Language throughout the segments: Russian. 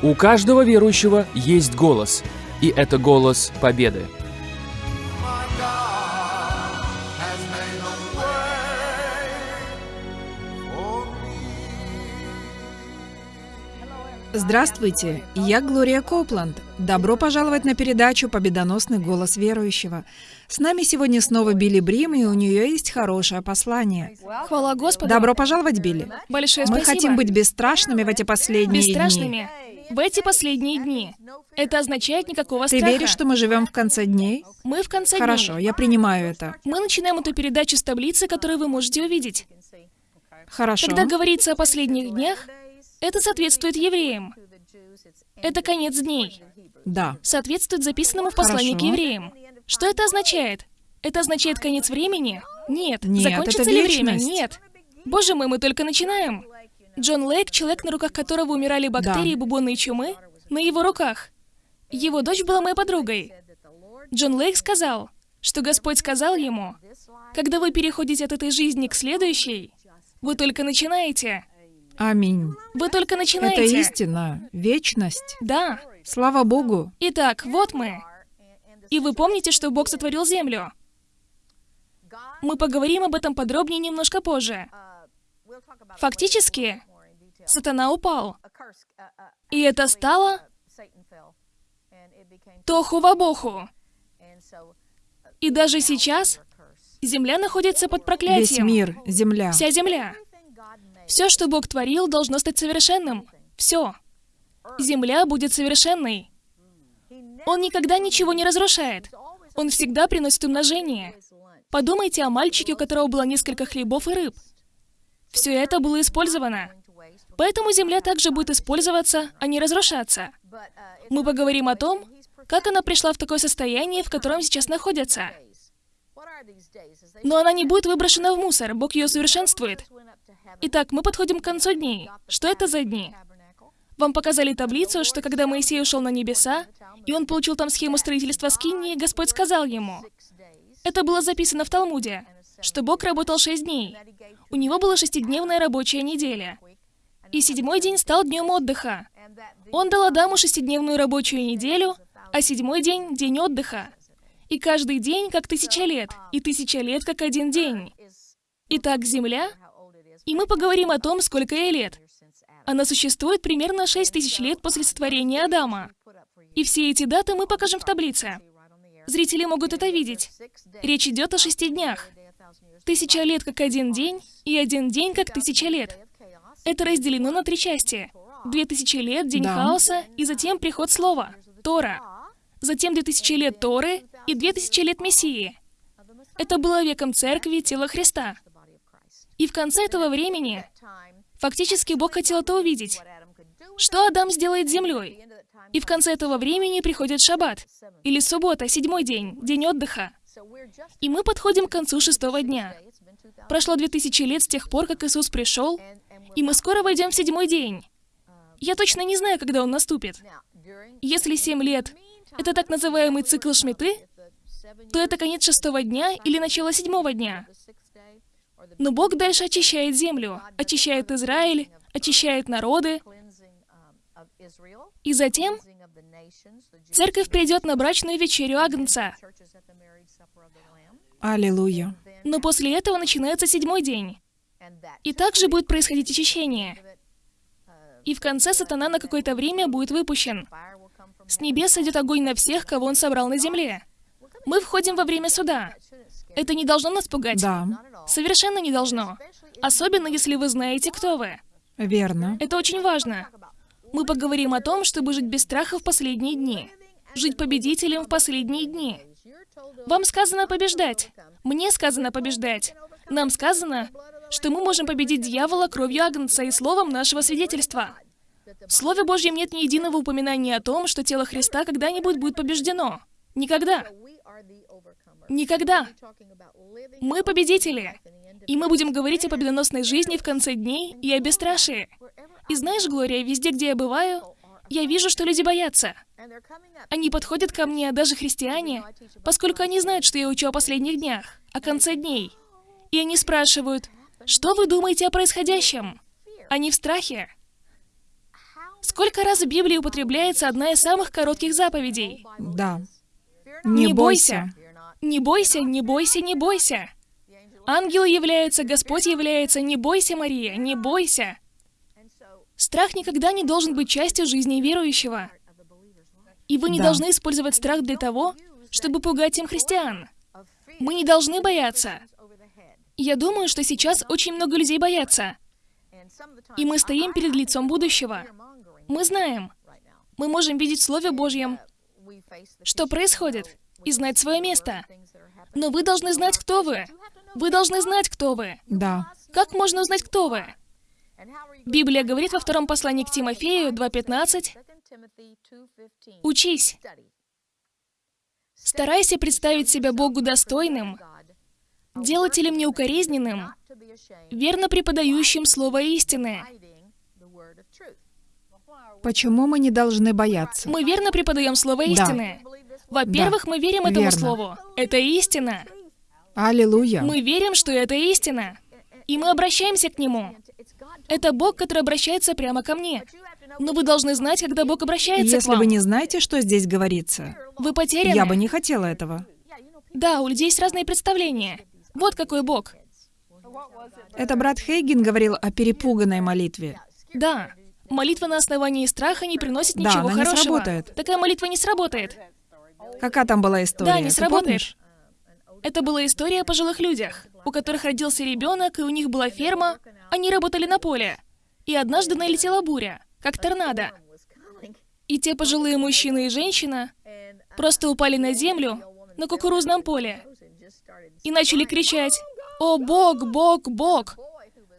У каждого верующего есть голос, и это голос победы. Здравствуйте, я Глория Копланд. Добро пожаловать на передачу «Победоносный голос верующего». С нами сегодня снова Билли Брим, и у нее есть хорошее послание. Хвала Господу. Добро пожаловать, Билли. Большое Мы спасибо. хотим быть бесстрашными в эти последние дни. бесстрашными в эти последние дни. Это означает никакого Ты страха. веришь, что мы живем в конце дней? Мы в конце Хорошо, дней. я принимаю это. Мы начинаем эту передачу с таблицы, которую вы можете увидеть. Хорошо. Когда говорится о последних днях, это соответствует евреям. Это конец дней. Да. Соответствует записанному в послании к Хорошо. евреям. Что это означает? Это означает конец времени? Нет. Нет, Закончится это ли время? Нет. Боже мой, мы только начинаем. Джон Лейк, человек, на руках которого умирали бактерии, Да. бубонные чумы, на его руках. Его дочь была моей подругой. Джон Лейк сказал, что Господь сказал ему, когда вы переходите от этой жизни к следующей, вы только начинаете. Аминь. Вы только Это начинаете. истина. Вечность. Да. Слава Богу. Итак, вот мы. И вы помните, что Бог сотворил землю. Мы поговорим об этом подробнее немножко позже. Фактически, сатана упал. И это стало тоху-вабоху. И даже сейчас земля находится под Весь проклятием. мир, земля. Вся земля. Все, что Бог творил, должно стать совершенным. Все. Земля будет совершенной. Он никогда ничего не разрушает. Он всегда приносит умножение. Подумайте о мальчике, у которого было несколько хлебов и рыб. Все это было использовано. Поэтому земля также будет использоваться, а не разрушаться. Мы поговорим о том, как она пришла в такое состояние, в котором сейчас находится. Но она не будет выброшена в мусор, Бог ее совершенствует. Итак, мы подходим к концу дней. Что это за дни? Вам показали таблицу, что когда Моисей ушел на небеса, и он получил там схему строительства Скинии, Господь сказал ему, это было записано в Талмуде, что Бог работал шесть дней. У него была шестидневная рабочая неделя. И седьмой день стал днем отдыха. Он дал Адаму шестидневную рабочую неделю, а седьмой день — день отдыха. И каждый день как тысяча лет, и тысяча лет как один день. Итак, Земля, и мы поговорим о том, сколько ей лет. Она существует примерно 6 тысяч лет после сотворения Адама. И все эти даты мы покажем в таблице. Зрители могут это видеть. Речь идет о шести днях. Тысяча лет как один день, и один день как тысяча лет. Это разделено на три части. Две тысячи лет, день Да. хаоса, и затем приход слова, Тора. Затем две тысячи лет Торы и две тысячи лет Мессии. Это было веком церкви, тела Христа. И в конце этого времени, фактически Бог хотел это увидеть. Что Адам сделает с землей? И в конце этого времени приходит Шаббат, или суббота, седьмой день, день отдыха. И мы подходим к концу шестого дня. Прошло две тысячи лет с тех пор, как Иисус пришел, и мы скоро войдем в седьмой день. Я точно не знаю, когда он наступит. Если семь лет — это так называемый цикл Шмиты, то это конец шестого дня или начало седьмого дня. Но Бог дальше очищает землю, очищает Израиль, очищает народы, и затем церковь придет на брачную вечерю Агнца. Аллилуйя. Но после этого начинается седьмой день. И также будет происходить очищение. И в конце сатана на какое-то время будет выпущен. С небес идет огонь на всех, кого он собрал на земле. Мы входим во время суда. Это не должно нас пугать. Да, Совершенно не должно. Особенно, если вы знаете, кто вы. верно. Это очень важно. Мы поговорим о том, чтобы жить без страха в последние дни. Жить победителем в последние дни. Вам сказано побеждать. Мне сказано побеждать. Нам сказано, что мы можем победить дьявола кровью Агнца и словом нашего свидетельства. В Слове Божьем нет ни единого упоминания о том, что тело Христа когда-нибудь будет побеждено. Никогда. Никогда. Мы победители. И мы будем говорить о победоносной жизни в конце дней и о бесстрашии. И знаешь, Глория, везде, где я бываю, я вижу, что люди боятся. Они подходят ко мне, даже христиане, поскольку они знают, что я учу о последних днях, о конце дней. И они спрашивают, что вы думаете о происходящем? Они в страхе. Сколько раз в Библии употребляется одна из самых коротких заповедей? Да. Не бойся. Не бойся, не бойся, не бойся. Ангелы являются, Господь является. Не бойся, Мария, не бойся. Страх никогда не должен быть частью жизни верующего. И вы не Да. должны использовать страх для того, чтобы пугать им христиан. Мы не должны бояться. Я думаю, что сейчас очень много людей боятся. И мы стоим перед лицом будущего. Мы знаем, мы можем видеть в Слове Божьем, что происходит, и знать свое место. Но вы должны знать, кто вы. Вы должны знать, кто вы. Да. Как можно узнать, кто вы? Библия говорит во втором послании к Тимофею 2.15, «Учись, старайся представить себя Богу достойным, делателем неукоризненным, верно преподающим слово истины». Почему мы не должны бояться? Мы верно преподаем слово Да. истины. Во-первых, мы верим этому Верно. слову. Это истина. Аллилуйя. Мы верим, что это истина. И мы обращаемся к Нему. Это Бог, который обращается прямо ко мне. Но вы должны знать, когда Бог обращается к Если вам. вы не знаете, что здесь говорится, Вы потеряны. я бы не хотела этого. Да, у людей есть разные представления. Вот какой Бог. Это брат Хейген говорил о перепуганной молитве. Да. Молитва на основании страха не приносит Да, ничего она не хорошего. сработает. Такая молитва не сработает. Какая там была история? Да, не Ты сработает. помнишь? Это была история о пожилых людях, у которых родился ребенок, и у них была ферма, они работали на поле. И однажды налетела буря, как торнадо. И те пожилые мужчина и женщина просто упали на землю на кукурузном поле и начали кричать «О, Бог, Бог, Бог!»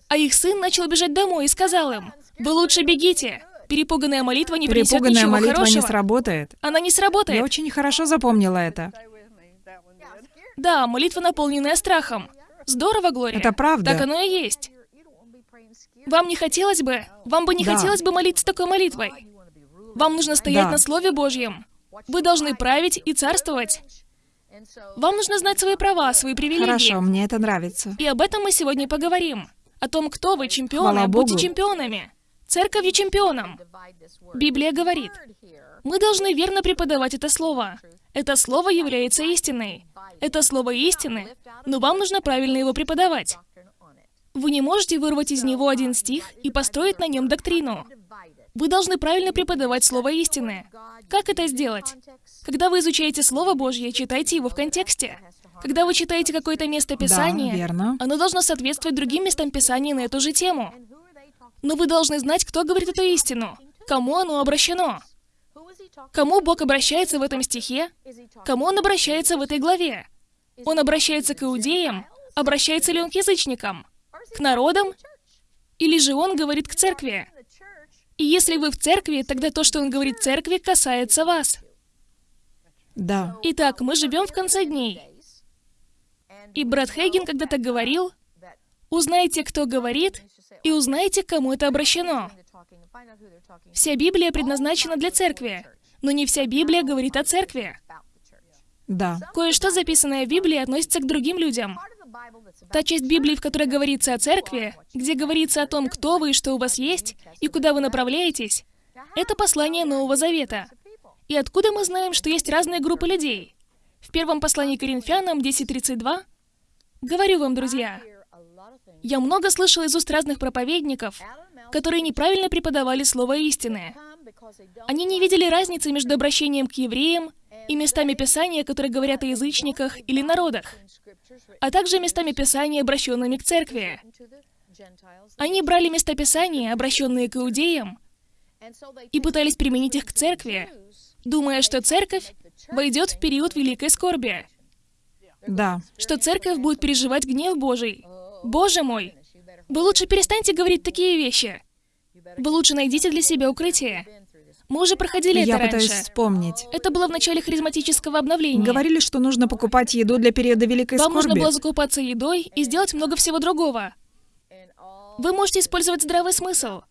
А их сын начал бежать домой и сказал им «Вы лучше бегите! Перепуганная молитва не принесет Перепуганная ничего молитва хорошего. не сработает. Она не Я сработает. очень хорошо запомнила это. Да, молитва, наполненная страхом. Здорово, Глория. Это правда. Так оно и есть. Вам не хотелось бы, вам бы не Да. хотелось бы молиться такой молитвой. Вам нужно стоять Да. на Слове Божьем. Вы должны править и царствовать. Вам нужно знать свои права, свои привилегии. Хорошо, мне это нравится. И об этом мы сегодня поговорим. О том, кто вы, чемпионы, Хвала будьте Богу. чемпионами. Церковью чемпионом. Библия говорит, мы должны верно преподавать это слово. Это слово является истиной. Это слово истины, но вам нужно правильно его преподавать. Вы не можете вырвать из него один стих и построить на нем доктрину. Вы должны правильно преподавать слово истины. Как это сделать? Когда вы изучаете Слово Божье, читайте его в контексте. Когда вы читаете какое-то место Писания, Да, верно. оно должно соответствовать другим местам Писания на эту же тему. Но вы должны знать, кто говорит эту истину, кому оно обращено, кому Бог обращается в этом стихе, кому Он обращается в этой главе. Он обращается к иудеям, обращается ли Он к язычникам, к народам, или же Он говорит к церкви. И если вы в церкви, тогда то, что Он говорит церкви, касается вас. Да. Итак, мы живем в конце дней. И брат Хейген когда-то говорил, узнайте, кто говорит, и узнайте, кому это обращено. Вся Библия предназначена для церкви, но не вся Библия говорит о церкви. Да. Кое-что, записанное в Библии, относится к другим людям. Та часть Библии, в которой говорится о церкви, где говорится о том, кто вы и что у вас есть, и куда вы направляетесь, это послание Нового Завета. И откуда мы знаем, что есть разные группы людей? В первом послании к Коринфянам 10.32 Говорю вам, друзья, я много слышал из уст разных проповедников, которые неправильно преподавали слово истины. Они не видели разницы между обращением к евреям и местами Писания, которые говорят о язычниках или народах, а также местами Писания, обращенными к церкви. Они брали места Писания, обращенные к иудеям, и пытались применить их к церкви, думая, что церковь войдет в период великой скорби, Да. что церковь будет переживать гнев Божий. Боже мой! Вы лучше перестаньте говорить такие вещи. Вы лучше найдите для себя укрытие. Мы уже проходили Я это пытаюсь раньше. вспомнить. Это было в начале харизматического обновления. Говорили, что нужно покупать еду для периода Великой Вам нужно Скорби. было закупаться едой и сделать много всего другого. Вы можете использовать здравый смысл.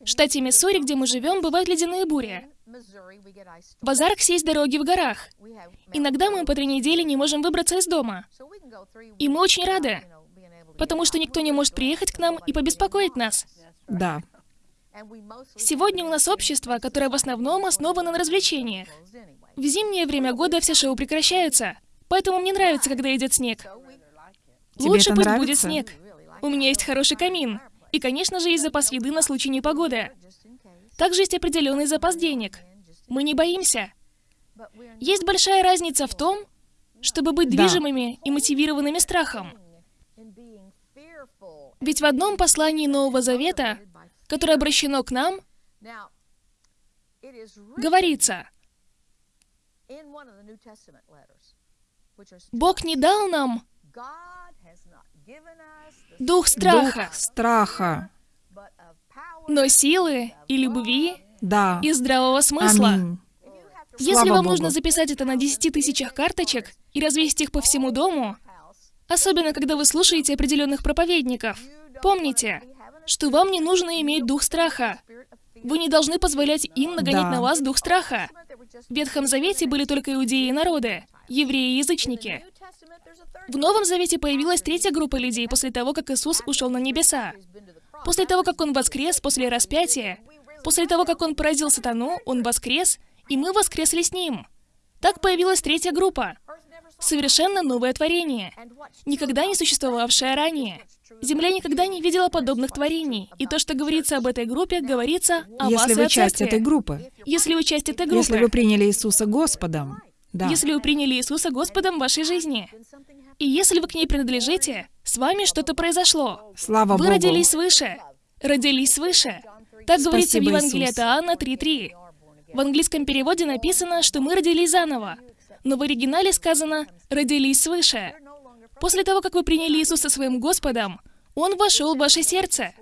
В штате Миссури, где мы живем, бывают ледяные бури. В Азарксе есть дороги в горах. Иногда мы по три недели не можем выбраться из дома. И мы очень рады, потому что никто не может приехать к нам и побеспокоить нас. Да. Сегодня у нас общество, которое в основном основано на развлечениях. В зимнее время года все шоу прекращаются, поэтому мне нравится, когда идет снег. Тебе Лучше пусть нравится? будет снег. У меня есть хороший камин. И, конечно же, есть запас еды на случай непогоды. Также есть определенный запас денег. Мы не боимся. Есть большая разница в том, чтобы быть Да. движимыми и мотивированными страхом. Ведь в одном послании Нового Завета, которое обращено к нам, говорится, Бог не дал нам дух страха, Дух страха. но силы и любви Да. и здравого смысла. Аминь. Если Слава вам Богу. нужно записать это на 10 тысячах карточек и развесить их по всему дому, особенно когда вы слушаете определенных проповедников, помните, что вам не нужно иметь дух страха. Вы не должны позволять им нагонять Да. на вас дух страха. В Ветхом Завете были только иудеи и народы, евреи и язычники. В Новом Завете появилась третья группа людей после того, как Иисус ушел на небеса. После того, как Он воскрес после распятия, после того, как Он поразил сатану, Он воскрес, и мы воскресли с Ним. Так появилась третья группа. Совершенно новое творение, никогда не существовавшее ранее. Земля никогда не видела подобных творений, и то, что говорится об этой группе, говорится о вас Если и вы о часть церкви. этой группы. Если вы часть этой группы, Если вы приняли Иисуса Господом. Да. если вы приняли Иисуса Господом в вашей жизни, и если вы к ней принадлежите, с вами что-то произошло. Слава Вы Богу. родились свыше. Родились свыше. Так говорится в Евангелии от Иоанна 3.3. В английском переводе написано, что мы родились заново. Но в оригинале сказано «родились свыше». После того, как вы приняли Иисуса своим Господом, Он вошел в ваше сердце.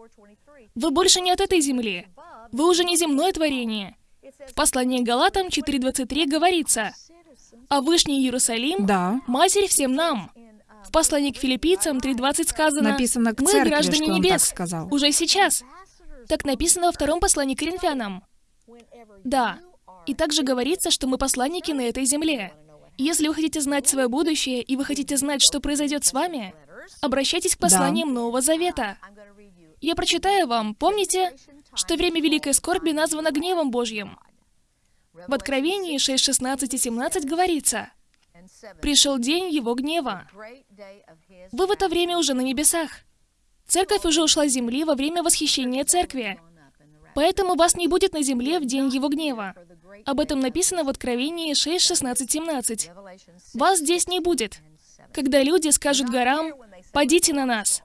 Вы больше не от этой земли. Вы уже не земное творение. В послании к Галатам 4.23 говорится «А Вышний Иерусалим Да. – Матерь всем нам». В послании к филиппийцам 3.20 сказано Написано к «Мы церкви, граждане небес, сказал. уже сейчас». Так написано во втором послании к Коринфянам. Да. И также говорится, что мы посланники на этой земле. Если вы хотите знать свое будущее, и вы хотите знать, что произойдет с вами, обращайтесь к посланиям Нового Завета. Я прочитаю вам. Помните, что время Великой Скорби названо гневом Божьим? В Откровении 6, 16 и 17 говорится, «Пришел день Его гнева». Вы в это время уже на небесах. Церковь уже ушла с земли во время восхищения церкви. Поэтому вас не будет на земле в день его гнева. Об этом написано в Откровении 6, 16, 17. Вас здесь не будет. Когда люди скажут горам, «Падите на нас».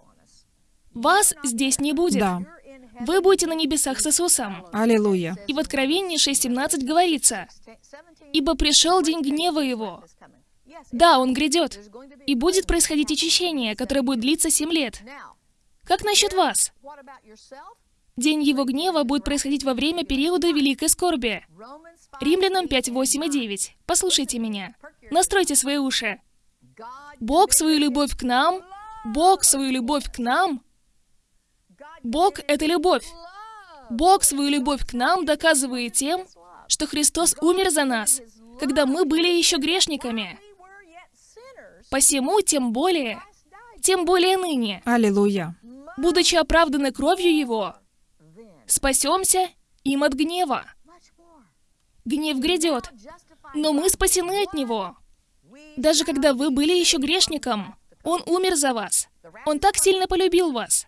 Вас здесь не будет. Да. Вы будете на небесах с Иисусом. Аллилуйя. И в Откровении 6.17 говорится, «Ибо пришел день гнева его». Да, он грядет. И будет происходить очищение, которое будет длиться семь лет. Как насчет вас? День его гнева будет происходить во время периода Великой Скорби. Римлянам 5, 8 и 9. Послушайте меня. Настройте свои уши. Бог свою любовь к нам, Бог свою любовь к нам, Бог — это любовь. Бог свою любовь к нам доказывает тем, что Христос умер за нас, когда мы были еще грешниками. Посему, тем более, тем более ныне, Аллилуйя. Будучи оправданы кровью Его, спасемся им от гнева. Гнев грядет, но мы спасены от него. Даже когда вы были еще грешником, Он умер за вас. Он так сильно полюбил вас.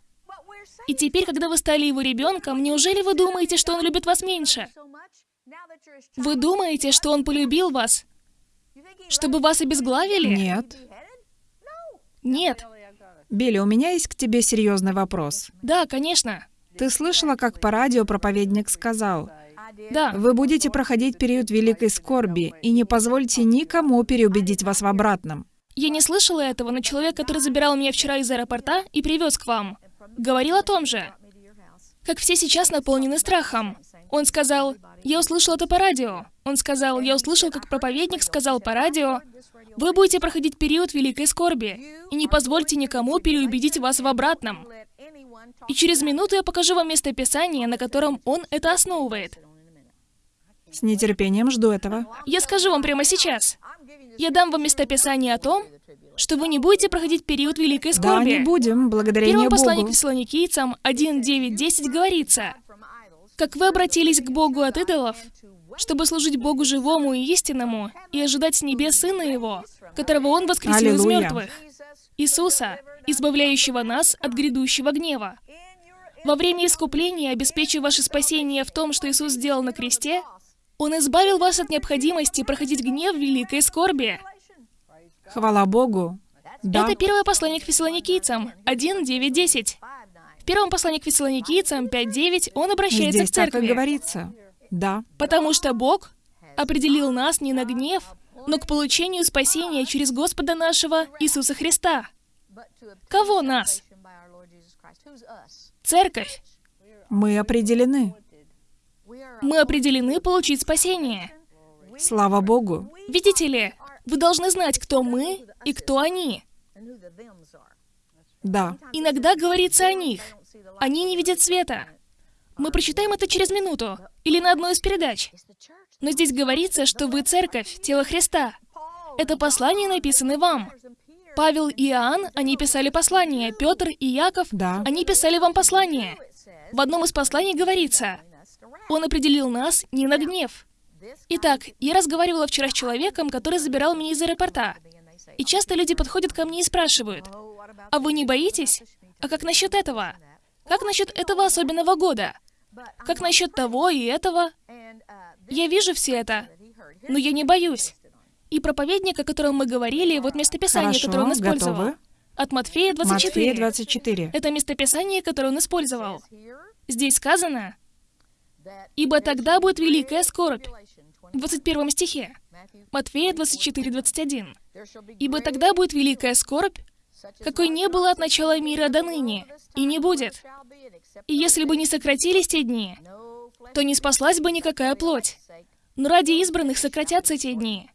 И теперь, когда вы стали Его ребенком, неужели вы думаете, что Он любит вас меньше? Вы думаете, что Он полюбил вас, чтобы вас обезглавили? Нет. Нет. Билли, у меня есть к тебе серьезный вопрос. Да, конечно. Ты слышала, как по радио проповедник сказал, Да. вы будете проходить период великой скорби, и не позвольте никому переубедить вас в обратном. Я не слышала этого, но человек, который забирал меня вчера из аэропорта и привез к вам, говорил о том же. Как все сейчас наполнены страхом. Он сказал, я услышал это по радио. Он сказал, я услышал, как проповедник сказал по радио, вы будете проходить период великой скорби, и не позвольте никому переубедить вас в обратном. И через минуту я покажу вам место Писания, на котором он это основывает. С нетерпением жду этого. Я скажу вам прямо сейчас. Я дам вам местописание о том, что вы не будете проходить период великой Да, скорби. не будем, В благодарение первом послании к Богу. фессалоникийцам 1, 9, 10 говорится, как вы обратились к Богу от идолов, чтобы служить Богу живому и истинному и ожидать с небес Сына Его, которого Он воскресил из Аллилуйя. мертвых, Иисуса, избавляющего нас от грядущего гнева. Во время искупления, обеспечив ваше спасение в том, что Иисус сделал на кресте, Он избавил вас от необходимости проходить гнев в великой скорби. Хвала Богу. Да. Это первое послание к фессалоникийцам, 1, 9, 10. В первом послании к фессалоникийцам, 5, 9, он обращается Здесь к так и церкви. говорится. Да. Потому что Бог определил нас не на гнев, но к получению спасения через Господа нашего Иисуса Христа. Кого нас? Церковь. Мы определены. Мы определены получить спасение. Слава Богу. Видите ли, вы должны знать, кто мы и кто они. Да. Иногда говорится о них. Они не видят света. Мы прочитаем это через минуту или на одной из передач. Но здесь говорится, что вы церковь, тело Христа. Это послание написано вам. Павел и Иоанн, они писали послание. Петр и Яков, Да. они писали вам послание. В одном из посланий говорится, Он определил нас не на гнев. Итак, я разговаривала вчера с человеком, который забирал меня из аэропорта. И часто люди подходят ко мне и спрашивают, а вы не боитесь? А как насчет этого? Как насчет этого особенного года? Как насчет того и этого? Я вижу все это, но я не боюсь. И проповедник, о котором мы говорили, вот местописание, Хорошо, которое он использовал. готовы? От Матфея 24. Матфея 24. Это местописание, которое он использовал. Здесь сказано, «Ибо тогда будет великая скорбь». В 21 стихе. Матфея 24, 21. «Ибо тогда будет великая скорбь, какой не было от начала мира до ныне, и не будет. И если бы не сократились те дни, то не спаслась бы никакая плоть. Но ради избранных сократятся те дни.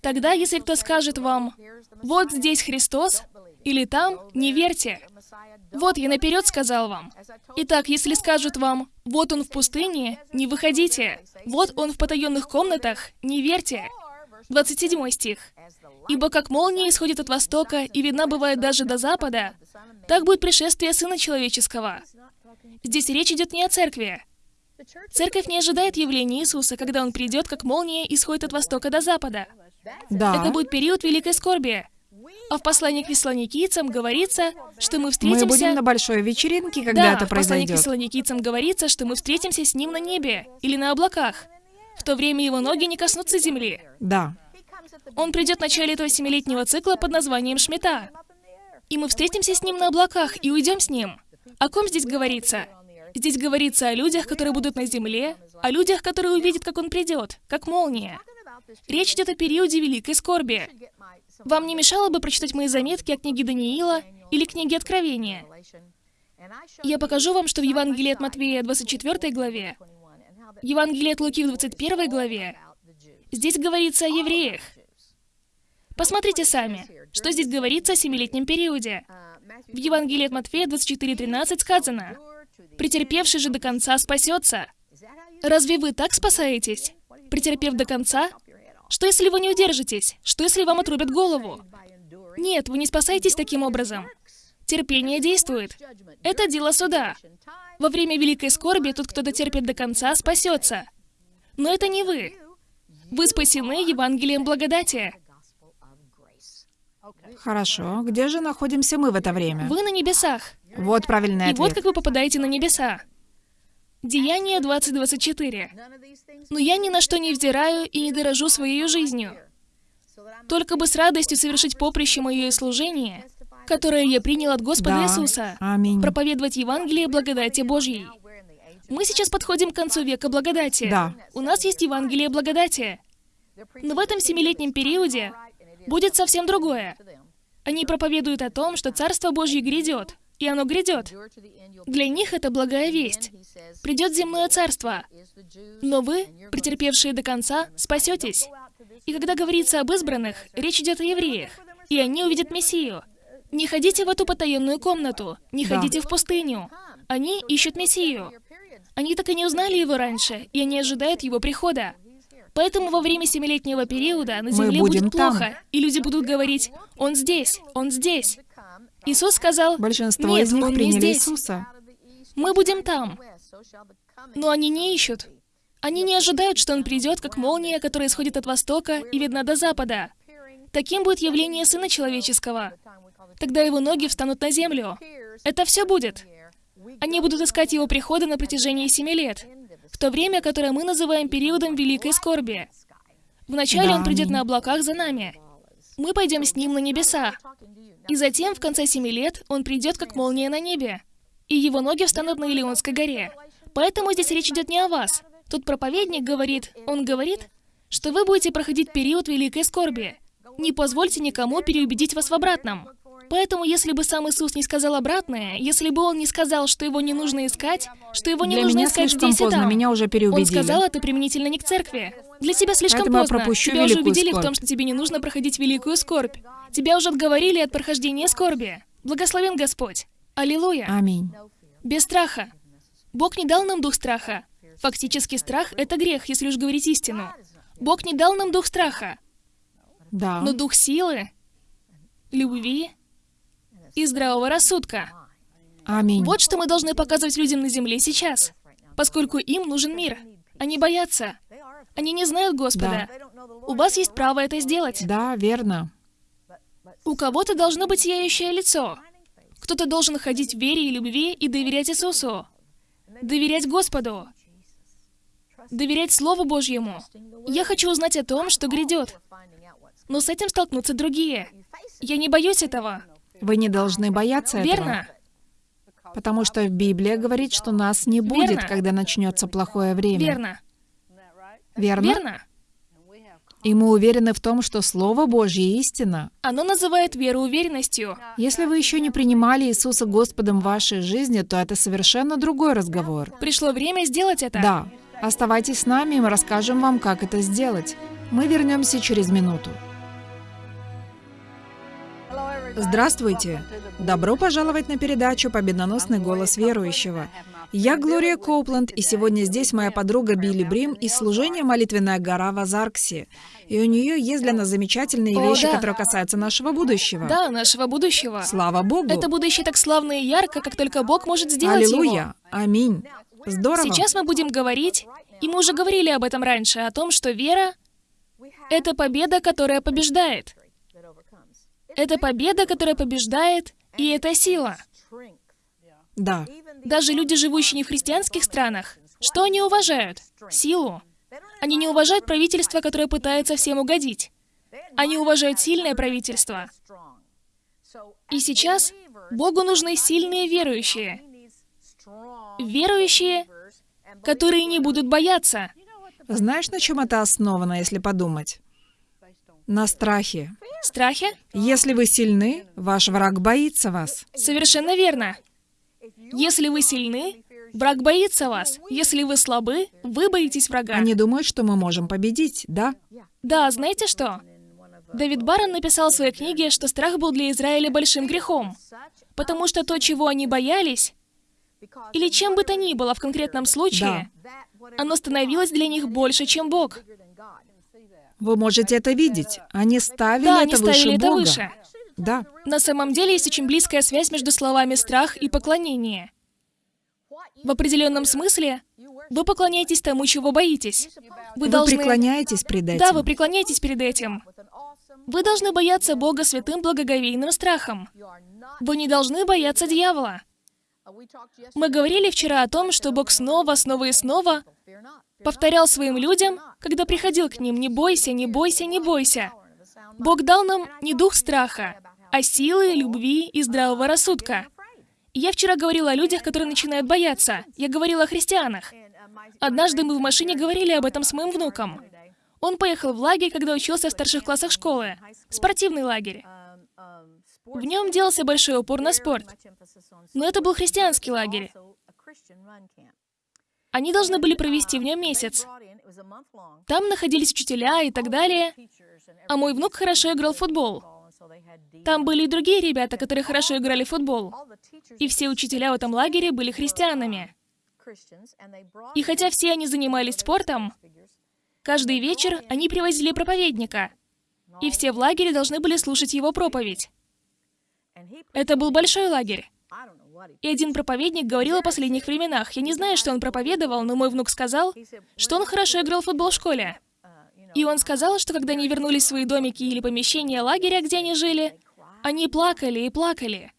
Тогда, если кто скажет вам, «Вот здесь Христос», или «Там», не верьте. Вот я наперед сказал вам. Итак, если скажут вам, «Вот он в пустыне», не выходите. «Вот он в потаенных комнатах», не верьте. 27 стих. «Ибо как молния исходит от востока и видна бывает даже до запада, так будет пришествие Сына Человеческого». Здесь речь идет не о церкви. Церковь не ожидает явления Иисуса, когда Он придет, как молния исходит от востока до запада. Да. Это будет период великой скорби. А в послании к фессалоникийцам говорится, что мы Мы встретимся... будем на большой вечеринке, когда да, это в послании к произойдет. фессалоникийцам говорится, что мы встретимся с Ним на небе или на облаках. В то время Его ноги не коснутся земли. Да. Он придет в начале этого семилетнего цикла под названием Шмита. И мы встретимся с Ним на облаках и уйдем с Ним. О ком здесь говорится? Здесь говорится о людях, которые будут на земле, о людях, которые увидят, как Он придет, как молния. Речь идет о периоде великой скорби. Вам не мешало бы прочитать мои заметки о книге Даниила или книге Откровения? Я покажу вам, что в Евангелии от Матвея 24 главе, Евангелие от Луки в 21 главе, здесь говорится о евреях. Посмотрите сами, что здесь говорится о семилетнем периоде. В Евангелии от Матфея 24.13 сказано, «Претерпевший же до конца спасется». Разве вы так спасаетесь? Претерпев до конца? Что если вы не удержитесь? Что если вам отрубят голову? Нет, вы не спасаетесь таким образом. Терпение действует. Это дело суда. Во время великой скорби тот, кто дотерпит до конца, спасется. Но это не вы. Вы спасены Евангелием благодати. Хорошо. Где же находимся мы в это время? Вы на небесах. Вот правильный И вот ответ. как вы попадаете на небеса. Деяние 20.24. «Но я ни на что не взираю и не дорожу своей жизнью, только бы с радостью совершить поприще мое и служение, которое я принял от Господа Да. Иисуса, Аминь. проповедовать Евангелие благодати Божьей». Мы сейчас подходим к концу века благодати. Да. У нас есть Евангелие благодати. Но в этом семилетнем периоде будет совсем другое. Они проповедуют о том, что Царство Божье грядет, и оно грядет. Для них это благая весть. Придет земное царство, но вы, претерпевшие до конца, спасетесь. И когда говорится об избранных, речь идет о евреях, и они увидят Мессию. Не ходите в эту потаенную комнату, не Да. ходите в пустыню. Они ищут Мессию. Они так и не узнали его раньше, и они ожидают его прихода. Поэтому во время семилетнего периода на земле будет там. плохо, и люди будут говорить, «Он здесь, Он здесь». Иисус сказал, Большинство «Нет, из них Он не здесь. Иисуса. Мы будем там». Но они не ищут. Они не ожидают, что он придет, как молния, которая исходит от востока и видна до запада. Таким будет явление Сына Человеческого. Тогда его ноги встанут на землю. Это все будет. Они будут искать его прихода на протяжении семи лет, в то время, которое мы называем периодом великой скорби. Вначале он придет на облаках за нами. Мы пойдем с ним на небеса. И затем, в конце семи лет, он придет, как молния на небе. И его ноги встанут на Илионской горе. Поэтому здесь речь идет не о вас. Тут проповедник говорит, он говорит, что вы будете проходить период великой скорби. Не позвольте никому переубедить вас в обратном. Поэтому, если бы сам Иисус не сказал обратное, если бы Он не сказал, что Его не нужно искать, что Его не Для нужно меня искать слишком здесь и поздно, там, меня уже Он переубедили. сказал это применительно не к церкви. Для тебя слишком Поэтому я поздно. пропущу тебя уже убедили в скорбь. том, что тебе не нужно проходить великую скорбь. Тебя уже отговорили от прохождения скорби. Благословен Господь. Аллилуйя. Аминь. Без страха. Бог не дал нам дух страха. Фактически страх — это грех, если уж говорить истину. Бог не дал нам дух страха, Да. но дух силы, любви и здравого рассудка. Аминь. Вот что мы должны показывать людям на земле сейчас, поскольку им нужен мир. Они боятся. Они не знают Господа. У вас есть право это сделать. Да, верно. У кого-то должно быть сияющее лицо. Кто-то должен ходить в вере и любви и доверять Иисусу. Доверять Господу. Доверять Слову Божьему. Я хочу узнать о том, что грядет. Но с этим столкнутся другие. Я не боюсь этого. Вы не должны бояться этого. Верно? Потому что Библия говорит, что нас не будет, Верно. когда начнется плохое время. Верно. Верно? Верно. И мы уверены в том, что Слово Божье истина. Оно называет веру уверенностью. Если вы еще не принимали Иисуса Господом в вашей жизни, то это совершенно другой разговор. Пришло время сделать это. Да. Оставайтесь с нами, и мы расскажем вам, как это сделать. Мы вернемся через минуту. Здравствуйте! Добро пожаловать на передачу «Победоносный голос верующего». Я Глория Коупленд, и сегодня здесь моя подруга Билли Брим из служения «Молитвенная гора» в Азарксе. И у нее есть для нас замечательные О, вещи, да. которые касаются нашего будущего. Да, нашего будущего. Слава Богу! Это будущее так славно и ярко, как только Бог может сделать его. Аллилуйя! Аминь! Здорово! Сейчас мы будем говорить, и мы уже говорили об этом раньше, о том, что вера — это победа, которая побеждает. Это победа, которая побеждает, и это сила. Да. Даже люди, живущие не в христианских странах, что они уважают? Силу. Они не уважают правительство, которое пытается всем угодить. Они уважают сильное правительство. И сейчас Богу нужны сильные верующие. Верующие, которые не будут бояться. Знаешь, на чем это основано, если подумать? На страхе. Страхе? Если вы сильны, ваш враг боится вас. Совершенно верно. Если вы сильны, враг боится вас. Если вы слабы, вы боитесь врага. Они думают, что мы можем победить, да? Да, знаете что? Давид Барон написал в своей книге, что страх был для Израиля большим грехом, потому что то, чего они боялись, или чем бы то ни было в конкретном случае, оно становилось для них больше, чем Бог. Вы можете это видеть. Они ставили Да, это они выше ставили это Бога. выше. Да. На самом деле есть очень близкая связь между словами «страх» и «поклонение». В определенном смысле вы поклоняетесь тому, чего боитесь. Вы Вы должны... преклоняетесь пред этим. Да, вы преклоняетесь перед этим. Вы должны бояться Бога святым благоговейным страхом. Вы не должны бояться дьявола. Мы говорили вчера о том, что Бог снова, снова и снова повторял своим людям, когда приходил к ним, «Не бойся, не бойся, не бойся». Бог дал нам не дух страха, а силы, любви и здравого рассудка. Я вчера говорила о людях, которые начинают бояться. Я говорила о христианах. Однажды мы в машине говорили об этом с моим внуком. Он поехал в лагерь, когда учился в старших классах школы. Спортивный лагерь. В нем делался большой упор на спорт. Но это был христианский лагерь. Они должны были провести в нем месяц. Там находились учителя и так далее. А мой внук хорошо играл в футбол. Там были и другие ребята, которые хорошо играли в футбол. И все учителя в этом лагере были христианами. И хотя все они занимались спортом, каждый вечер они привозили проповедника. И все в лагере должны были слушать его проповедь. Это был большой лагерь. И один проповедник говорил о последних временах. Я не знаю, что он проповедовал, но мой внук сказал, что он хорошо играл в футбол в школе. И он сказал, что когда они вернулись в свои домики или помещения лагеря, где они жили, они плакали и плакали.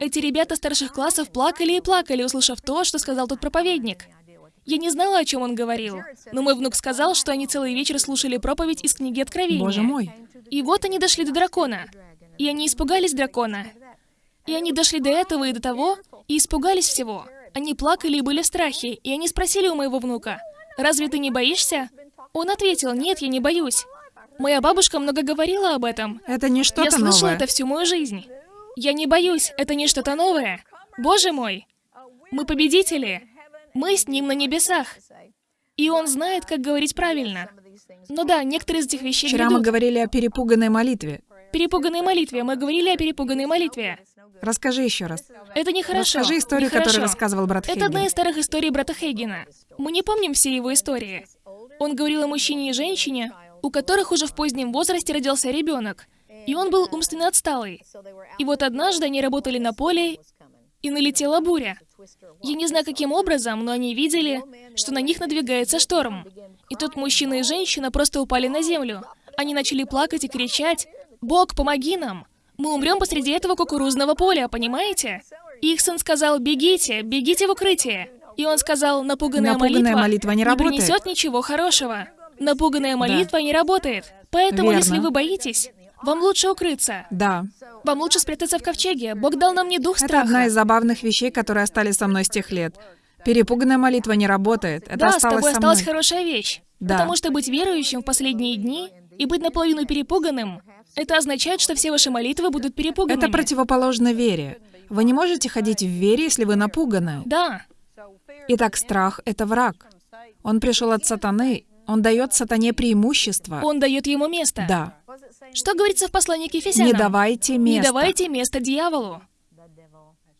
Эти ребята старших классов плакали и плакали, услышав то, что сказал тот проповедник. Я не знала, о чем он говорил, но мой внук сказал, что они целый вечер слушали проповедь из книги Откровения. Боже мой. И вот они дошли до дракона. И они испугались дракона. И они дошли до этого и до того, и испугались всего. Они плакали и были в страхе, и они спросили у моего внука, «Разве ты не боишься?» Он ответил, «Нет, я не боюсь». Моя бабушка много говорила об этом. Это не что-то Я слышала новое. это всю мою жизнь. Я не боюсь, это не что-то новое. Боже мой, мы победители. Мы с ним на небесах. И он знает, как говорить правильно. Ну да, некоторые из этих вещей Вчера мы грядут. говорили о перепуганной молитве. Перепуганной молитве. Мы говорили о перепуганной молитве. Расскажи еще раз. Это нехорошо. Расскажи историю, Нехорошо. которую рассказывал брат Это Хейген. одна из старых историй брата Хейгена. Мы не помним все его истории. Он говорил о мужчине и женщине, у которых уже в позднем возрасте родился ребенок, и он был умственно отсталый. И вот однажды они работали на поле, и налетела буря. Я не знаю, каким образом, но они видели, что на них надвигается шторм. И тот мужчина и женщина просто упали на землю. Они начали плакать и кричать, «Бог, помоги нам! Мы умрем посреди этого кукурузного поля, понимаете?» И их сын сказал, «Бегите, бегите в укрытие!» И он сказал, «Напуганная, Напуганная молитва не работает». принесет ничего хорошего. Напуганная молитва не работает. Поэтому, Верно. если вы боитесь, вам лучше укрыться. Да. Вам лучше спрятаться в ковчеге. Бог дал нам не дух Это страха. одна из забавных вещей, которые остались со мной с тех лет. Перепуганная молитва не работает. Это да, с осталось тобой со осталась хорошая вещь. Да. Потому что быть верующим в последние дни и быть наполовину перепуганным, это означает, что все ваши молитвы будут перепуганными. Это противоположно вере. Вы не можете ходить в вере, если вы напуганы. Да. Итак, страх — это враг. Он пришел от сатаны. Он дает сатане преимущество. Он дает ему место. Да. Что говорится в послании к Ефесянам? Не давайте Не места. давайте место дьяволу.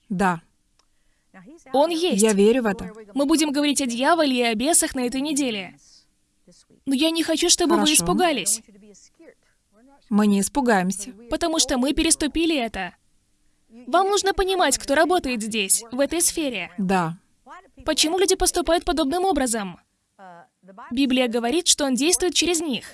Да. Он есть. Я верю в это. Мы будем говорить о дьяволе и о бесах на этой неделе. Но я не хочу, чтобы вы Хорошо. испугались, Мы не испугаемся. потому что мы переступили это. Вам нужно понимать, кто работает здесь, в этой сфере. Да. Почему люди поступают подобным образом? Библия говорит, что он действует через них.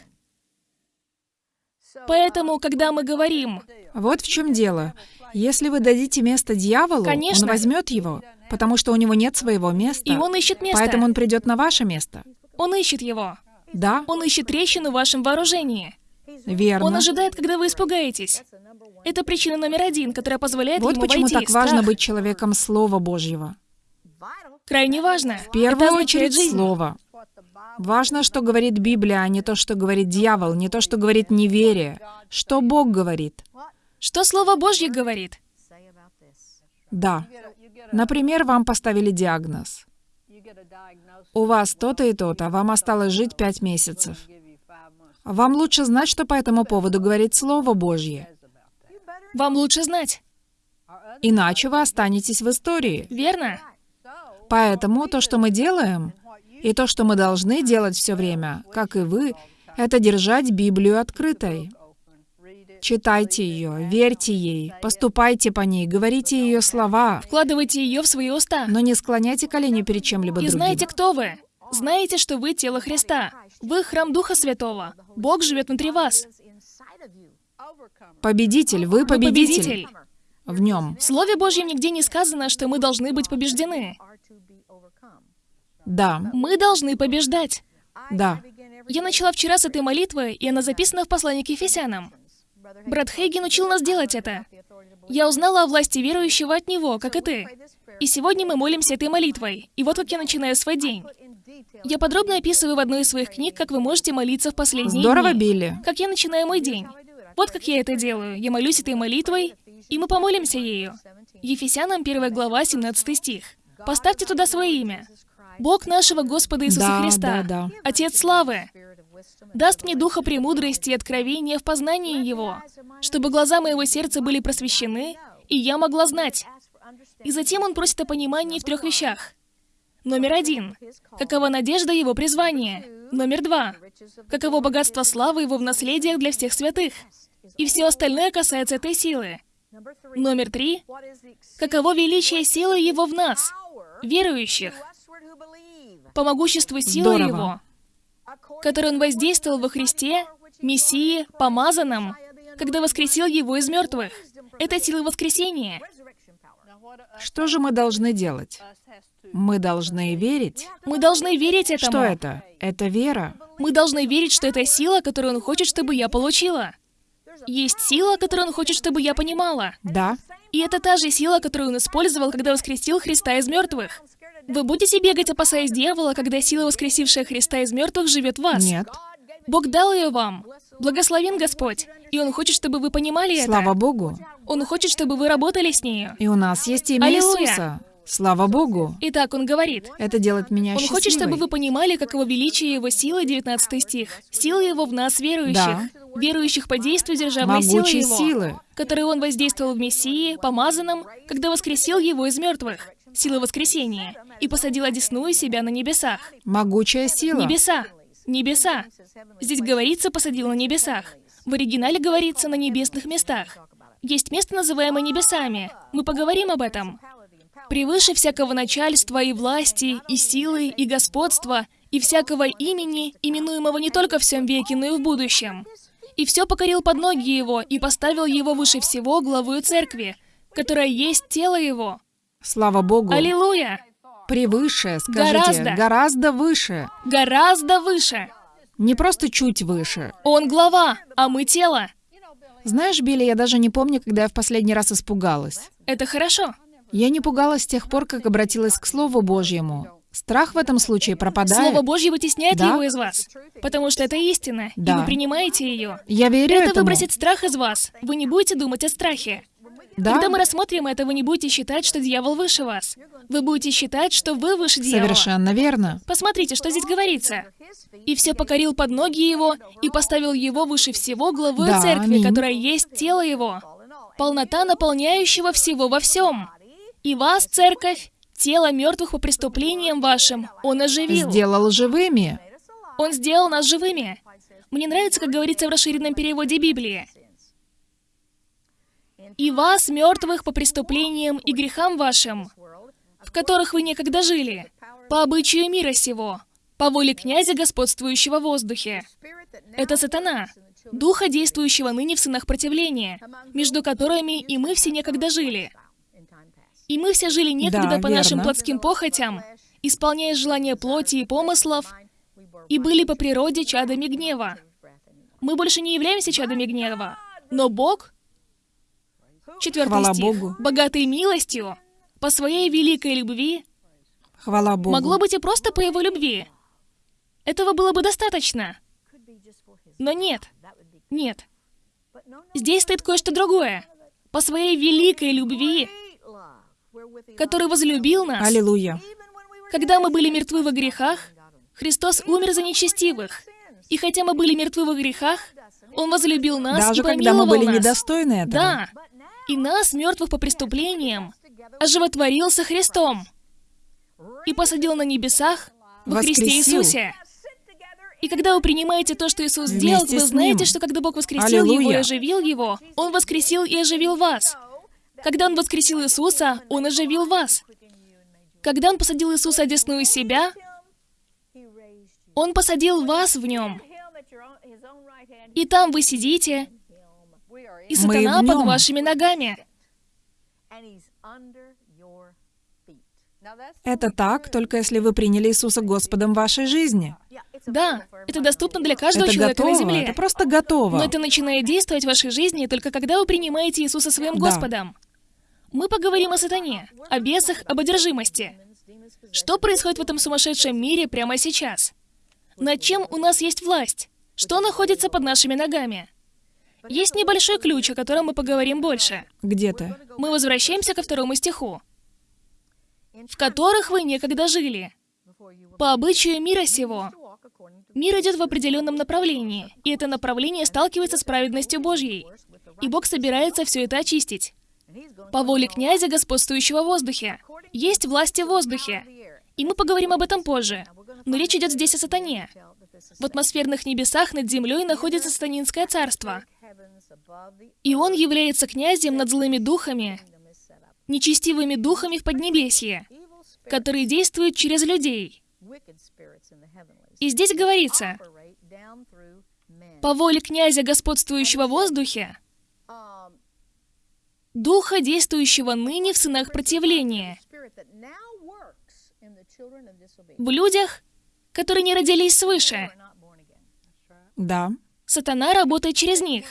Поэтому, когда мы говорим, Вот в чем дело. Если вы дадите место дьяволу, Конечно. он возьмет его, потому что у него нет своего места. и он ищет место, Поэтому он придет на ваше место. он ищет его. Да, Он ищет трещину в вашем вооружении. верно. Он ожидает, когда вы испугаетесь. Это причина номер один, которая позволяет Вот ему почему войти. так важно Страх. быть человеком Слова Божьего. Крайне важно. В первую это очередь жизнь. Слово. Важно, что говорит Библия, а не то, что говорит дьявол, не то, что говорит неверие. Что Бог говорит. Что Слово Божье говорит? Да. Например, вам поставили диагноз. У вас то-то и то-то, а вам осталось жить пять месяцев. Вам лучше знать, что по этому поводу говорит Слово Божье. Вам лучше знать, Иначе вы останетесь в истории. верно? Поэтому то, что мы делаем, и то, что мы должны делать все время, как и вы, это держать Библию открытой. Читайте ее, верьте ей, поступайте по ней, говорите ее слова, Вкладывайте ее в свои уста. но не склоняйте колени перед чем-либо И другим. знаете, кто вы? Знаете, что вы тело Христа. Вы храм Духа Святого. Бог живет внутри вас. Победитель, вы Вы победитель. победитель. В нем. В Слове Божьем нигде не сказано, что мы должны быть побеждены. Да, Мы должны побеждать. да. Я начала вчера с этой молитвы, и она записана в послании к Ефесянам. Брат Хейген учил нас делать это. Я узнала о власти верующего от него, как и ты. И сегодня мы молимся этой молитвой. И вот как я начинаю свой день. Я подробно описываю в одной из своих книг, как вы можете молиться в последние Здорово, дни. Билли. Как я начинаю мой день. Вот как я это делаю. Я молюсь этой молитвой, и мы помолимся ею. Ефесянам 1 глава, 17 стих. Поставьте туда свое имя. Бог нашего Господа Иисуса Да, Христа, да, да. Отец славы, даст мне духа премудрости и откровения в познании Его, чтобы глаза моего сердца были просвещены, и я могла знать. И затем он просит о понимании в трех вещах. Номер один. Какова надежда его призвания? Номер два. Каково богатство славы его в наследиях для всех святых? И все остальное касается этой силы. Номер три. Каково величие силы Его в нас, верующих, по могуществу силы Здорово. Его, которой Он воздействовал во Христе, Мессии, помазанном, когда воскресил Его из мертвых. Это сила воскресения. Что же мы должны делать? Мы должны верить. Мы должны верить этому. Что это? Это вера. Мы должны верить, что это сила, которую Он хочет, чтобы я получила. Есть сила, которую Он хочет, чтобы я понимала. Да. И это та же сила, которую Он использовал, когда воскресил Христа из мертвых. Вы будете бегать, опасаясь дьявола, когда сила, воскресившая Христа из мертвых, живет в вас? Нет. Бог дал ее вам. Благословен Господь. И Он хочет, чтобы вы понимали это. Слава Богу. Он хочет, чтобы вы работали с нею. И у нас есть имя Аллилуйя. Иисуса. Слава Богу. Итак, Он говорит, Это делает меня Он счастливой. хочет, чтобы вы понимали, каково величие Его силы, 19 стих. Сила Его в нас, верующих. Да. Верующих по действию державной силы Могучей Его, силы. которой Он воздействовал в Мессии, помазанном, когда воскресил Его из мертвых. Сила воскресения. И посадил одесную себя на небесах. Могучая сила. Небеса. Небеса. Здесь говорится «посадил на небесах». В оригинале говорится «на небесных местах». Есть место, называемое небесами. Мы поговорим об этом. Превыше всякого начальства и власти, и силы, и господства, и всякого имени, именуемого не только в всем веке, но и в будущем. И все покорил под ноги его, и поставил его выше всего главою церкви, которая есть тело его. Слава Богу. Аллилуйя! Превыше, скажите. Гораздо. Гораздо выше. Гораздо выше. Не просто чуть выше. Он глава, а мы тело. Знаешь, Билли, я даже не помню, когда я в последний раз испугалась. Это хорошо. Я не пугалась с тех пор, как обратилась к Слову Божьему. Страх в этом случае пропадает. Слово Божье вытесняет Да. его из вас, потому что это истина, и Да. вы принимаете ее. Я верю Это этому. выбросит страх из вас. Вы не будете думать о страхе. Да, Когда мы рассмотрим это, вы не будете считать, что дьявол выше вас. Вы будете считать, что вы выше дьявола. совершенно верно. Посмотрите, что здесь говорится. «И все покорил под ноги его, и поставил его выше всего главою Да, церкви, аминь. которая есть тело его, полнота наполняющего всего во всем. И вас, церковь, тело мертвых по преступлениям вашим, он оживил. Сделал живыми. Он сделал нас живыми. Мне нравится, как говорится в расширенном переводе Библии. «И вас, мертвых по преступлениям и грехам вашим, в которых вы некогда жили, по обычаю мира сего, по воле князя, господствующего в воздухе». Это сатана, духа, действующего ныне в сынах противления, между которыми и мы все некогда жили. И мы все жили некогда Да, по нашим верно. плотским похотям, исполняя желания плоти и помыслов, и были по природе чадами гнева. Мы больше не являемся чадами гнева, но Бог, четвертый Хвала стих, Богу. богатый милостью, по своей великой любви, Хвала Богу. могло быть и просто по его любви. Этого было бы достаточно. Но нет, нет. Здесь стоит кое-что другое. По своей великой любви, который возлюбил нас, Аллилуйя. когда мы были мертвы во грехах, Христос умер за нечестивых. И хотя мы были мертвы во грехах, Он возлюбил нас Даже и когда мы помиловал были нас. недостойны этого. Да. И нас, мертвых по преступлениям, оживотворил со Христом и посадил на небесах во Христе. Иисусе. И когда вы принимаете то, что Иисус сделал, вы знаете, что когда Бог воскресил Его и Аллилуйя. оживил Его, Он воскресил и оживил вас. Когда Он воскресил Иисуса, Он оживил вас. Когда Он посадил Иисуса одесную себя, Он посадил вас в Нем. И там вы сидите, и сатана под вашими ногами. Это так, только если вы приняли Иисуса Господом в вашей жизни. Да, это доступно для каждого это человека готово, на земле. это просто готово. Но это начинает действовать в вашей жизни только когда вы принимаете Иисуса своим Да. Господом. Мы поговорим о сатане, о бесах, об одержимости. Что происходит в этом сумасшедшем мире прямо сейчас? Над чем у нас есть власть? Что находится под нашими ногами? Есть небольшой ключ, о котором мы поговорим больше. Где ты? Мы возвращаемся ко второму стиху. «В которых вы некогда жили, по обычаю мира сего». Мир идет в определенном направлении, и это направление сталкивается с праведностью Божьей. И Бог собирается все это очистить. По воле князя, господствующего в воздухе. Есть власти в воздухе. И мы поговорим об этом позже. Но речь идет здесь о сатане. В атмосферных небесах над землей находится сатанинское царство. И он является князем над злыми духами, нечестивыми духами в Поднебесье, которые действуют через людей. И здесь говорится, по воле князя, господствующего в воздухе, духа, действующего ныне в сынах противления, в людях, которые не родились свыше. Да. Сатана работает через них.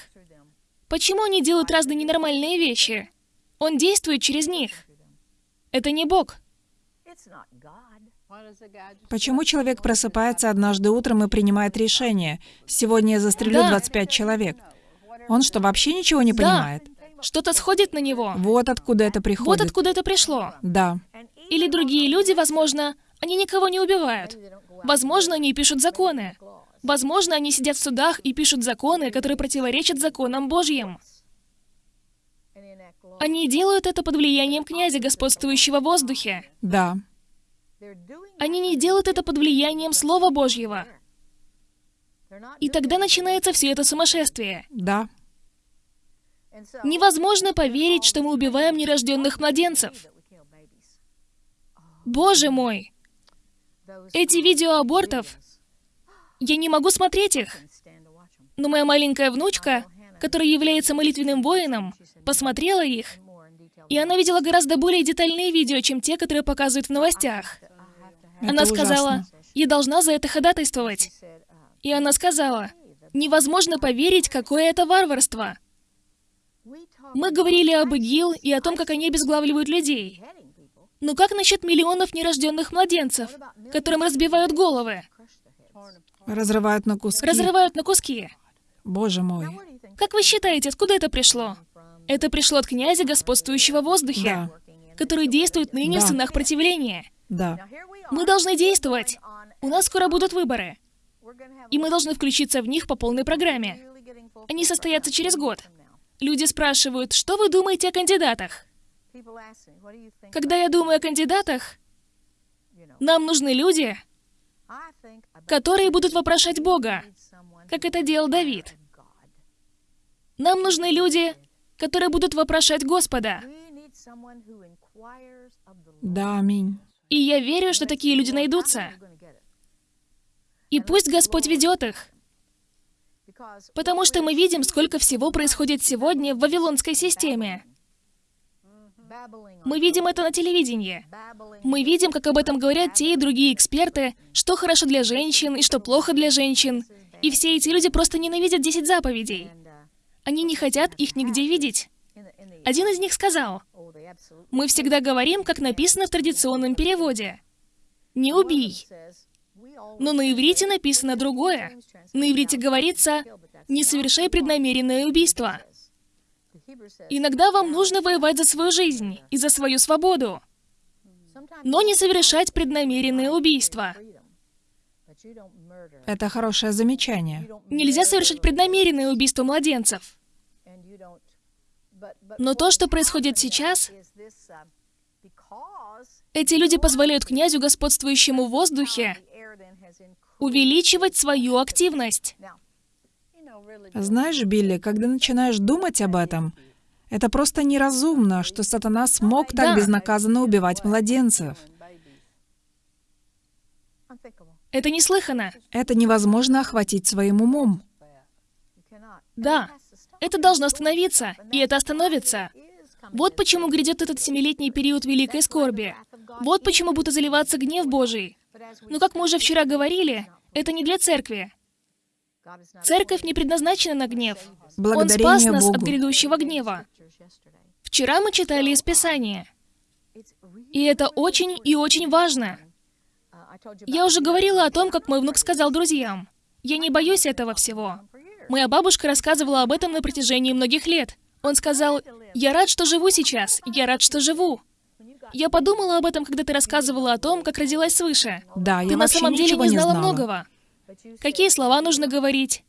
Почему они делают разные ненормальные вещи? Он действует через них. Это не Бог. Почему человек просыпается однажды утром и принимает решение? Сегодня я застрелю Да. 25 человек. Он что, вообще ничего не Да. понимает? Что-то сходит на него. Вот откуда это Вот приходит. откуда это пришло. Да. Или другие люди, возможно, они никого не убивают. Возможно, они пишут законы. Возможно, они сидят в судах и пишут законы, которые противоречат законам Божьим. Они делают это под влиянием князя, господствующего в воздухе. Да. Они не делают это под влиянием Слова Божьего. И тогда начинается все это сумасшествие. Да. Невозможно поверить, что мы убиваем нерожденных младенцев. Боже мой! Эти видео абортов, я не могу смотреть их. Но моя маленькая внучка, которая является молитвенным воином, посмотрела их, и она видела гораздо более детальные видео, чем те, которые показывают в новостях. Она сказала, ужасно. я должна за это ходатайствовать. И она сказала, невозможно поверить, какое это варварство. Мы говорили об ИГИЛ и о том, как они обезглавливают людей. Но как насчет миллионов нерожденных младенцев, которым разбивают головы, Разрывают на куски. разрывают на куски? Боже мой. Как вы считаете, откуда это пришло? Это пришло от князя, господствующего в воздухе, Да. который действует ныне в Да. сынах противления. Да. Мы должны действовать. У нас скоро будут выборы. И мы должны включиться в них по полной программе. Они состоятся через год. Люди спрашивают, что вы думаете о кандидатах? Когда я думаю о кандидатах, нам нужны люди, которые будут вопрошать Бога, как это делал Давид. Нам нужны люди, которые будут вопрошать Господа. Да, аминь. И я верю, что такие люди найдутся. И пусть Господь ведет их. Потому что мы видим, сколько всего происходит сегодня в вавилонской системе. Мы видим это на телевидении. Мы видим, как об этом говорят те и другие эксперты, что хорошо для женщин и что плохо для женщин. И все эти люди просто ненавидят 10 заповедей. Они не хотят их нигде видеть. Один из них сказал, «Мы всегда говорим, как написано в традиционном переводе. Не убий». Но на иврите написано другое. На иврите говорится «не совершай преднамеренное убийство». Иногда вам нужно воевать за свою жизнь и за свою свободу, но не совершать преднамеренное убийство. Это хорошее замечание. Нельзя совершать преднамеренное убийство младенцев. Но то, что происходит сейчас, эти люди позволяют князю, господствующему в воздухе, увеличивать свою активность. Знаешь, Билли, когда начинаешь думать об этом, это просто неразумно, что сатана смог так Да. безнаказанно убивать младенцев. Это неслыханно. Это невозможно охватить своим умом. Да, это должно остановиться, и это остановится. Вот почему грядет этот семилетний период великой скорби. Вот почему будет заливаться гнев Божий. Но как мы уже вчера говорили, это не для церкви. Церковь не предназначена на гнев. Он спас нас Богу. от грядущего гнева. Вчера мы читали из Писания. И это очень и очень важно. Я уже говорила о том, как мой внук сказал друзьям. Я не боюсь этого всего. Моя бабушка рассказывала об этом на протяжении многих лет. Он сказал, я рад, что живу сейчас, я рад, что живу. Я подумала об этом, когда ты рассказывала о том, как родилась свыше. Да, я Ты на самом деле не не знала знала. многого. Какие слова нужно говорить?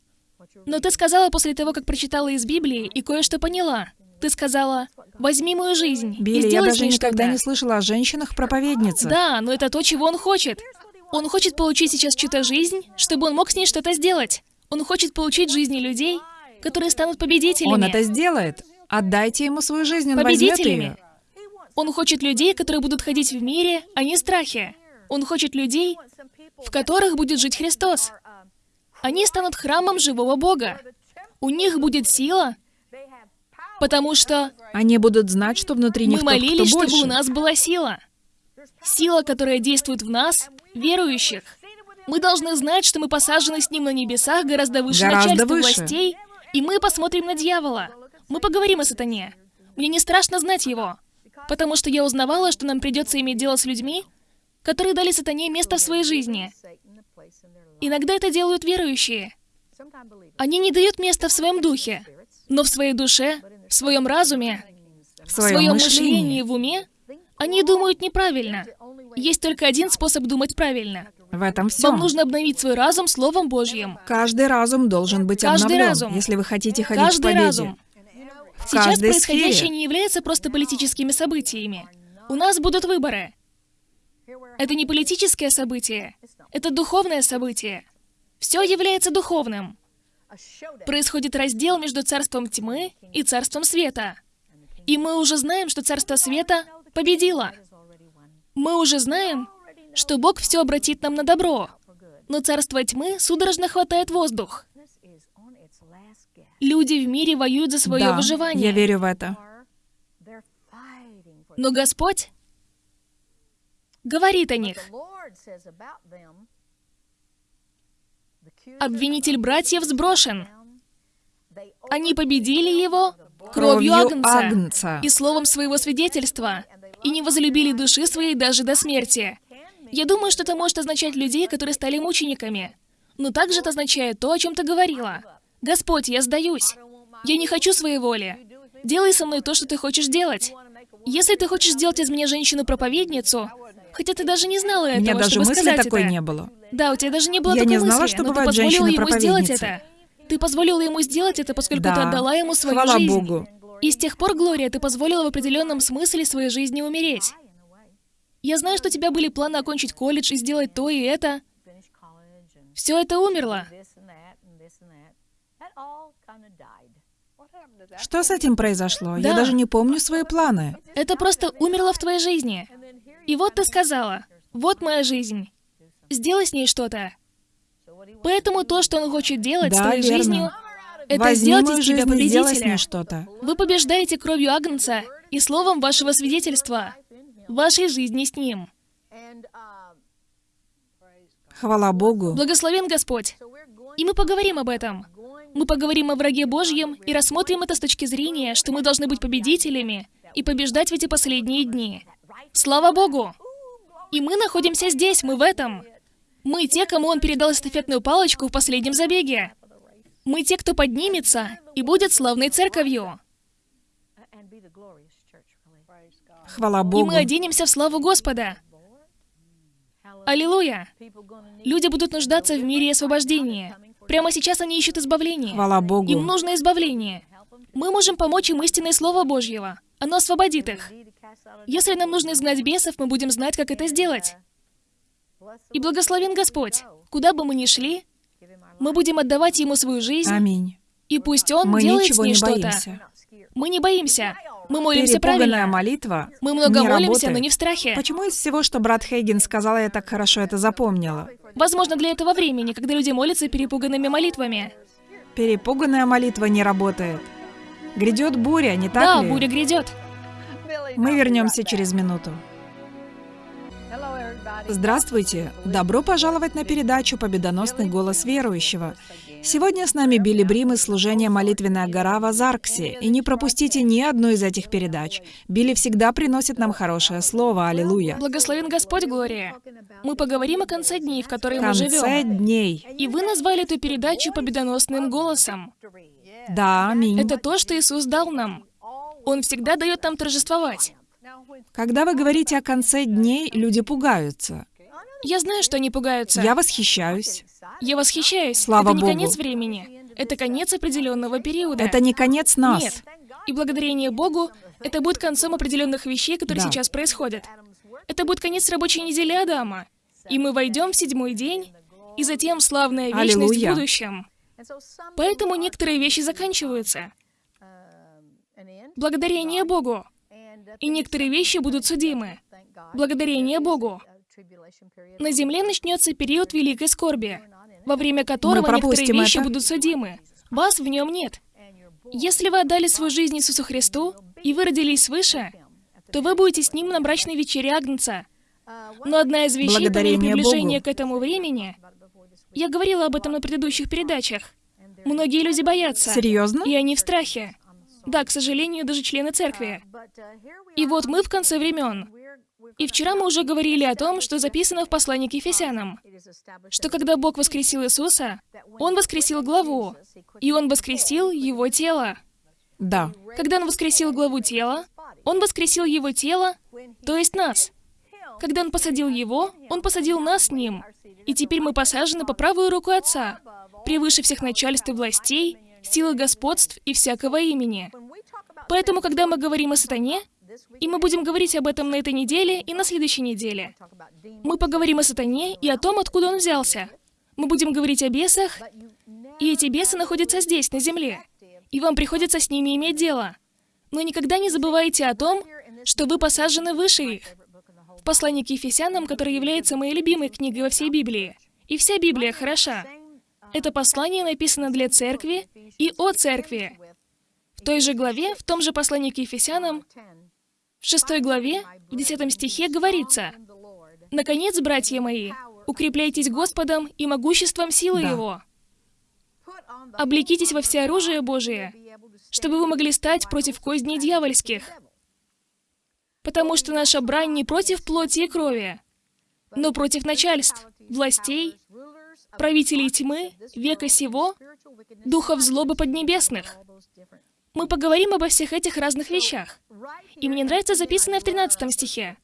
Но ты сказала после того, как прочитала из Библии и кое-что поняла. Ты сказала, возьми мою жизнь и Билли, я сделай с даже никогда что-то». не слышала о женщинах-проповедницах. Да, но это то, чего он хочет. Он хочет получить сейчас чью-то жизнь, чтобы он мог с ней что-то сделать. Он хочет получить жизни людей которые станут победителями. Он это сделает. Отдайте ему свою жизнь, он возьмет ее. Он хочет людей, которые будут ходить в мире, а не страхе. Он хочет людей, в которых будет жить Христос. Они станут храмом живого Бога. У них будет сила, потому что Они будут знать, что внутри них мы молились, кто чтобы у нас была сила. Сила, которая действует в нас, верующих. Мы должны знать, что мы посажены с ним на небесах гораздо выше Гораздо начальства выше. властей, и мы посмотрим на дьявола. Мы поговорим о сатане. Мне не страшно знать его, потому что я узнавала, что нам придется иметь дело с людьми, которые дали сатане место в своей жизни. Иногда это делают верующие. Они не дают места в своем духе, но в своей душе, в своем разуме, в в своем своем мышлении. в уме, они думают неправильно. Есть только один способ думать правильно. В этом все. Вам нужно обновить свой разум Словом Божьим. Каждый разум должен быть Каждый обновлен, разум. если вы хотите ходить Каждый победе. разум. Сейчас происходящее сфере. не является просто политическими событиями. У нас будут выборы. Это не политическое событие, это духовное событие. Все является духовным. Происходит раздел между царством тьмы и царством света. И мы уже знаем, что царство света победило. Мы уже знаем, что Бог все обратит нам на добро. Но царство тьмы судорожно хватает воздух. Люди в мире воюют за свое да, выживание. я верю в это. Но Господь говорит о них. Обвинитель братьев сброшен. Они победили его кровью Агнца Агнца. и словом своего свидетельства, и не возлюбили души своей даже до смерти. Я думаю, что это может означать людей, которые стали мучениками. Но также это означает то, о чем ты говорила. Господь, я сдаюсь. Я не хочу своей воли. Делай со мной то, что ты хочешь делать. Если ты хочешь сделать из меня женщину-проповедницу, хотя ты даже не знала У этого, меня даже мысли такой это. не было. Да, у тебя даже не было Я такой не знала, мысли, что но ты позволила ему сделать это. Ты позволила ему сделать это, поскольку ты Да. отдала ему свою Хвала жизнь. Богу. И с тех пор, Глория, ты позволила в определенном смысле своей жизни умереть. Я знаю, что у тебя были планы окончить колледж и сделать то и это. Все это умерло. Что с этим произошло? Я Да. даже не помню свои планы. Это просто умерло в твоей жизни. И вот ты сказала, вот моя жизнь. Сделай с ней что-то. Поэтому то, что он хочет делать с Да, твоей верно. жизнью, это Возьми сделать из тебя с победителя. ней что-то. Вы побеждаете кровью Агнца и словом вашего свидетельства, вашей жизни с ним. Хвала Богу. Благословен Господь. И мы поговорим об этом. Мы поговорим о враге Божьем и рассмотрим это с точки зрения, что мы должны быть победителями и побеждать в эти последние дни. Слава Богу! И мы находимся здесь, мы в этом. Мы те, кому Он передал эстафетную палочку в последнем забеге. Мы те, кто поднимется и будет славной церковью. Хвала И Богу. мы оденемся в славу Господа. Аллилуйя! Люди будут нуждаться в мире и освобождении. Прямо сейчас они ищут избавления. Хвала Богу. Им нужно избавление. Мы можем помочь им истинной Слово Божьего. Оно освободит их. Если нам нужно изгнать бесов, мы будем знать, как это сделать. И благословен Господь. Куда бы мы ни шли, мы будем отдавать Ему свою жизнь, Аминь. и пусть Он Мы делает с ней не что-то. Мы не боимся. Мы молимся Перепуганная правильно. молитва Мы много не молимся, работает. но не в страхе. Почему из всего, что брат Хейген сказал, я так хорошо это запомнила? Возможно, для этого времени, когда люди молятся перепуганными молитвами. Перепуганная молитва не работает. Грядет буря, не так Да, ли? буря грядет. Мы вернемся через минуту. Здравствуйте! Добро пожаловать на передачу «Победоносный голос верующего». Сегодня с нами Билли Брим из служения «Молитвенная гора» в Азарксе. И не пропустите ни одну из этих передач. Билли всегда приносит нам хорошее слово. Аллилуйя. Благословен Господь, Глория. Мы поговорим о конце дней, в которые мы конце живем. дней. И вы назвали эту передачу победоносным голосом. Да, аминь. Это то, что Иисус дал нам. Он всегда дает нам торжествовать. Когда вы говорите о конце дней, люди пугаются. Я знаю, что они пугаются. Я восхищаюсь. Я восхищаюсь. Слава Это не Богу. конец времени. Это конец определенного периода. Это не конец нас. Нет. И благодарение Богу, это будет концом определенных вещей, которые Да. сейчас происходят. Это будет конец рабочей недели Адама. И мы войдем в седьмой день, и затем славная вечность Аллилуйя. в будущем. Поэтому некоторые вещи заканчиваются. Благодарение Богу. И некоторые вещи будут судимы. Благодарение Богу. На земле начнется период великой скорби, во время которого некоторые вещи это. будут судимы. Вас в нем нет. Если вы отдали свою жизнь Иисусу Христу, и вы родились свыше, то вы будете с Ним на брачной вечере Агнца. Но одна из вещей по мере приближения Богу. к этому времени... Я говорила об этом на предыдущих передачах. Многие люди боятся. Серьезно? И они в страхе. Да, к сожалению, даже члены церкви. И вот мы в конце времен. И вчера мы уже говорили о том, что записано в послании к Ефесянам, что когда Бог воскресил Иисуса, Он воскресил главу, и Он воскресил Его тело. Да. Когда Он воскресил главу тела, Он воскресил Его тело, то есть нас. Когда Он посадил Его, Он посадил нас с Ним. И теперь мы посажены по правую руку Отца, превыше всех начальств и властей, силы господств и всякого имени. Поэтому, когда мы говорим о сатане, и мы будем говорить об этом на этой неделе и на следующей неделе. Мы поговорим о сатане и о том, откуда он взялся. Мы будем говорить о бесах, и эти бесы находятся здесь, на земле. И вам приходится с ними иметь дело. Но никогда не забывайте о том, что вы посажены выше их. В послании к Ефесянам, которое является моей любимой книгой во всей Библии. И вся Библия хороша. Это послание написано для церкви и о церкви. В той же главе, в том же послании к Ефесянам, в шестой главе, в десятом стихе говорится, «Наконец, братья мои, укрепляйтесь Господом и могуществом силы да. Его. Облекитесь во все оружие Божие, чтобы вы могли стать против козней дьявольских. Потому что наша брань не против плоти и крови, но против начальств, властей, правителей тьмы, века сего, духов злобы поднебесных. Мы поговорим обо всех этих разных вещах. И мне нравится записанное в 13 стихе.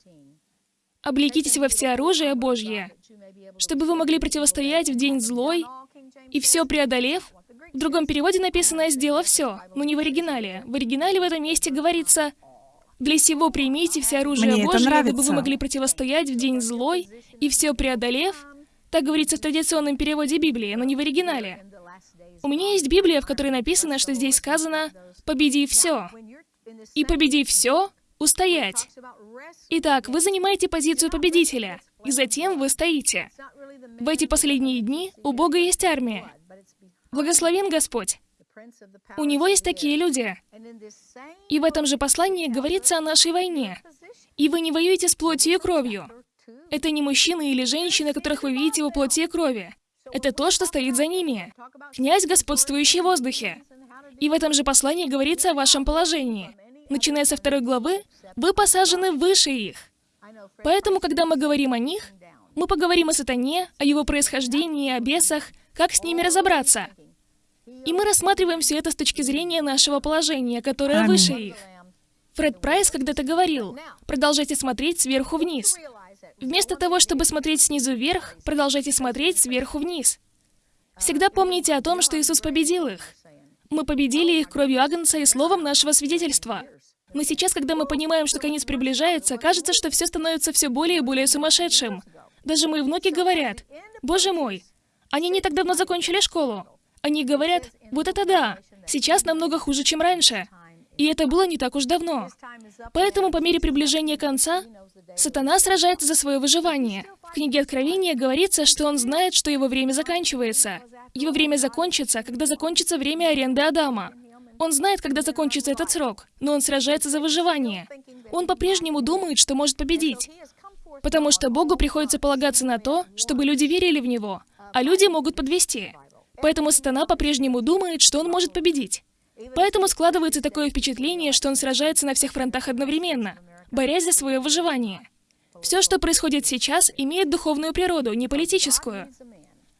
«Облекитесь во все оружие Божье, чтобы вы могли противостоять в день злой, и все преодолев». В другом переводе написано «сделав все», но не в оригинале. В оригинале в этом месте говорится «Для сего примите все оружие Мне Божье, чтобы вы могли противостоять в день злой, и все преодолев». Так говорится в традиционном переводе Библии, но не в оригинале. У меня есть Библия, в которой написано, что здесь сказано «победи все». И победи все, устоять. Итак, вы занимаете позицию победителя, и затем вы стоите. В эти последние дни у Бога есть армия. Благословен Господь. У Него есть такие люди. И в этом же послании говорится о нашей войне. И вы не воюете с плотью и кровью. Это не мужчины или женщины, которых вы видите во плоти и крови. Это то, что стоит за ними. Князь, господствующий в воздухе. И в этом же послании говорится о вашем положении. Начиная со второй главы, вы посажены выше их. Поэтому, когда мы говорим о них, мы поговорим о сатане, о его происхождении, о бесах, как с ними разобраться. И мы рассматриваем все это с точки зрения нашего положения, которое Аминь. выше их. Фред Прайс когда-то говорил, продолжайте смотреть сверху вниз. Вместо того, чтобы смотреть снизу вверх, продолжайте смотреть сверху вниз. Всегда помните о том, что Иисус победил их. Мы победили их кровью Агнца и словом нашего свидетельства. Но сейчас, когда мы понимаем, что конец приближается, кажется, что все становится все более и более сумасшедшим. Даже мои внуки говорят, «Боже мой, они не так давно закончили школу». Они говорят, «Вот это да, сейчас намного хуже, чем раньше». И это было не так уж давно. Поэтому по мере приближения конца, сатана сражается за свое выживание. В книге Откровения говорится, что он знает, что его время заканчивается. Его время закончится, когда закончится время аренды Адама. Он знает, когда закончится этот срок, но он сражается за выживание. Он по-прежнему думает, что может победить. Потому что Богу приходится полагаться на то, чтобы люди верили в Него, а люди могут подвести. Поэтому сатана по-прежнему думает, что он может победить. Поэтому складывается такое впечатление, что он сражается на всех фронтах одновременно, борясь за свое выживание. Все, что происходит сейчас, имеет духовную природу, не политическую.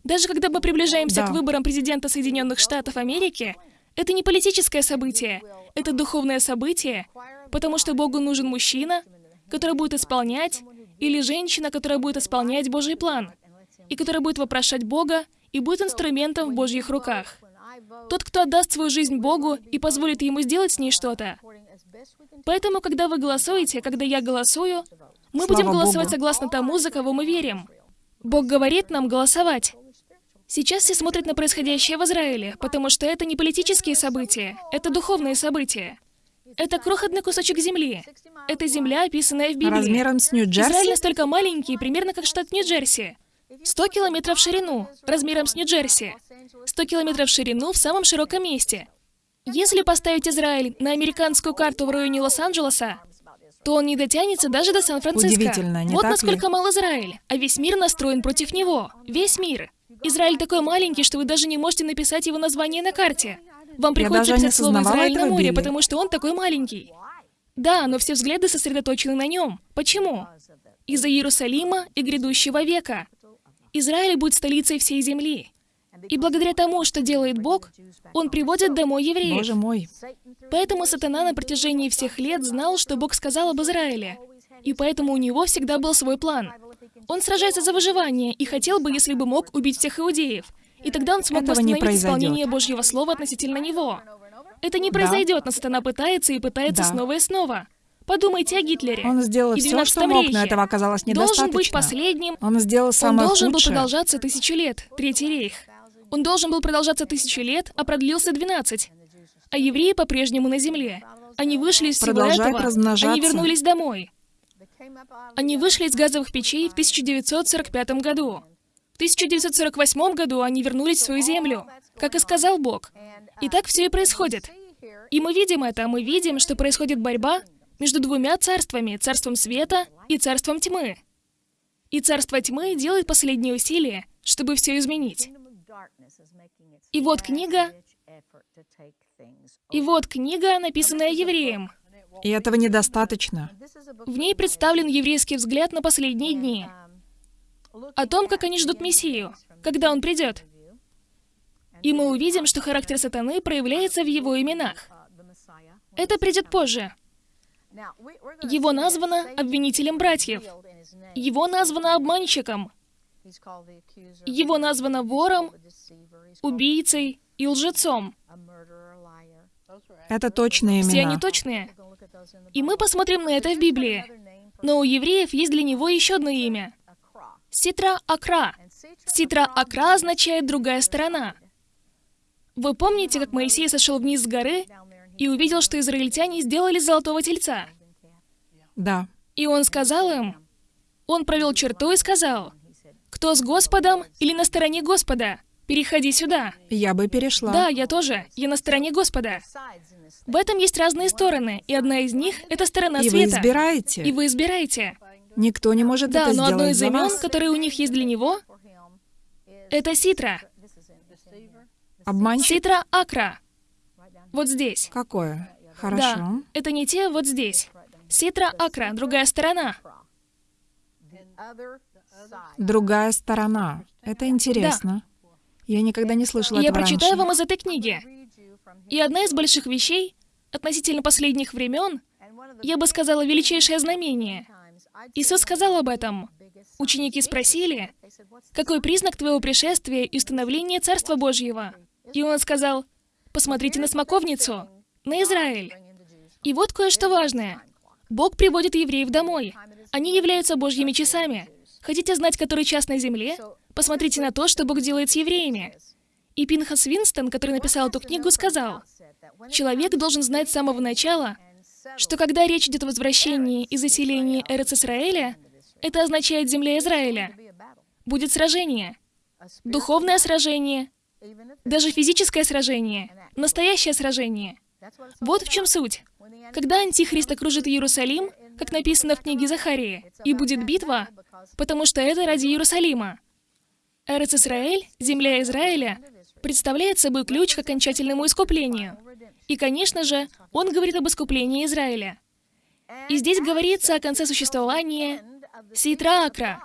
Даже когда мы приближаемся да. к выборам президента Соединенных Штатов Америки, это не политическое событие, это духовное событие, потому что Богу нужен мужчина, который будет исполнять, или женщина, которая будет исполнять Божий план, и которая будет вопрошать Бога и будет инструментом в Божьих руках. Тот, кто отдаст свою жизнь Богу и позволит Ему сделать с ней что-то. Поэтому, когда вы голосуете, когда я голосую, мы Слава будем голосовать Богу. согласно тому, за кого мы верим. Бог говорит нам голосовать. Сейчас все смотрят на происходящее в Израиле, потому что это не политические события, это духовные события. Это крохотный кусочек земли. Это земля, описанная в Библии. Размером с Нью-Джерси? Израиль настолько маленький, примерно как штат Нью-Джерси. 100 километров в ширину, размером с Нью-Джерси. 100 километров в ширину в самом широком месте. Если поставить Израиль на американскую карту в районе Лос-Анджелеса, то он не дотянется даже до Сан-Франциско. Удивительно, не Вот так насколько ли? мал Израиль, а весь мир настроен против него. Весь мир. Израиль такой маленький, что вы даже не можете написать его название на карте. Вам приходится писать слово «Израиль» на море, Билли. потому что он такой маленький. Да, но все взгляды сосредоточены на нем. Почему? Из-за Иерусалима и грядущего века. Израиль будет столицей всей земли. И благодаря тому, что делает Бог, Он приводит домой евреев. Боже мой. Поэтому сатана на протяжении всех лет знал, что Бог сказал об Израиле. И поэтому у него всегда был свой план. Он сражается за выживание и хотел бы, если бы мог, убить всех иудеев. И тогда он смог Этого восстановить исполнение Божьего Слова относительно него. Это не произойдет, но сатана пытается и пытается Да. снова и снова. Подумайте о Гитлере. Он сделал и все, 12 что мог, но этого оказалось недостаточно. Должен быть последним. Он сделал Он самое должен был худшее. продолжаться тысячу лет, Третий рейх. Он должен был продолжаться тысячу лет, а продлился 12. А евреи по-прежнему на земле. Они вышли из всего Продолжают этого. Они вернулись домой. Они вышли из газовых печей в 1945 году. В 1948 году они вернулись в свою землю, как и сказал Бог. И так все и происходит. И мы видим это, мы видим, что происходит борьба между двумя царствами, царством света и царством тьмы. И царство тьмы делает последние усилия, чтобы все изменить. И вот книга, И вот книга, написанная евреем. И этого недостаточно. В ней представлен еврейский взгляд на последние дни, о том, как они ждут Мессию, когда он придет. И мы увидим, что характер сатаны проявляется в его именах. Это придет позже. Его названо обвинителем братьев. Его названо обманщиком, Его названо вором, убийцей и лжецом. Это точные Все они имена. точные. И мы посмотрим на это в Библии. Но у евреев есть для него еще одно имя. Ситра Акра. Ситра Акра означает «другая сторона». Вы помните, как Моисей сошел вниз с горы и увидел, что израильтяне сделали золотого тельца? Да. И он сказал им, он провел черту и сказал, «Кто с Господом или на стороне Господа? Переходи сюда». Я бы перешла. Да, я тоже. Я на стороне Господа. В этом есть разные стороны, и одна из них — это сторона И вы света. избираете. И вы избираете. Никто не может Да, это но одно сделать из имен, которые у них есть для него, это Ситра. Обманщик Ситра Акра. Вот здесь. какое? Да, Хорошо. это не те вот здесь. Ситра Акра, другая сторона. Другая сторона. Это интересно. Я никогда не слышала я этого прочитаю раньше. вам из этой книги. И одна из больших вещей относительно последних времен, я бы сказала, величайшее знамение. Иисус сказал об этом. Ученики спросили, какой признак твоего пришествия и установления Царства Божьего? И он сказал, посмотрите на смоковницу, на Израиль. И вот кое-что важное. Бог приводит евреев домой. Они являются Божьими часами. Хотите знать, который час на земле? Посмотрите на то, что Бог делает с евреями. И Пинхас Винстон, который написал эту книгу, сказал, человек должен знать с самого начала, что когда речь идет о возвращении и заселении Эрец Израиля, это означает земля Израиля. Будет сражение. Духовное сражение, даже физическое сражение, настоящее сражение. Вот в чем суть. Когда Антихрист окружит Иерусалим, как написано в книге Захарии, и будет битва, потому что это ради Иерусалима. Эрец Израиль, земля Израиля, представляет собой ключ к окончательному искуплению. И, конечно же, он говорит об искуплении Израиля. И здесь говорится о конце существования Ситра Акра.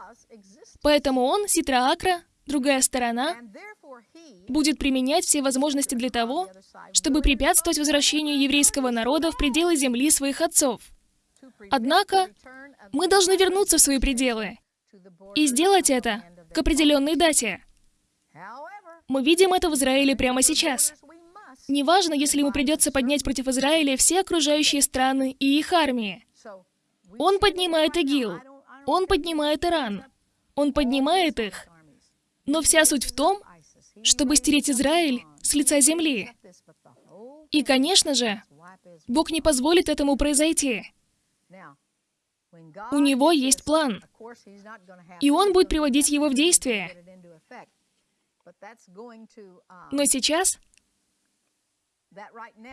Поэтому он, Ситра Акра, другая сторона, будет применять все возможности для того, чтобы препятствовать возвращению еврейского народа в пределы земли своих отцов. Однако, мы должны вернуться в свои пределы и сделать это к определенной дате. Мы видим это в Израиле прямо сейчас. Неважно, если ему придется поднять против Израиля все окружающие страны и их армии. Он поднимает ИГИЛ. Он поднимает Иран. Он поднимает их. Но вся суть в том, чтобы стереть Израиль с лица земли. И, конечно же, Бог не позволит этому произойти. У него есть план, и он будет приводить его в действие. Но сейчас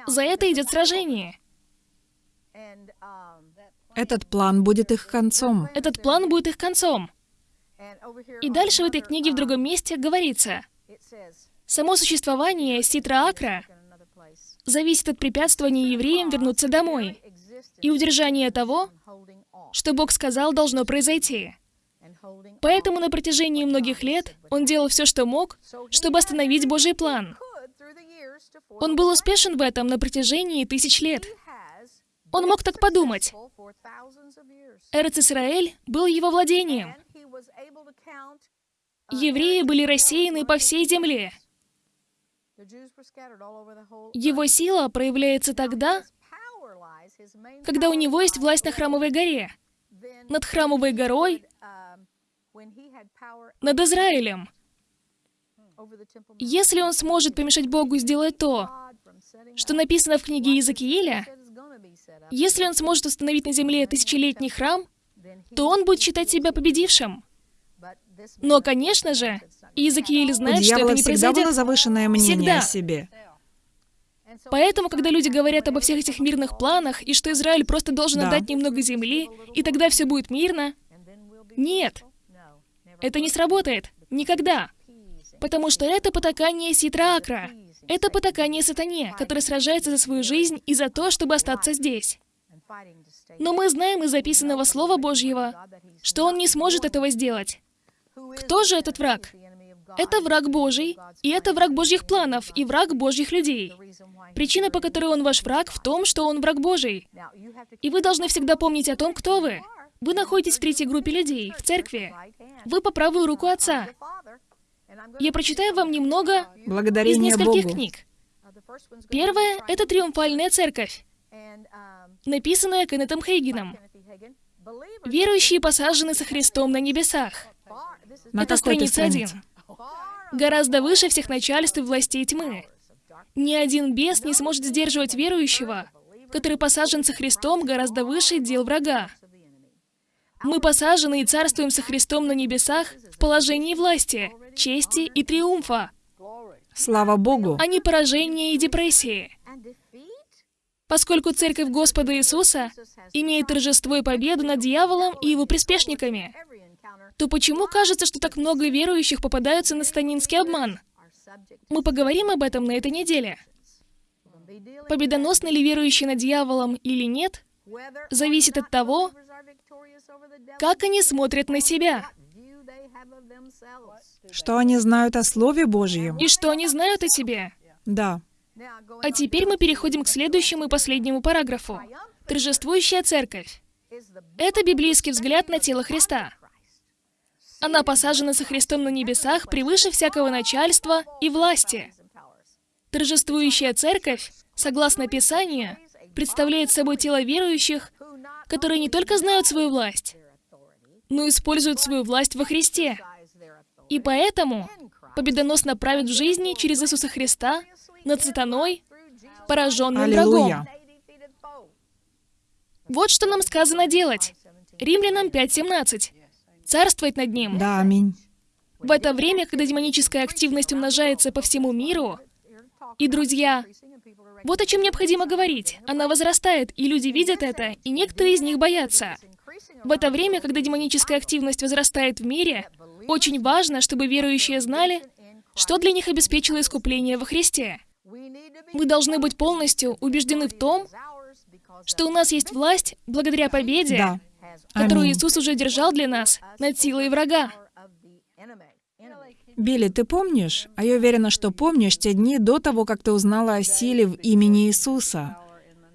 за это идет сражение. Этот план будет их концом. Этот план будет их концом. И дальше в этой книге в другом месте говорится, само существование Ситра Акра зависит от препятствования евреям вернуться домой и удержания того, что Бог сказал должно произойти. Поэтому на протяжении многих лет он делал все, что мог, чтобы остановить Божий план. Он был успешен в этом на протяжении тысяч лет. Он мог так подумать. Эрец Исраэль был его владением. Евреи были рассеяны по всей земле. Его сила проявляется тогда, когда у него есть власть на Храмовой горе, над Храмовой горой, над Израилем. Если он сможет помешать Богу сделать то, что написано в книге Иезекииля, если он сможет установить на земле тысячелетний храм, то он будет считать себя победившим. Но, конечно же, Иезекииль знает, что это не всегда произойдет. было завышенное мнение Всегда. о себе. Поэтому, когда люди говорят обо всех этих мирных планах, и что Израиль просто должен Да. отдать немного земли, и тогда все будет мирно, нет, это не сработает. Никогда. Потому что это потакание Ситра Акра. Это потакание сатане, который сражается за свою жизнь и за то, чтобы остаться здесь. Но мы знаем из записанного Слова Божьего, что он не сможет этого сделать. Кто же этот враг? Это враг Божий, и это враг Божьих планов, и враг Божьих людей. Причина, по которой он ваш враг, в том, что он враг Божий. И вы должны всегда помнить о том, кто вы. Вы находитесь в третьей группе людей, в церкви. Вы по правую руку Отца. Я прочитаю вам немного из нескольких Богу. книг. Первое — это «Триумфальная церковь», написанная Кеннетом Хейгеном. Верующие посажены со Христом на небесах. На Это страница один. странице. Гораздо выше всех начальств и властей тьмы. Ни один бес не сможет сдерживать верующего, который посажен со Христом гораздо выше дел врага. Мы посажены и царствуем со Христом на небесах в положении власти, чести и триумфа, Слава Богу. а не поражения и депрессии. Поскольку Церковь Господа Иисуса имеет торжество и победу над дьяволом и его приспешниками, то почему кажется, что так много верующих попадаются на станинский обман? Мы поговорим об этом на этой неделе. Победоносны ли верующие над дьяволом или нет, зависит от того, как они смотрят на себя Что они знают о Слове Божьем? и что они знают о себе. Да. А теперь мы переходим к следующему и последнему параграфу. Торжествующая церковь. Это библейский взгляд на тело Христа. Она посажена со Христом на небесах превыше всякого начальства и власти. Торжествующая церковь, согласно Писанию, представляет собой тело верующих, которые не только знают свою власть, но используют свою власть во Христе. И поэтому победоносно правят в жизни через Иисуса Христа над сатаной, пораженным врагом. Аллилуйя. Вот что нам сказано делать. Римлянам 5.17. Царствовать над ним. Да, аминь. В это время, когда демоническая активность умножается по всему миру, и, друзья, вот о чем необходимо говорить. Она возрастает, и люди видят это, и некоторые из них боятся. В это время, когда демоническая активность возрастает в мире, очень важно, чтобы верующие знали, что для них обеспечило искупление во Христе. Мы должны быть полностью убеждены в том, что у нас есть власть благодаря победе, Да. Которую. Иисус уже держал для нас над силой врага. Билли, ты помнишь? А я уверена, что помнишь те дни до того, как ты узнала о силе в имени Иисуса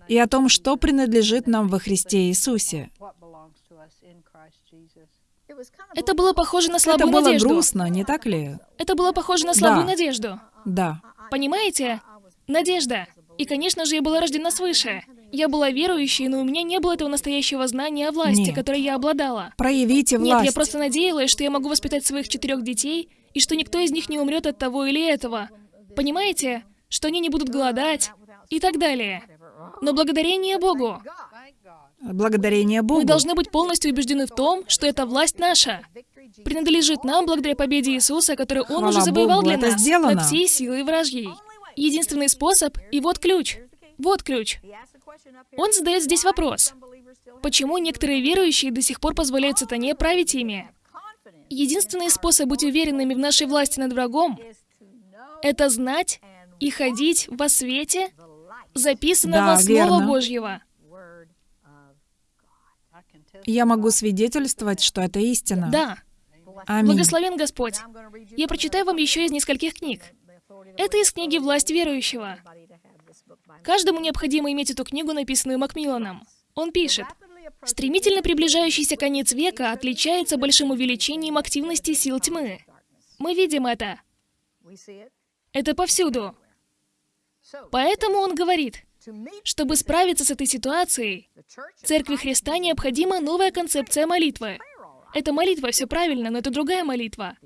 и о том, что принадлежит нам во Христе Иисусе. Это было похоже на Это слабую было надежду. грустно, не так ли? Это было похоже на слабую Да. надежду. Да. Понимаете? Надежда. И, конечно же, я была рождена свыше. Я была верующей, но у меня не было этого настоящего знания о власти, Нет. которой я обладала. Проявите власть. Нет, я просто надеялась, что я могу воспитать своих четырех детей, и что никто из них не умрет от того или этого. Понимаете? Что они не будут голодать и так далее. Но благодарение Богу, Благодарение Богу. мы должны быть полностью убеждены в том, что эта власть наша. Принадлежит нам благодаря победе Иисуса, которую Он Хвала уже завоевал Богу, для нас сделано. над всей силой вражьей. Единственный способ, и вот ключ. Вот ключ. Он задает здесь вопрос. Почему некоторые верующие до сих пор позволяют сатане править ими? Единственный способ быть уверенными в нашей власти над врагом — это знать и ходить во свете, записанного Да, Слова верно. Божьего. Я могу свидетельствовать, что это истина. Да, Аминь. благословен Господь. Я прочитаю вам еще из нескольких книг. Это из книги «Власть верующего». Каждому необходимо иметь эту книгу, написанную Макмилланом. Он пишет, «Стремительно приближающийся конец века отличается большим увеличением активности сил тьмы. Мы видим это. Это повсюду. Поэтому он говорит, чтобы справиться с этой ситуацией, Церкви Христа необходима новая концепция молитвы. Эта молитва все правильно, но это другая молитва.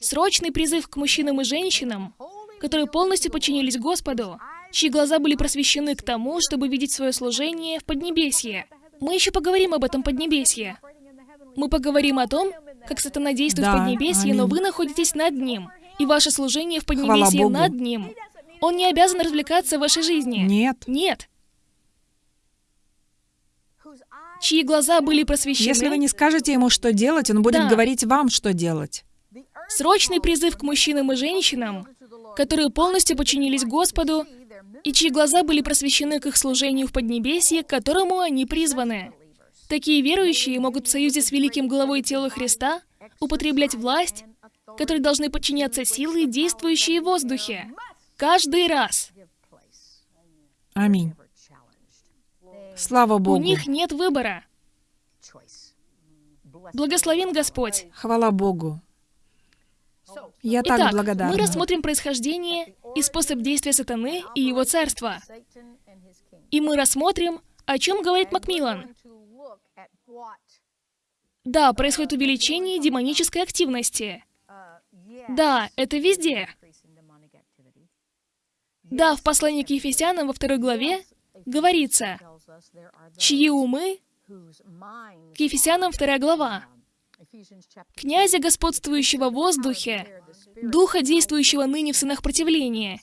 Срочный призыв к мужчинам и женщинам, которые полностью подчинились Господу, чьи глаза были просвещены к тому, чтобы видеть свое служение в Поднебесье. Мы еще поговорим об этом Поднебесье. Мы поговорим о том, как сатана действует Да, в Поднебесье, но аминь. вы находитесь над ним, и ваше служение в Поднебесье над ним. Он не обязан развлекаться в вашей жизни. Нет. Нет. Чьи глаза были просвещены, Если вы не скажете ему, что делать, он будет Да. говорить вам, что делать. срочный призыв к мужчинам и женщинам, которые полностью подчинились Господу, и чьи глаза были просвещены к их служению в Поднебесье, к которому они призваны. Такие верующие могут в союзе с великим главой тела Христа употреблять власть, которой должны подчиняться силы, действующие в воздухе. Каждый раз. Аминь. Слава У Богу. них нет выбора. Благословен Господь. Хвала Богу. Я так Итак, благодарна. мы рассмотрим происхождение и способ действия сатаны и его царства. И мы рассмотрим, о чем говорит Макмиллан. Да, происходит увеличение демонической активности. Да, это везде. Да, в послании к Ефесянам во второй главе говорится, чьи умы, к Ефесянам вторая глава, князя, господствующего в воздухе, духа, действующего ныне в сынах противления.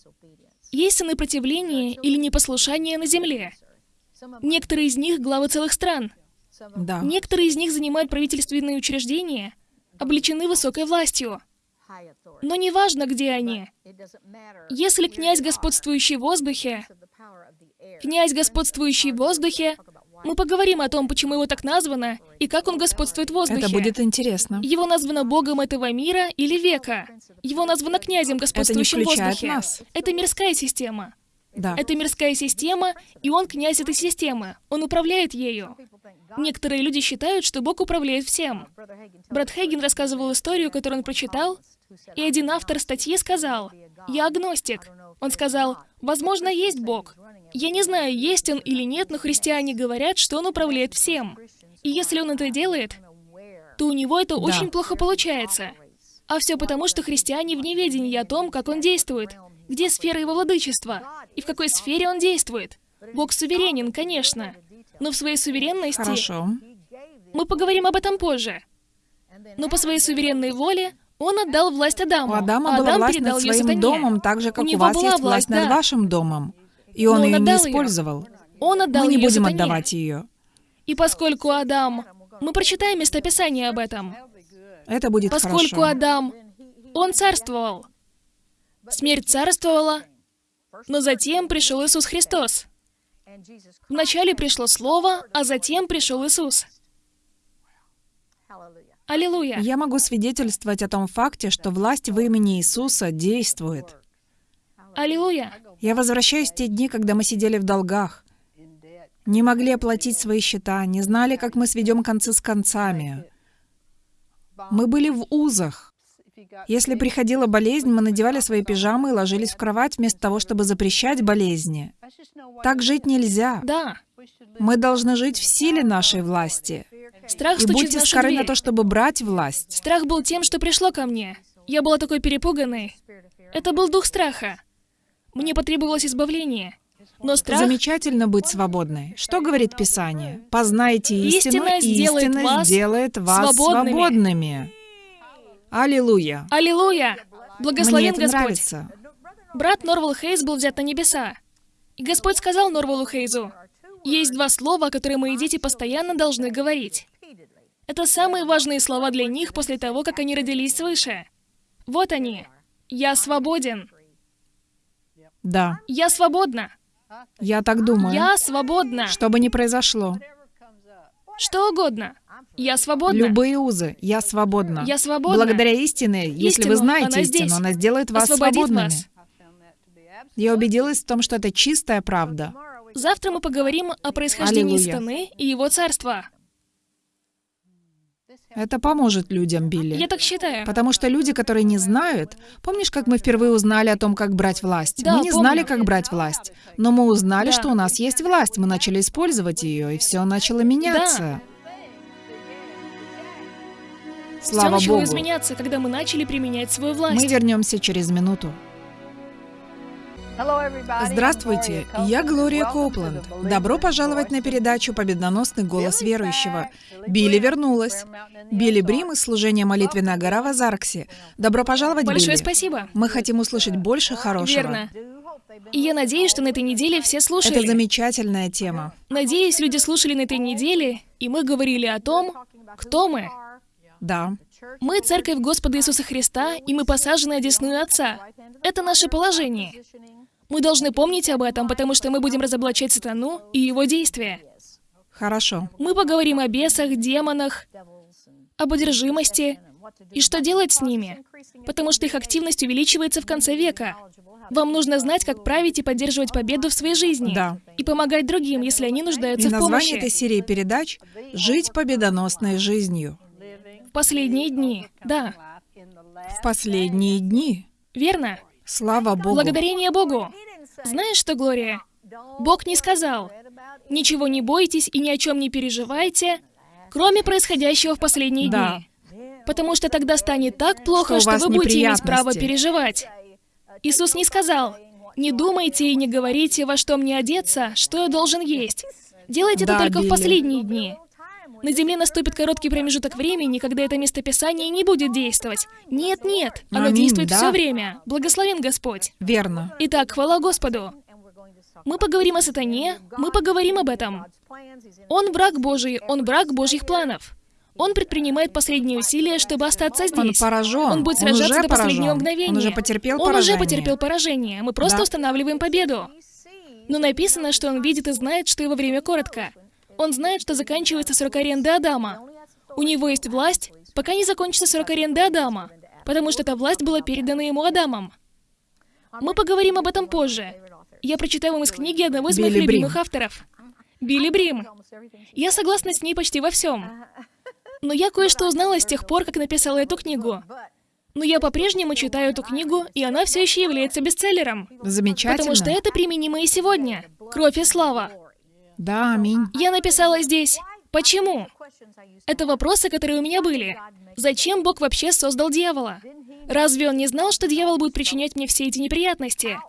Есть сыны противления или непослушания на земле. Некоторые из них — главы целых стран. Да. Некоторые из них занимают правительственные учреждения, облечены высокой властью. Но неважно, где они. Если князь, господствующий в воздухе, князь, господствующий в воздухе, мы поговорим о том, почему его так названо и как он господствует в воздухе. Это будет интересно. Его названо богом этого мира или века. Его названо князем, господствующим в воздухе. нас. Это мирская система. Да. Это мирская система, и он князь этой системы. Он управляет ею. Некоторые люди считают, что Бог управляет всем. Брат Хейген рассказывал историю, которую он прочитал, и один автор статьи сказал, «Я агностик». Он сказал, «Возможно, есть Бог. Я не знаю, есть он или нет, но христиане говорят, что он управляет всем. И если он это делает, то у него это очень плохо получается. А все потому, что христиане в неведении о том, как он действует, где сфера его владычества, и в какой сфере он действует. Бог суверенен, конечно, но в своей суверенности Хорошо. мы поговорим об этом позже. Но по своей суверенной воле он отдал власть Адаму, У Адама а была Адам власть передал над своим домом, так же, как у, него вас была есть власть власть, над да. вашим домом. И он Но он ее не использовал. Он отдал Мы не ее будем сатане. отдавать ее. И поскольку Адам... Мы прочитаем местописание об этом. Это будет Поскольку хорошо. Адам... Он царствовал. Смерть царствовала, но затем пришел Иисус Христос. Вначале пришло Слово, а затем пришел Иисус. Аллилуйя. Я могу свидетельствовать о том факте, что власть в имени Иисуса действует. Аллилуйя. Я возвращаюсь в те дни, когда мы сидели в долгах. Не могли оплатить свои счета, не знали, как мы сведем концы с концами. Мы были в узах. Если приходила болезнь, мы надевали свои пижамы и ложились в кровать вместо того, чтобы запрещать болезни. Так жить нельзя. Да. Мы должны жить в силе нашей власти. Страх И будьте скоры дверь. на то, чтобы брать власть. Страх был тем, что пришло ко мне. Я была такой перепуганной. Это был дух страха. Мне потребовалось избавление. Но страх... Замечательно быть свободной. Что говорит Писание? Познайте истину, Истина сделает истина вас сделает вас свободными. свободными. Аллилуйя. Аллилуйя! Мне Благословен это Господь. нравится. Брат Норвал Хейз был взят на небеса. И Господь сказал Норвалу Хейзу, есть два слова, которые мои дети постоянно должны говорить. Это самые важные слова для них после того, как они родились свыше. Вот они. Я свободен. Да, Я свободна. я так думаю. Я свободна. Что бы ни произошло, Что угодно. Я свободна. любые узы, я свободна. Я свободна. Благодаря истине, если Истину, вы знаете она здесь. истину, она сделает вас Освободит свободными. вас. Я убедилась в том, что это чистая правда. Завтра мы поговорим о происхождении Аллилуйя. страны и его царства. Это поможет людям, Билли. Я так считаю. Потому что люди, которые не знают... Помнишь, как мы впервые узнали о том, как брать власть? Да, мы не помню. знали, как брать власть. Но мы узнали, Да. что у нас есть власть. Мы начали использовать ее, и все начало меняться. Все Слава начало Богу. изменяться, когда мы начали применять свою власть. Мы вернемся через минуту. Здравствуйте, я Глория Коупланд. Добро пожаловать на передачу «Победоносный голос верующего». Билли вернулась. Билли Брим из служения «Молитвенная гора» в Азарксе. Добро пожаловать, Большое Билли. спасибо. Мы хотим услышать больше хорошего. Верно. И я надеюсь, что на этой неделе все слушали. Это замечательная тема. Надеюсь, люди слушали на этой неделе, и мы говорили о том, кто мы. Да. Мы Церковь Господа Иисуса Христа, и мы посажены одесную Отца. Это наше положение. Мы должны помнить об этом, потому что мы будем разоблачать сатану и его действия. Хорошо. Мы поговорим о бесах, демонах, об одержимости и что делать с ними, потому что их активность увеличивается в конце века. Вам нужно знать, как править и поддерживать победу в своей жизни. Да. И помогать другим, если они нуждаются И в название помощи. этой серии передач «Жить победоносной жизнью». В последние дни. Да, В последние дни. верно. Слава Богу. Благодарение Богу. Знаешь что, Глория? Бог не сказал, ничего не бойтесь и ни о чем не переживайте, кроме происходящего в последние Да. дни. Потому что тогда станет так плохо, Что что, вы будете иметь право переживать. Иисус не сказал, не думайте и не говорите, во что мне одеться, что я должен есть. Делайте Да, это только Билли. в последние дни. На земле наступит короткий промежуток времени, когда это местописание не будет действовать. Нет, нет, оно Аминь, действует да. все время. Благословен Господь. Верно. Итак, хвала Господу. Мы поговорим о сатане, мы поговорим об этом. Он враг Божий, он враг Божьих планов. Он предпринимает последние усилия, чтобы остаться Он здесь. поражен. Он будет Он сражаться уже до последнего поражен. мгновения. Он уже потерпел Он поражение. уже потерпел поражение. Мы просто Да. устанавливаем победу. Но написано, что он видит и знает, что его время коротко. Он знает, что заканчивается срок аренды Адама. У него есть власть, пока не закончится срок аренды Адама, потому что эта власть была передана ему Адамом. Мы поговорим об этом позже. Я прочитаю вам из книги одного из моих Билли Брим. любимых авторов. Билли Брим. Я согласна с ней почти во всем. Но я кое-что узнала с тех пор, как написала эту книгу. Но я по-прежнему читаю эту книгу, и она все еще является бестселлером. Замечательно. Потому что это применимо и сегодня. Кровь и слава. Да, аминь. Я написала здесь. Почему? Это вопросы, которые у меня были. Зачем Бог вообще создал дьявола? Разве он не знал, что дьявол будет причинять мне все эти неприятности?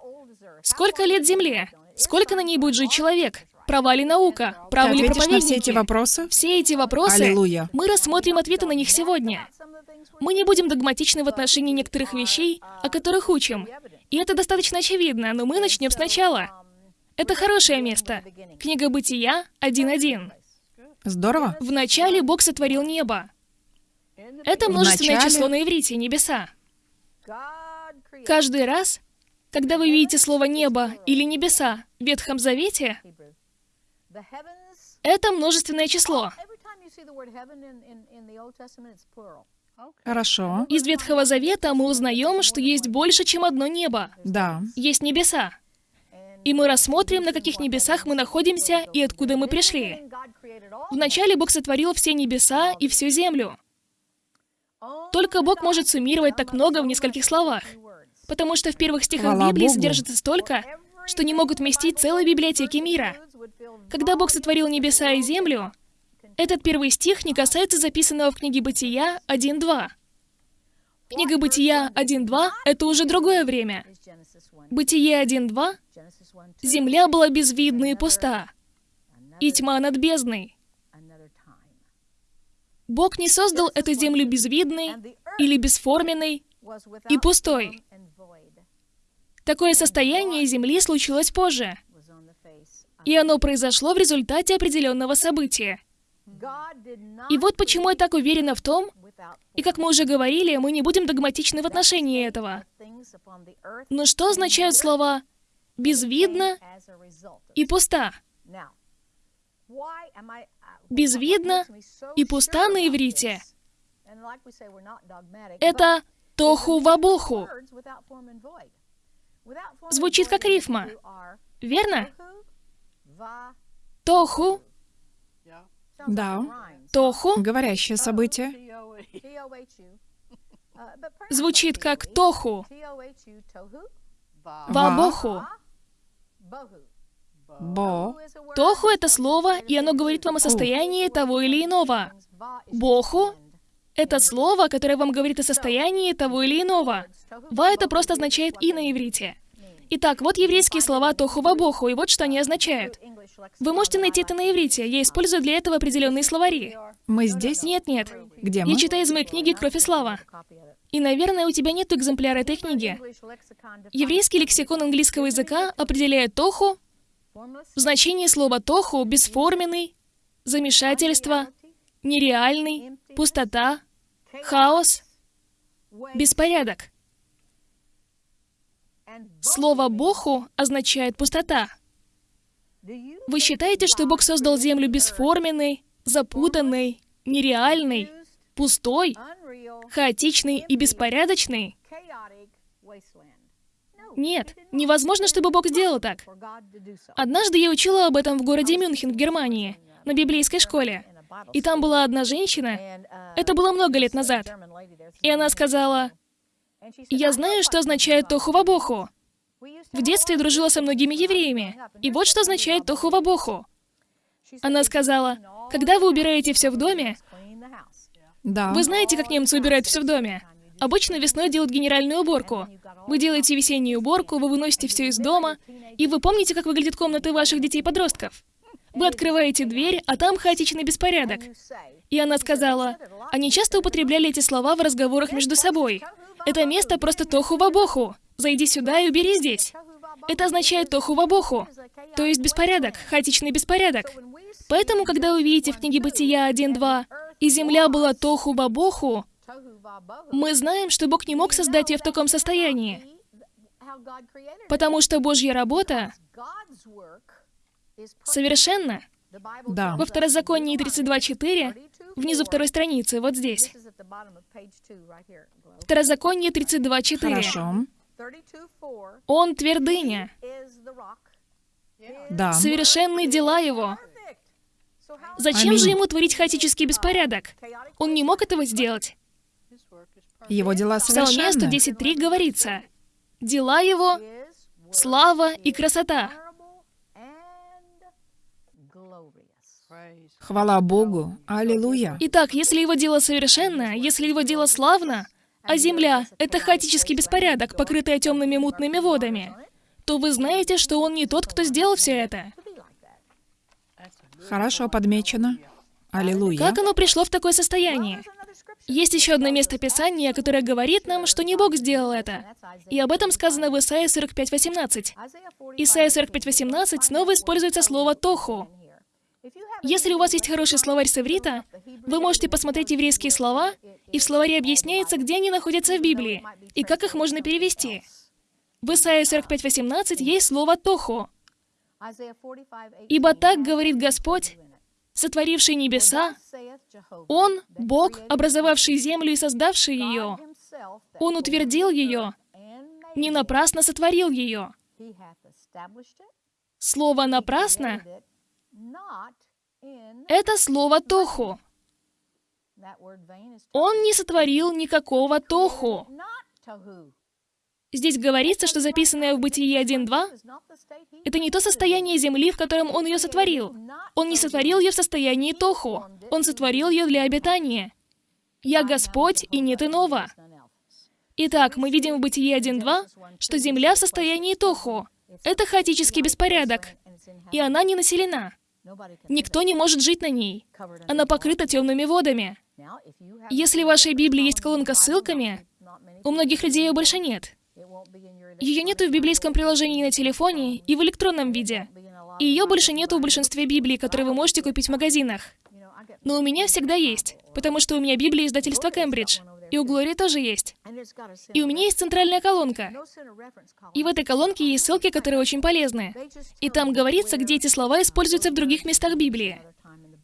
Сколько лет Земле? Сколько на ней будет жить человек? Права ли наука? Ты Правы ли ответишь на проповедники? все эти вопросы? Все эти вопросы, Аллилуйя. мы рассмотрим ответы на них сегодня. Мы не будем догматичны в отношении некоторых вещей, о которых учим. И это достаточно очевидно, но мы начнем сначала. Это хорошее место. Книга Бытия 1.1. Здорово. Вначале Бог сотворил небо. Это множественное Вначале? число на иврите, небеса. Каждый раз, когда вы видите слово «небо» или «небеса» в Ветхом Завете, это множественное число. Хорошо. Из Ветхого Завета мы узнаем, что есть больше, чем одно небо. Да. Есть небеса. И мы рассмотрим, на каких небесах мы находимся и откуда мы пришли. Вначале Бог сотворил все небеса и всю землю. Только Бог может суммировать так много в нескольких словах. Потому что в первых стихах Хвала Библии Богу. содержится столько, что не могут вместить целой библиотеки мира. Когда Бог сотворил небеса и землю, этот первый стих не касается записанного в книге Бытия 1.2. Книга Бытия 1.2 — это уже другое время. Бытие 1.2 — земля была безвидна и пуста, и тьма над бездной. Бог не создал эту землю безвидной или бесформенной и пустой. Такое состояние Земли случилось позже, и оно произошло в результате определенного события. И вот почему я так уверена в том, и как мы уже говорили, мы не будем догматичны в отношении этого. Но что означают слова «безвидно» и «пуста»? безвидно и пуста на иврите. Это «тоху вабоху». Звучит как рифма, верно? Тоху, Да. тоху Говорящее событие. звучит как тоху, Ва. вабоху. Бо. Тоху — это слово, и оно говорит вам о состоянии того или иного. Боху — это слово, которое вам говорит о состоянии того или иного. Ва — это просто означает «и» на иврите. Итак, вот еврейские слова тоху вабоху, и вот что они означают. Вы можете найти это на иврите, я использую для этого определенные словари. Мы здесь? Нет-нет, Где мы? я читаю из моей книги «Кровь и слава». И, наверное, у тебя нет экземпляра этой книги. Еврейский лексикон английского языка определяет тоху в значении слова тоху бесформенный, замешательство, нереальный, пустота, хаос, беспорядок. Слово «боху» означает «пустота». Вы считаете, что Бог создал Землю бесформенной, запутанной, нереальной, пустой, хаотичной и беспорядочной? Нет, невозможно, чтобы Бог сделал так. Однажды я учила об этом в городе Мюнхен в Германии, на библейской школе. И там была одна женщина, это было много лет назад, и она сказала, «Я знаю, что означает тоху-вабоху. В детстве дружила со многими евреями, и вот что означает тоху-вабоху». Она сказала, «Когда вы убираете все в доме, Да. вы знаете, как немцы убирают все в доме? Обычно весной делают генеральную уборку. Вы делаете весеннюю уборку, вы выносите все из дома, и вы помните, как выглядят комнаты ваших детей-подростков? Вы открываете дверь, а там хаотичный беспорядок. И она сказала, они часто употребляли эти слова в разговорах между собой. Это место просто тоху-вабоху. Зайди сюда и убери здесь. Это означает тоху-вабоху, то есть беспорядок, хаотичный беспорядок. Поэтому, когда вы видите в книге Бытия 1.2 «И земля была тоху-бабоху», мы знаем, что Бог не мог создать ее в таком состоянии, потому что Божья работа совершенна. Да. Во Второзаконии 32.4, внизу второй страницы, вот здесь. Второзаконие 32.4. Хорошо. Он твердыня, Да. совершенны дела его. Зачем Аминь. же ему творить хаотический беспорядок? Он не мог этого сделать. Его дела В Псалме совершенны. 110.3 говорится, «Дела его, слава и красота». Хвала Богу. Аллилуйя. Итак, если его дело совершенно, если его дело славно, а земля — это хаотический беспорядок, покрытая темными мутными водами, то вы знаете, что он не тот, кто сделал все это. Хорошо подмечено. Аллилуйя. Как оно пришло в такое состояние? Есть еще одно место Писания, которое говорит нам, что не Бог сделал это. И об этом сказано в Исаии 45.18. Исайя 45.18 снова используется слово «тоху». Если у вас есть хороший словарь с иврита, вы можете посмотреть еврейские слова, и в словаре объясняется, где они находятся в Библии, и как их можно перевести. В Исаии 45.18 есть слово «тоху». «Ибо так говорит Господь, сотворивший небеса, Он, Бог, образовавший землю и создавший ее. Он утвердил ее, не напрасно сотворил ее». Слово «напрасно» — это слово «тоху». Он не сотворил никакого тоху. Здесь говорится, что записанное в Бытии 1.2 — это не то состояние земли, в котором он ее сотворил. Он не сотворил ее в состоянии тоху. Он сотворил ее для обитания. «Я Господь, и нет иного». Итак, мы видим в Бытии 1.2, что земля в состоянии тоху. Это хаотический беспорядок, и она не населена. Никто не может жить на ней. Она покрыта темными водами. Если в вашей Библии есть колонка с ссылками, у многих людей ее больше нет. Ее нету в библейском приложении на телефоне и в электронном виде. И ее больше нету в большинстве Библий, которые вы можете купить в магазинах. Но у меня всегда есть, потому что у меня Библия издательства Кембридж. И у Глории тоже есть. И у меня есть центральная колонка. И в этой колонке есть ссылки, которые очень полезны. И там говорится, где эти слова используются в других местах Библии.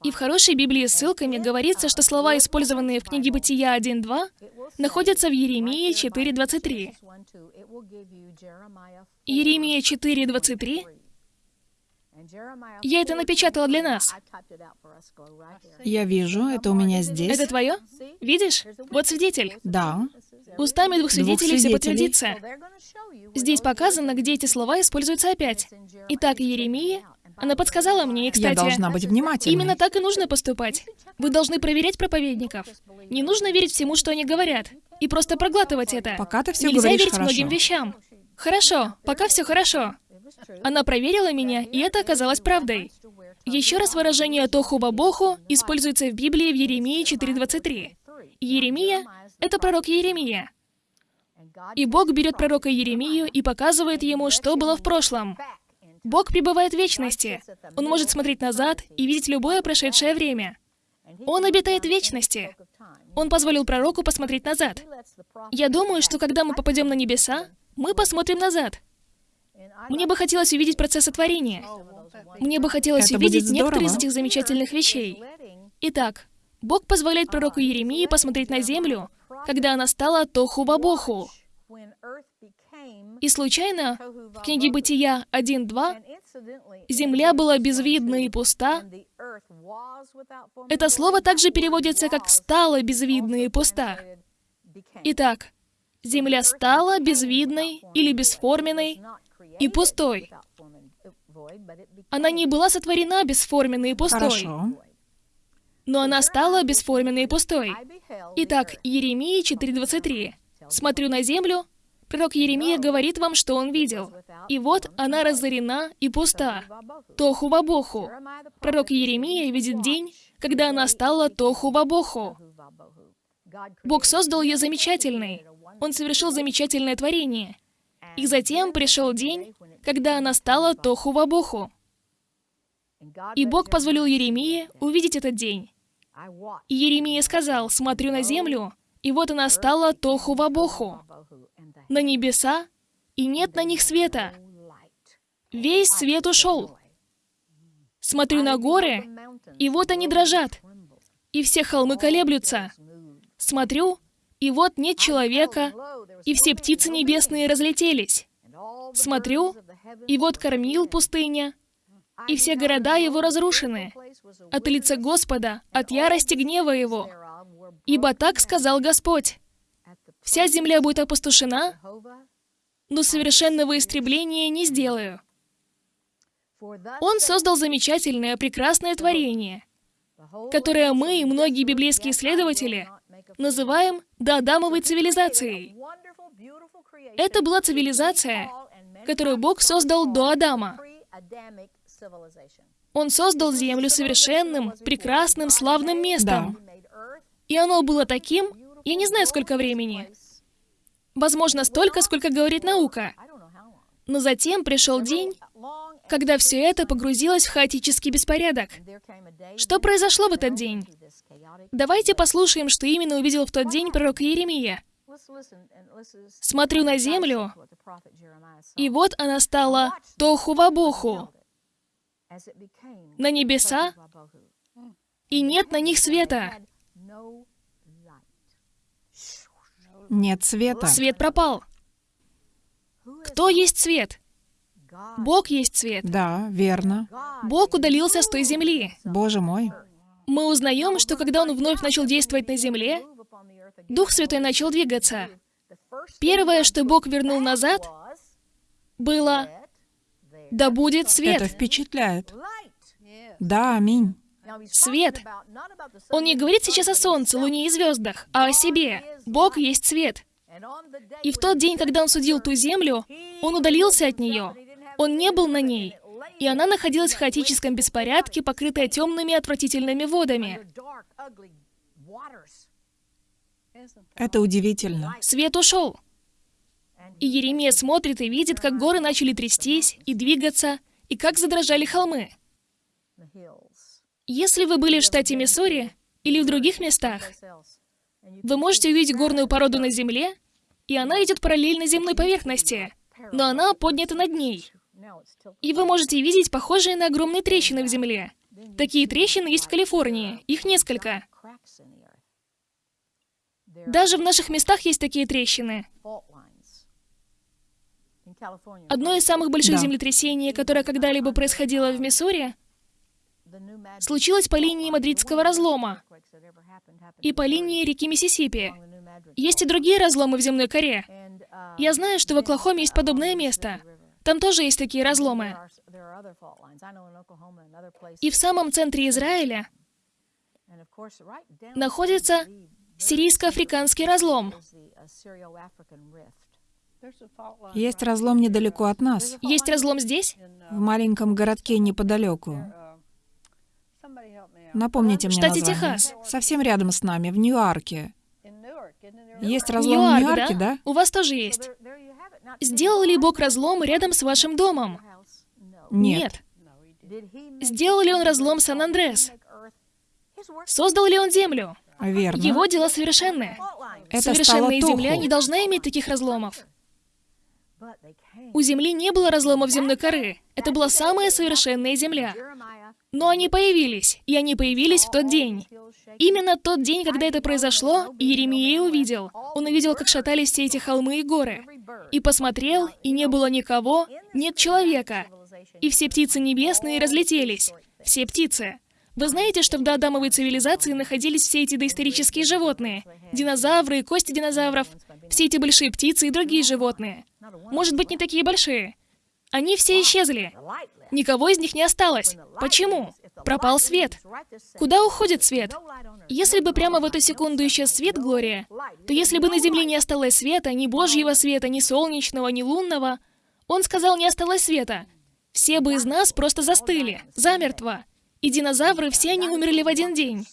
И в хорошей Библии с ссылками говорится, что слова, использованные в книге Бытия 1.2, находятся в Еремии 4.23. Еремия 4.23 я это напечатала для нас. Я вижу, это у меня здесь. Это твое? Видишь? Вот свидетель. Да. Устами двух свидетелей двух все свидетелей. подтвердится. Здесь показано, где эти слова используются опять. Итак, Еремия, она подсказала мне, и, кстати, Я должна быть внимательной. именно так и нужно поступать. Вы должны проверять проповедников. Не нужно верить всему, что они говорят, и просто проглатывать это. Пока ты всё Нельзя верить хорошо. многим вещам. Хорошо, пока все хорошо. Она проверила меня, и это оказалось правдой. Еще раз выражение «тоху бабоху» используется в Библии в Еремии 4.23. Еремия — это пророк Еремия. И Бог берет пророка Еремию и показывает ему, что было в прошлом. Бог пребывает в вечности. Он может смотреть назад и видеть любое прошедшее время. Он обитает в вечности. Он позволил пророку посмотреть назад. Я думаю, что когда мы попадем на небеса, мы посмотрим назад. Мне бы хотелось увидеть процесс сотворения. Мне бы хотелось Это увидеть некоторые из этих замечательных вещей. Итак, Бог позволяет пророку Еремии посмотреть на землю, когда она стала тоху-бабоху. И случайно в книге Бытия 1.2 земля была безвидна и пуста. Это слово также переводится как «стала безвидна и пуста». Итак, земля стала безвидной или бесформенной и пустой. Она не была сотворена бесформенной и пустой, Хорошо. но она стала бесформенной и пустой. Итак, Еремия 4.23. «Смотрю на землю, пророк Еремия говорит вам, что он видел. И вот она разорена и пуста. Тоху-бабоху. Пророк Еремия видит день, когда она стала тоху-бабоху. Бог создал ее замечательной. Он совершил замечательное творение. И затем пришел день, когда она стала тоху-бабоху. И Бог позволил Еремии увидеть этот день. И Еремия сказал, «Смотрю на землю, и вот она стала тоху-бабоху, на небеса, и нет на них света. Весь свет ушел. Смотрю на горы, и вот они дрожат, и все холмы колеблются. Смотрю, и вот нет человека, и все птицы небесные разлетелись. Смотрю, и вот кормил пустыня, и все города его разрушены от лица Господа, от ярости гнева его. Ибо так сказал Господь. Вся земля будет опустошена, но совершенного истребления не сделаю. Он создал замечательное, прекрасное творение, которое мы и многие библейские исследователи называем доадамовой цивилизацией. Это была цивилизация, которую Бог создал до Адама. Он создал Землю совершенным, прекрасным, славным местом. И оно было таким, я не знаю, сколько времени. Возможно, столько, сколько говорит наука. Но затем пришел день, когда все это погрузилось в хаотический беспорядок. Что произошло в этот день? Давайте послушаем, что именно увидел в тот день пророк Иеремия. Смотрю на землю, и вот она стала тоху-вабоху, на небеса, и нет на них света. Нет света. Свет пропал. Кто есть свет? Бог есть свет. Да, верно. Бог удалился с той земли. Боже мой. мы узнаем, что когда Он вновь начал действовать на земле, Дух Святой начал двигаться. Первое, что Бог вернул назад, было «Да будет свет». Это впечатляет. Да, аминь. Свет. Он не говорит сейчас о солнце, луне и звездах, а о себе. Бог есть свет. И в тот день, когда он судил ту землю, он удалился от нее. Он не был на ней. И она находилась в хаотическом беспорядке, покрытая темными отвратительными водами. Это удивительно. Свет ушел. И Еремия смотрит и видит, как горы начали трястись и двигаться, и как задрожали холмы. Если вы были в штате Миссури или в других местах, вы можете увидеть горную породу на земле, и она идет параллельно земной поверхности, но она поднята над ней. И вы можете видеть похожие на огромные трещины в земле. Такие трещины есть в Калифорнии, их несколько. Даже в наших местах есть такие трещины. Одно из самых больших Да. землетрясений, которое когда-либо происходило в Миссури, случилось по линии Мадридского разлома и по линии реки Миссисипи. Есть и другие разломы в земной коре. Я знаю, что в Оклахоме есть подобное место. Там тоже есть такие разломы. И в самом центре Израиля находится сирийско-африканский разлом. Есть разлом недалеко от нас, Есть разлом здесь? в маленьком городке неподалеку. Напомните мне штате название. Техас. Совсем рядом с нами, в Ньюарке. Есть разлом Ньюарк, в Ньюарке, да? У вас тоже есть. Сделал ли Бог разлом рядом с вашим домом? Нет. Сделал ли он разлом Сан-Андрес? Создал ли он землю? Верно. Его дела совершенны. Это Совершенная земля не должна иметь таких разломов. У земли не было разломов земной коры. Это была самая совершенная земля. Но они появились, и они появились в тот день. Именно тот день, когда это произошло, Иеремия увидел. Он увидел, как шатались все эти холмы и горы. И посмотрел, и не было никого, нет человека. И все птицы небесные разлетелись. Все птицы. Вы знаете, что в доадамовой цивилизации находились все эти доисторические животные? Динозавры, кости динозавров, все эти большие птицы и другие животные. Может быть, не такие большие. Они все исчезли. Никого из них не осталось. Почему? Пропал свет. Куда уходит свет? Если бы прямо в эту секунду исчез свет, Глория, то если бы на Земле не осталось света, ни Божьего света, ни солнечного, ни лунного, он сказал, не осталось света, все бы из нас просто застыли, замертво. И динозавры, все они умерли в один день.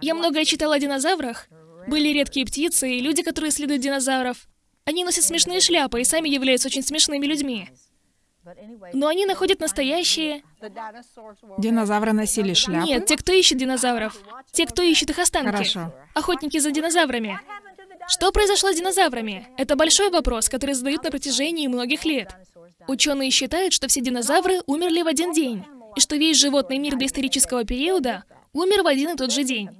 Я многое читала о динозаврах. Были редкие птицы и люди, которые исследуют динозавров. Они носят смешные шляпы и сами являются очень смешными людьми. Но они находят настоящие... Динозавры носили шляпы? Нет, те, кто ищет динозавров. Те, кто ищет их останки. Хорошо. Охотники за динозаврами. Что произошло с динозаврами? Это большой вопрос, который задают на протяжении многих лет. Ученые считают, что все динозавры умерли в один день, и что весь животный мир доисторического периода умер в один и тот же день.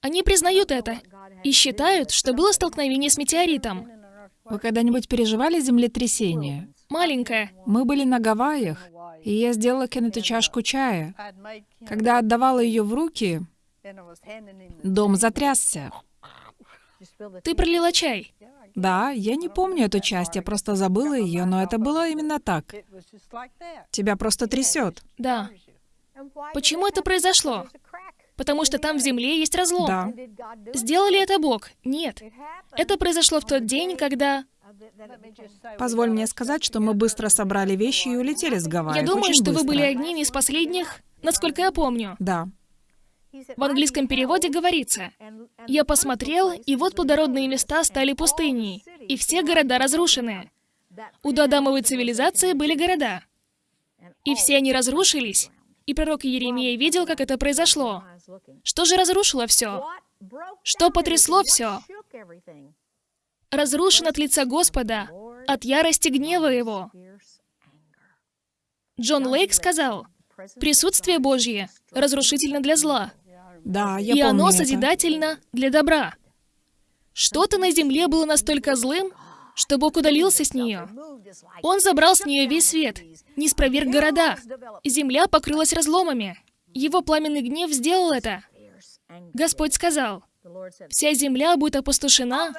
Они признают это и считают, что было столкновение с метеоритом. Вы когда-нибудь переживали землетрясение? Маленькое. Мы были на Гавайях, и я сделала Кеннету чашку чая. Когда отдавала ее в руки, дом затрясся. Ты пролила чай. Да, я не помню эту часть, я просто забыла ее, но это было именно так. Тебя просто трясет. Да. Почему это произошло? Потому что там в земле есть разлом. Да. Сделал ли это Бог? Нет. Это произошло в тот день, когда... Позволь мне сказать, что мы быстро собрали вещи и улетели с Гавайев. Я думаю, Очень что вы быстро. были одними из последних, насколько я помню. Да. В английском переводе говорится, «Я посмотрел, и вот плодородные места стали пустыней, и все города разрушены». У доадамовой цивилизации были города, и все они разрушились, и пророк Иеремия видел, как это произошло. Что же разрушило все? Что потрясло все? Разрушен от лица Господа, от ярости гнева Его. Джон Лейк сказал, «Присутствие Божье разрушительно для зла, Да, я и помню оно это. созидательно для добра». Что-то на земле было настолько злым, что Бог удалился с нее. Он забрал с нее весь свет, не спроверг города, земля покрылась разломами. Его пламенный гнев сделал это. Господь сказал, «Вся земля будет опустошена,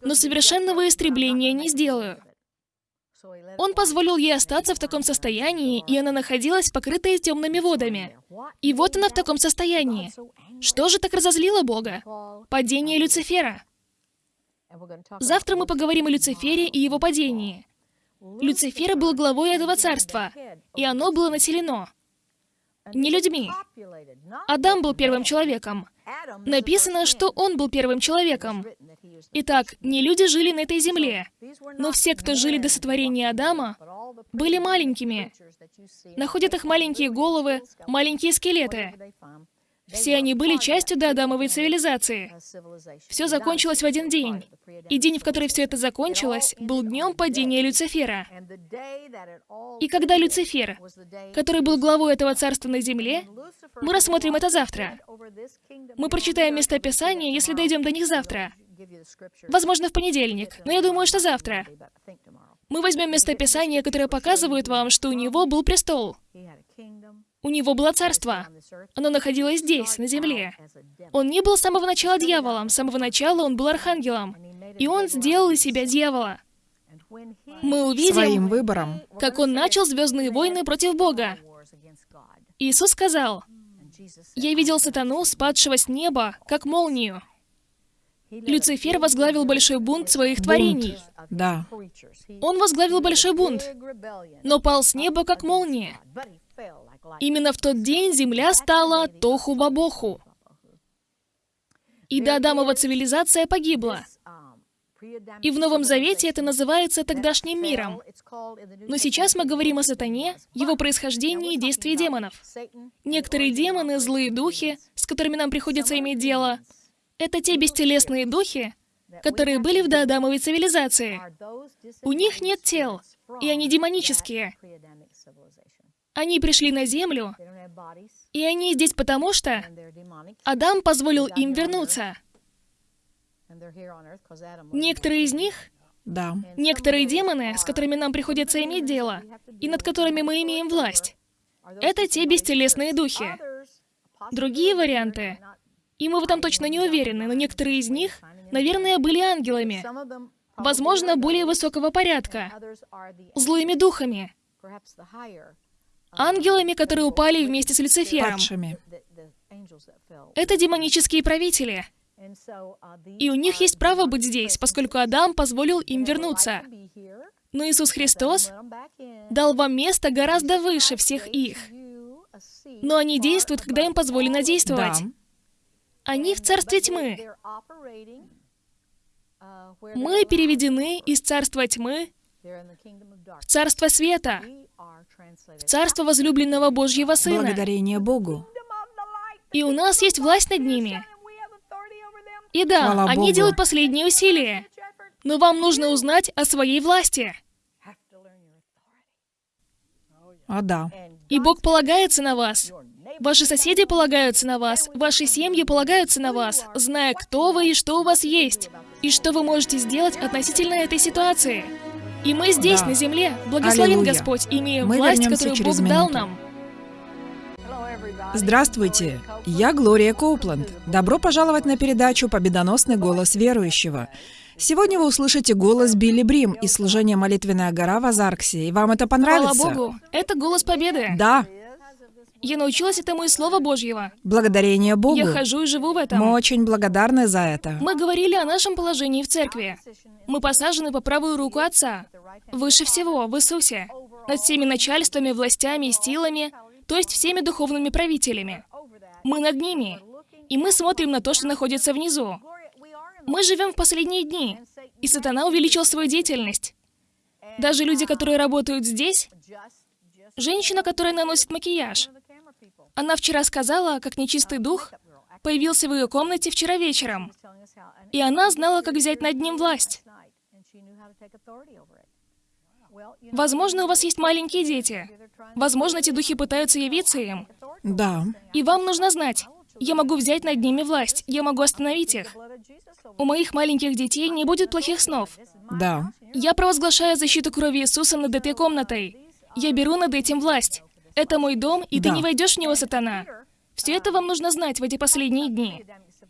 но совершенного истребления не сделаю». Он позволил ей остаться в таком состоянии, и она находилась покрытая темными водами. И вот она в таком состоянии. Что же так разозлило Бога? Падение Люцифера. Завтра мы поговорим о Люцифере и его падении. Люцифер был главой этого царства, и оно было населено не людьми. Адам был первым человеком. Написано, что он был первым человеком. Итак, не люди жили на этой земле, но все, кто жили до сотворения Адама, были маленькими. Находят их маленькие головы, маленькие скелеты. Все они были частью доадамовой цивилизации. Все закончилось в один день. И день, в который все это закончилось, был днем падения Люцифера. И когда Люцифер, который был главой этого царства на земле, мы рассмотрим это завтра. Мы прочитаем местописание, если дойдем до них завтра. Возможно, в понедельник, но я думаю, что завтра. Мы возьмем местописание, которое показывает вам, что у него был престол. У него было царство. Оно находилось здесь, на земле. Он не был с самого начала дьяволом, с самого начала он был архангелом. И он сделал из себя дьявола. Мы увидим, Своим выбором. как он начал Звездные войны против Бога. Иисус сказал, «Я видел сатану, спадшего с неба, как молнию». Люцифер возглавил большой бунт своих творений. Да. Он возглавил большой бунт, но пал с неба, как молния. Именно в тот день земля стала тоху-бабоху. И Доадамова цивилизация погибла. И в Новом Завете это называется тогдашним миром. Но сейчас мы говорим о сатане, его происхождении и действии демонов. Некоторые демоны, злые духи, с которыми нам приходится иметь дело, это те бестелесные духи, которые были в доадамовой цивилизации. У них нет тел, и они демонические. Они пришли на Землю, и они здесь потому, что Адам позволил им вернуться. Некоторые из них, Да. некоторые демоны, с которыми нам приходится иметь дело, и над которыми мы имеем власть, это те бестелесные духи. Другие варианты, и мы в этом точно не уверены, но некоторые из них, наверное, были ангелами, возможно, более высокого порядка, злыми духами, ангелами, которые упали вместе с Люцифером. Падшими. Это демонические правители. И у них есть право быть здесь, поскольку Адам позволил им вернуться. Но Иисус Христос дал вам место гораздо выше всех их. Но они действуют, когда им позволено действовать. Да. Они в царстве тьмы. Мы переведены из царства тьмы в царство света, в царство возлюбленного Божьего Сына. Благодарение Богу. И у нас есть власть над ними. И да, Хвала они Богу. делают последние усилия. Но вам нужно узнать о своей власти. А да. И Бог полагается на вас. Ваши соседи полагаются на вас, ваши семьи полагаются на вас, зная, кто вы и что у вас есть, и что вы можете сделать относительно этой ситуации. И мы здесь, Да. на земле, благословен Аллилуйя. Господь, имея Мы власть, которую через Бог дал минуту. нам. Здравствуйте, я Глория Коупленд. Добро пожаловать на передачу «Победоносный голос верующего». Сегодня вы услышите голос Билли Брим из служения «Молитвенная гора» в Азарксе. И вам это Слава понравится? Богу, это голос победы. Да, Я научилась этому из Слова Божьего. благодарение Богу. Я хожу и живу в этом. Мы очень благодарны за это. Мы говорили о нашем положении в церкви. Мы посажены по правую руку Отца. Выше всего, в Иисусе. Над всеми начальствами, властями и силами, то есть всеми духовными правителями. Мы над ними. И мы смотрим на то, что находится внизу. Мы живем в последние дни, и сатана увеличил свою деятельность. Даже люди, которые работают здесь, женщина, которая наносит макияж, она вчера сказала, как нечистый дух появился в ее комнате вчера вечером, и она знала, как взять над ним власть. Возможно, у вас есть маленькие дети. Возможно, эти духи пытаются явиться им. Да, И вам нужно знать, я могу взять над ними власть, я могу остановить их. У моих маленьких детей не будет плохих снов. да. Я провозглашаю защиту крови Иисуса над этой комнатой. Я беру над этим власть. Это мой дом, и ты Да. не войдешь в него, сатана. Все это вам нужно знать в эти последние дни.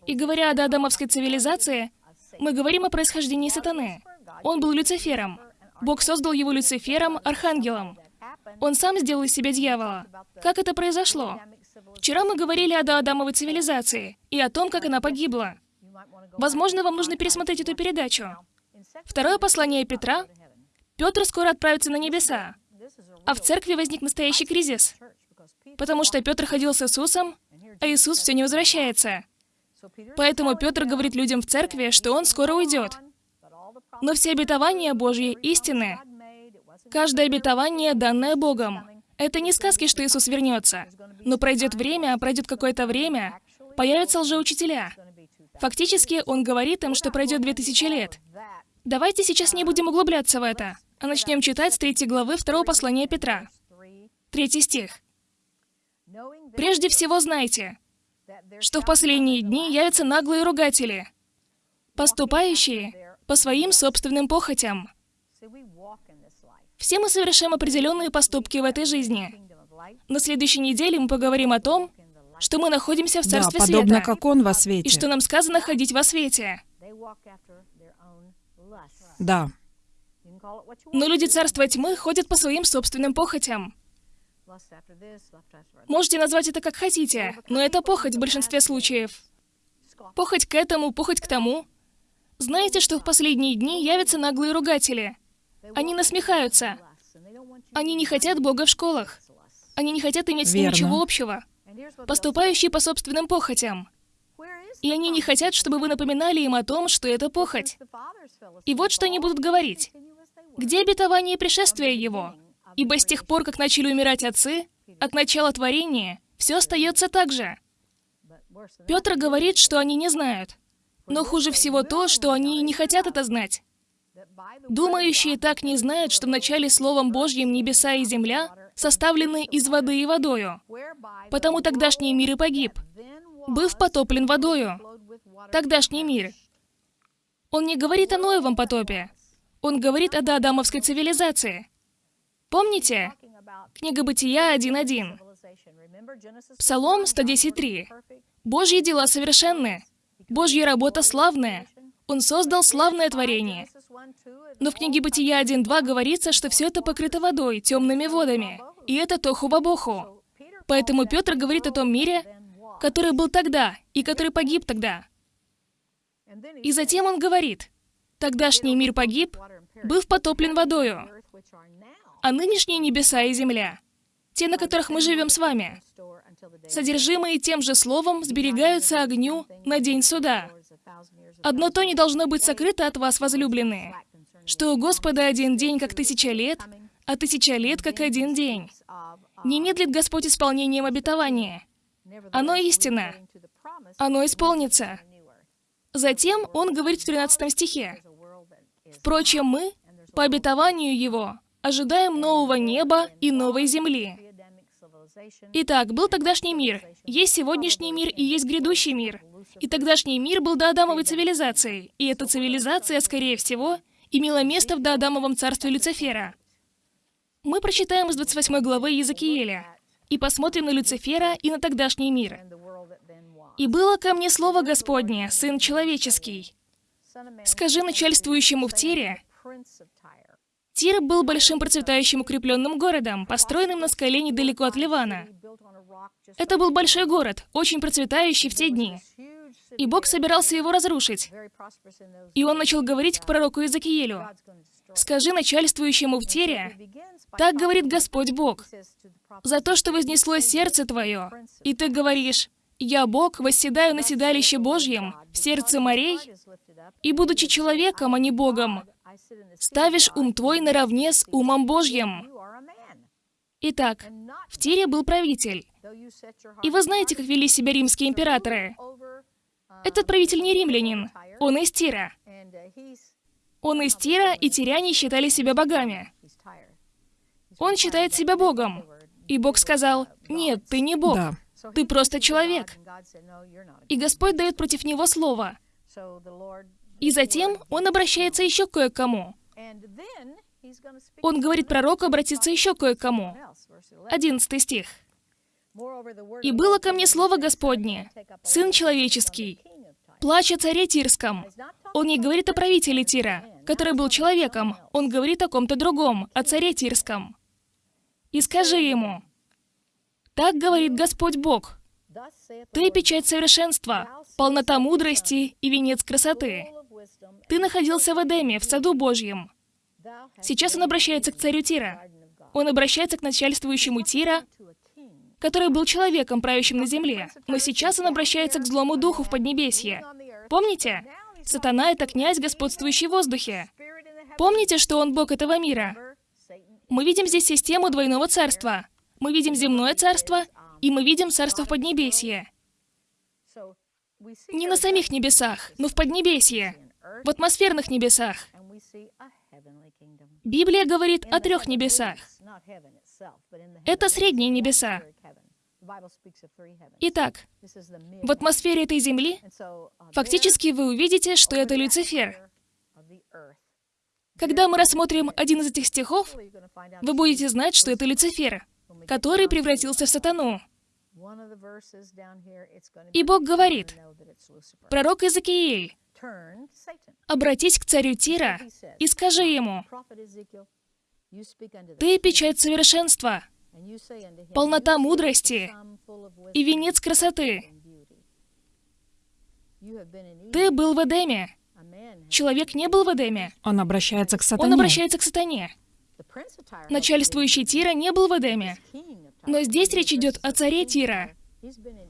И говоря о доадамовской цивилизации, мы говорим о происхождении сатаны. Он был Люцифером. Бог создал его Люцифером, архангелом. Он сам сделал из себя дьявола. Как это произошло? Вчера мы говорили о доадамовой цивилизации и о том, как она погибла. Возможно, вам нужно пересмотреть эту передачу. Второе послание Петра. Петр скоро отправится на небеса. А в церкви возник настоящий кризис. Потому что Петр ходил с Иисусом, а Иисус все не возвращается. Поэтому Петр говорит людям в церкви, что он скоро уйдет. Но все обетования Божьи истины. Каждое обетование, данное Богом. Это не сказки, что Иисус вернется. Но пройдет время, пройдет какое-то время, появятся лжеучителя. Фактически, он говорит им, что пройдет 2000 лет. Давайте сейчас не будем углубляться в это, а начнем читать с третьей главы второго послания Петра. Третий стих. «Прежде всего знайте, что в последние дни явятся наглые ругатели, поступающие по своим собственным похотям. Все мы совершаем определенные поступки в этой жизни. На следующей неделе мы поговорим о том, что мы находимся в Царстве да, подобно Света. как Он во свете. И что нам сказано ходить во свете. Да. Но люди Царства Тьмы ходят по своим собственным похотям. Можете назвать это как хотите, но это похоть в большинстве случаев. Похоть к этому, похоть к тому. Знаете, что в последние дни явятся наглые ругатели? Они насмехаются. Они не хотят Бога в школах. Они не хотят иметь с ним Верно. ничего общего. Поступающие по собственным похотям. И они не хотят, чтобы вы напоминали им о том, что это похоть. И вот что они будут говорить. Где обетование пришествия его? Ибо с тех пор, как начали умирать отцы, от начала творения, все остается так же. Петр говорит, что они не знают. Но хуже всего то, что они не хотят это знать. Думающие так не знают, что вначале Словом Божьим небеса и земля составлены из воды и водою. Потому тогдашний мир и погиб, быв потоплен водою. Тогдашний мир. Он не говорит о Ноевом потопе. Он говорит о доадамовской цивилизации. Помните? Книга Бытия 1.1. Псалом 110.3. Божьи дела совершенны. Божья работа славная. Он создал славное творение. Но в книге Бытия 1.2 говорится, что все это покрыто водой, темными водами. И это тоху-бабоху. Поэтому Петр говорит о том мире, который был тогда и который погиб тогда. И затем он говорит, тогдашний мир погиб, быв потоплен водою, а нынешние небеса и земля, те, на которых мы живем с вами, содержимые тем же словом, сберегаются огню на день суда. Одно то не должно быть сокрыто от вас, возлюбленные, что у Господа один день, как тысяча лет, а тысяча лет, как один день. Не медлит Господь исполнением обетования. Оно истина. Оно исполнится. Затем он говорит в 13 стихе. Впрочем, мы, по обетованию Его, ожидаем нового неба и новой земли. Итак, был тогдашний мир, есть сегодняшний мир и есть грядущий мир. И тогдашний мир был доадамовой цивилизацией, и эта цивилизация, скорее всего, имела место в доадамовом царстве Люцифера. Мы прочитаем из 28 главы Иезекииля и посмотрим на Люцифера и на тогдашний мир. «И было ко мне слово Господне, Сын Человеческий. Скажи начальствующему в Тире, Тир был большим процветающим укрепленным городом, построенным на скале недалеко от Ливана. Это был большой город, очень процветающий в те дни. И Бог собирался его разрушить. И он начал говорить к пророку Иезекиилю. «Скажи начальствующему в Тире, так говорит Господь Бог, за то, что вознесло сердце твое, и ты говоришь, «Я, Бог, восседаю на седалище Божьем, в сердце морей, и, будучи человеком, а не Богом, ставишь ум твой наравне с умом Божьим». Итак, в Тире был правитель. И вы знаете, как вели себя римские императоры. Этот правитель не римлянин, он из Тира. Он из Тира, и тиряне считали себя богами. Он считает себя богом. И Бог сказал, «Нет, ты не бог, Да. ты просто человек». И Господь дает против него слово. И затем он обращается еще кое к кому. Он говорит пророку обратиться еще кое к кому. Одиннадцатый стих. И было ко мне слово Господне, Сын Человеческий, плач о царе Тирском. Он не говорит о правителе Тира, который был человеком, он говорит о ком-то другом, о царе Тирском. И скажи ему, так говорит Господь Бог, ты печать совершенства, полнота мудрости и венец красоты. Ты находился в Эдеме, в саду Божьем. Сейчас он обращается к царю Тира. Он обращается к начальствующему Тира, который был человеком, правящим на земле. Но сейчас он обращается к злому духу в Поднебесье. Помните? Сатана — это князь, господствующий в воздухе. Помните, что он бог этого мира? Мы видим здесь систему двойного царства. Мы видим земное царство, и мы видим царство в Поднебесье. Не на самих небесах, но в Поднебесье, в атмосферных небесах. Библия говорит о трех небесах. Это средние небеса. Итак, в атмосфере этой Земли фактически вы увидите, что это Люцифер. Когда мы рассмотрим один из этих стихов, вы будете знать, что это Люцифер, который превратился в сатану. И Бог говорит, пророк Иезекииль, обратись к царю Тира и скажи ему, «Ты печать совершенства, полнота мудрости и венец красоты. Ты был в Эдеме. Человек не был в Эдеме. Он обращается к сатане. Он обращается к сатане. Начальствующий Тира не был в Эдеме. Но здесь речь идет о царе Тира.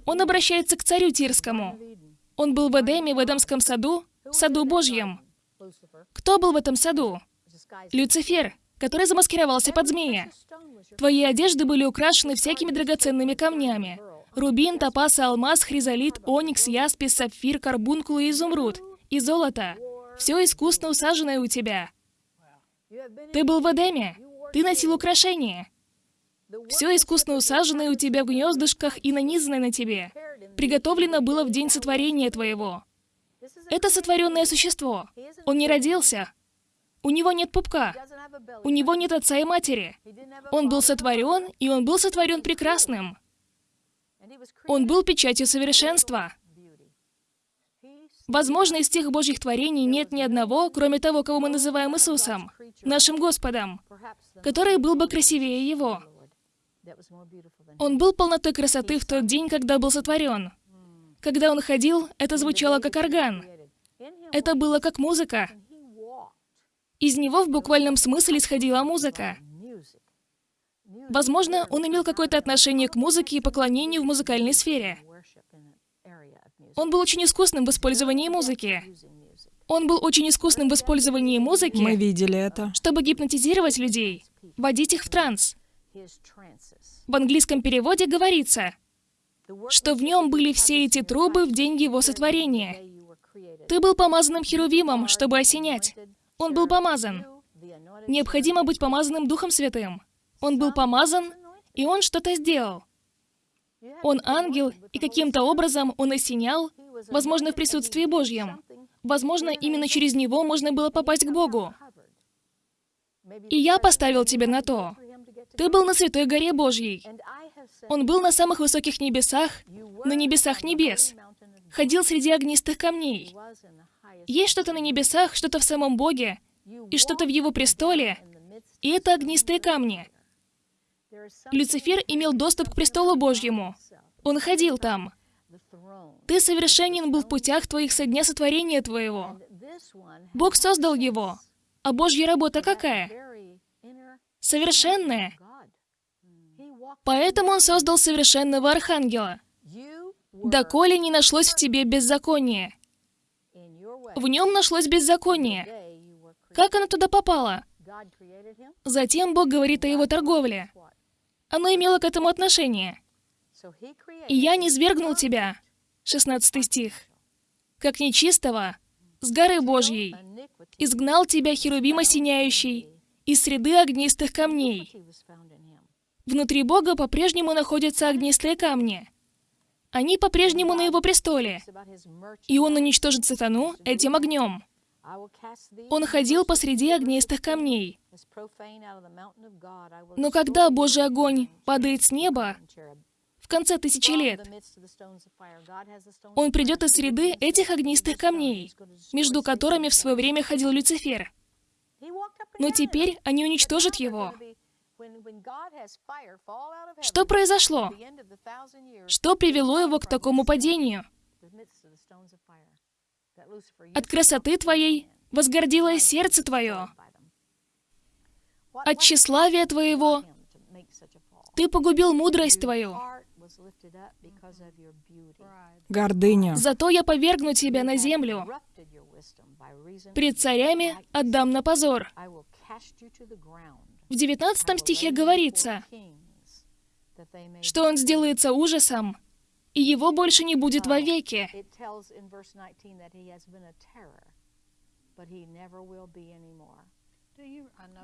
Он обращается к царю Тирскому. Он был в Эдеме, в Эдемском саду, в саду Божьем. Кто был в этом саду? Люцифер, который замаскировался под змея. Твои одежды были украшены всякими драгоценными камнями. Рубин, топаз, алмаз, хризолит, оникс, яспис, сапфир, карбункул и изумруд. И золото. Все искусно усаженное у тебя. Ты был в Эдеме. Ты носил украшения. Все искусно усаженное у тебя в гнездышках и нанизанное на тебе. Приготовлено было в день сотворения твоего. Это сотворенное существо. Он не родился. У него нет пупка. У него нет отца и матери. Он был сотворен, и он был сотворен прекрасным. Он был печатью совершенства. Возможно, из тех Божьих творений нет ни одного, кроме того, кого мы называем Иисусом, нашим Господом, который был бы красивее Его. Он был полнотой красоты в тот день, когда был сотворен. Когда он ходил, это звучало как орган. Это было как музыка. Из него в буквальном смысле исходила музыка. Возможно, он имел какое-то отношение к музыке и поклонению в музыкальной сфере. Он был очень искусным в использовании музыки. Он был очень искусным в использовании музыки. Мы видели это. Чтобы гипнотизировать людей, вводить их в транс. В английском переводе говорится, что в нем были все эти трубы в день его сотворения. Ты был помазанным херувимом, чтобы осенять. Он был помазан. Необходимо быть помазанным Духом Святым. Он был помазан, и он что-то сделал. Он ангел, и каким-то образом он осенял, возможно, в присутствии Божьем. Возможно, именно через него можно было попасть к Богу. И я поставил тебя на то. Ты был на Святой Горе Божьей. Он был на самых высоких небесах, на небесах небес. Ходил среди огнистых камней. Есть что-то на небесах, что-то в самом Боге, и что-то в Его престоле, и это огнистые камни. Люцифер имел доступ к престолу Божьему. Он ходил там. Ты совершенен был в путях твоих со дня сотворения твоего. Бог создал его. А Божья работа какая? Совершенная. Поэтому Он создал совершенного архангела. Доколе не нашлось в тебе беззакония. В нем нашлось беззаконие. Как оно туда попало? Затем Бог говорит о его торговле. Оно имело к этому отношение. «И я не свергнул тебя», 16 стих, «как нечистого, с горы Божьей, изгнал тебя, херувима сияющий, из среды огнистых камней». Внутри Бога по-прежнему находятся огнистые камни. Они по-прежнему на его престоле. И он уничтожит сатану этим огнем. Он ходил посреди огнистых камней. Но когда Божий огонь падает с неба, в конце тысячи лет. Он придет из среды этих огнистых камней, между которыми в свое время ходил Люцифер. Но теперь они уничтожат его. Что произошло? Что привело его к такому падению? От красоты твоей возгордилось сердце твое. От тщеславия твоего ты погубил мудрость твою. Гордыня. Зато я повергну тебя на землю. Пред царями отдам на позор. В 19 стихе говорится, что он сделается ужасом, и его больше не будет вовеки.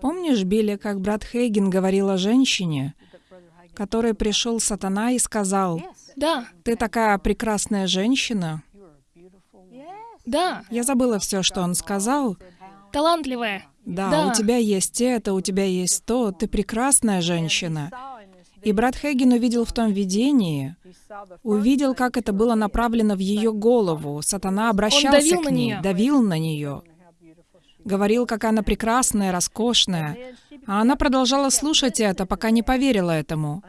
Помнишь, Билли, как брат Хейген говорил о женщине, которой пришел сатана и сказал, Да, «Ты такая прекрасная женщина». да, Я забыла все, что он сказал. талантливая. Да, Да. у тебя есть это, у тебя есть то, ты прекрасная женщина. И брат Хейген увидел в том видении, увидел, как это было направлено в ее голову. Сатана обращался к на ней, нее. давил на нее, говорил, какая она прекрасная, роскошная. А она продолжала слушать это, пока не поверила этому.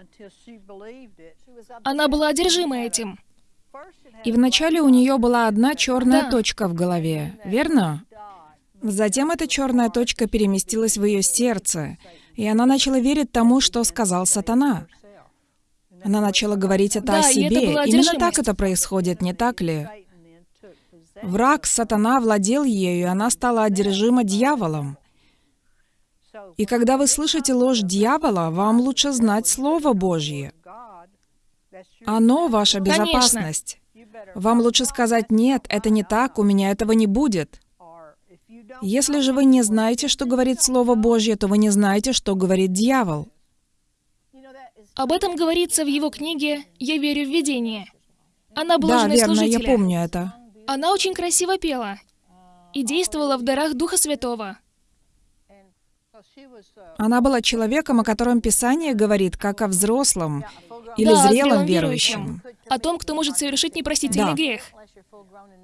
Она была одержима этим. И вначале у нее была одна черная Да. точка в голове, верно? Затем эта черная точка переместилась в ее сердце, и она начала верить тому, что сказал сатана. Она начала говорить это Да, о это себе. была Именно так это происходит, не так ли? Враг, сатана, владел ею, и она стала одержима дьяволом. И когда вы слышите ложь дьявола, вам лучше знать Слово Божье. Оно ваша Конечно. безопасность. Вам лучше сказать, нет, это не так, у меня этого не будет. Если же вы не знаете, что говорит Слово Божье, то вы не знаете, что говорит дьявол. Об этом говорится в его книге «Я верю в видение». Она была Да, женой верно, я служителя. помню это. Она очень красиво пела и действовала в дарах Духа Святого. Она была человеком, о котором Писание говорит, как о взрослом или Да, зрелом зрелом верующем. О том, кто может совершить непростительный Да. грех.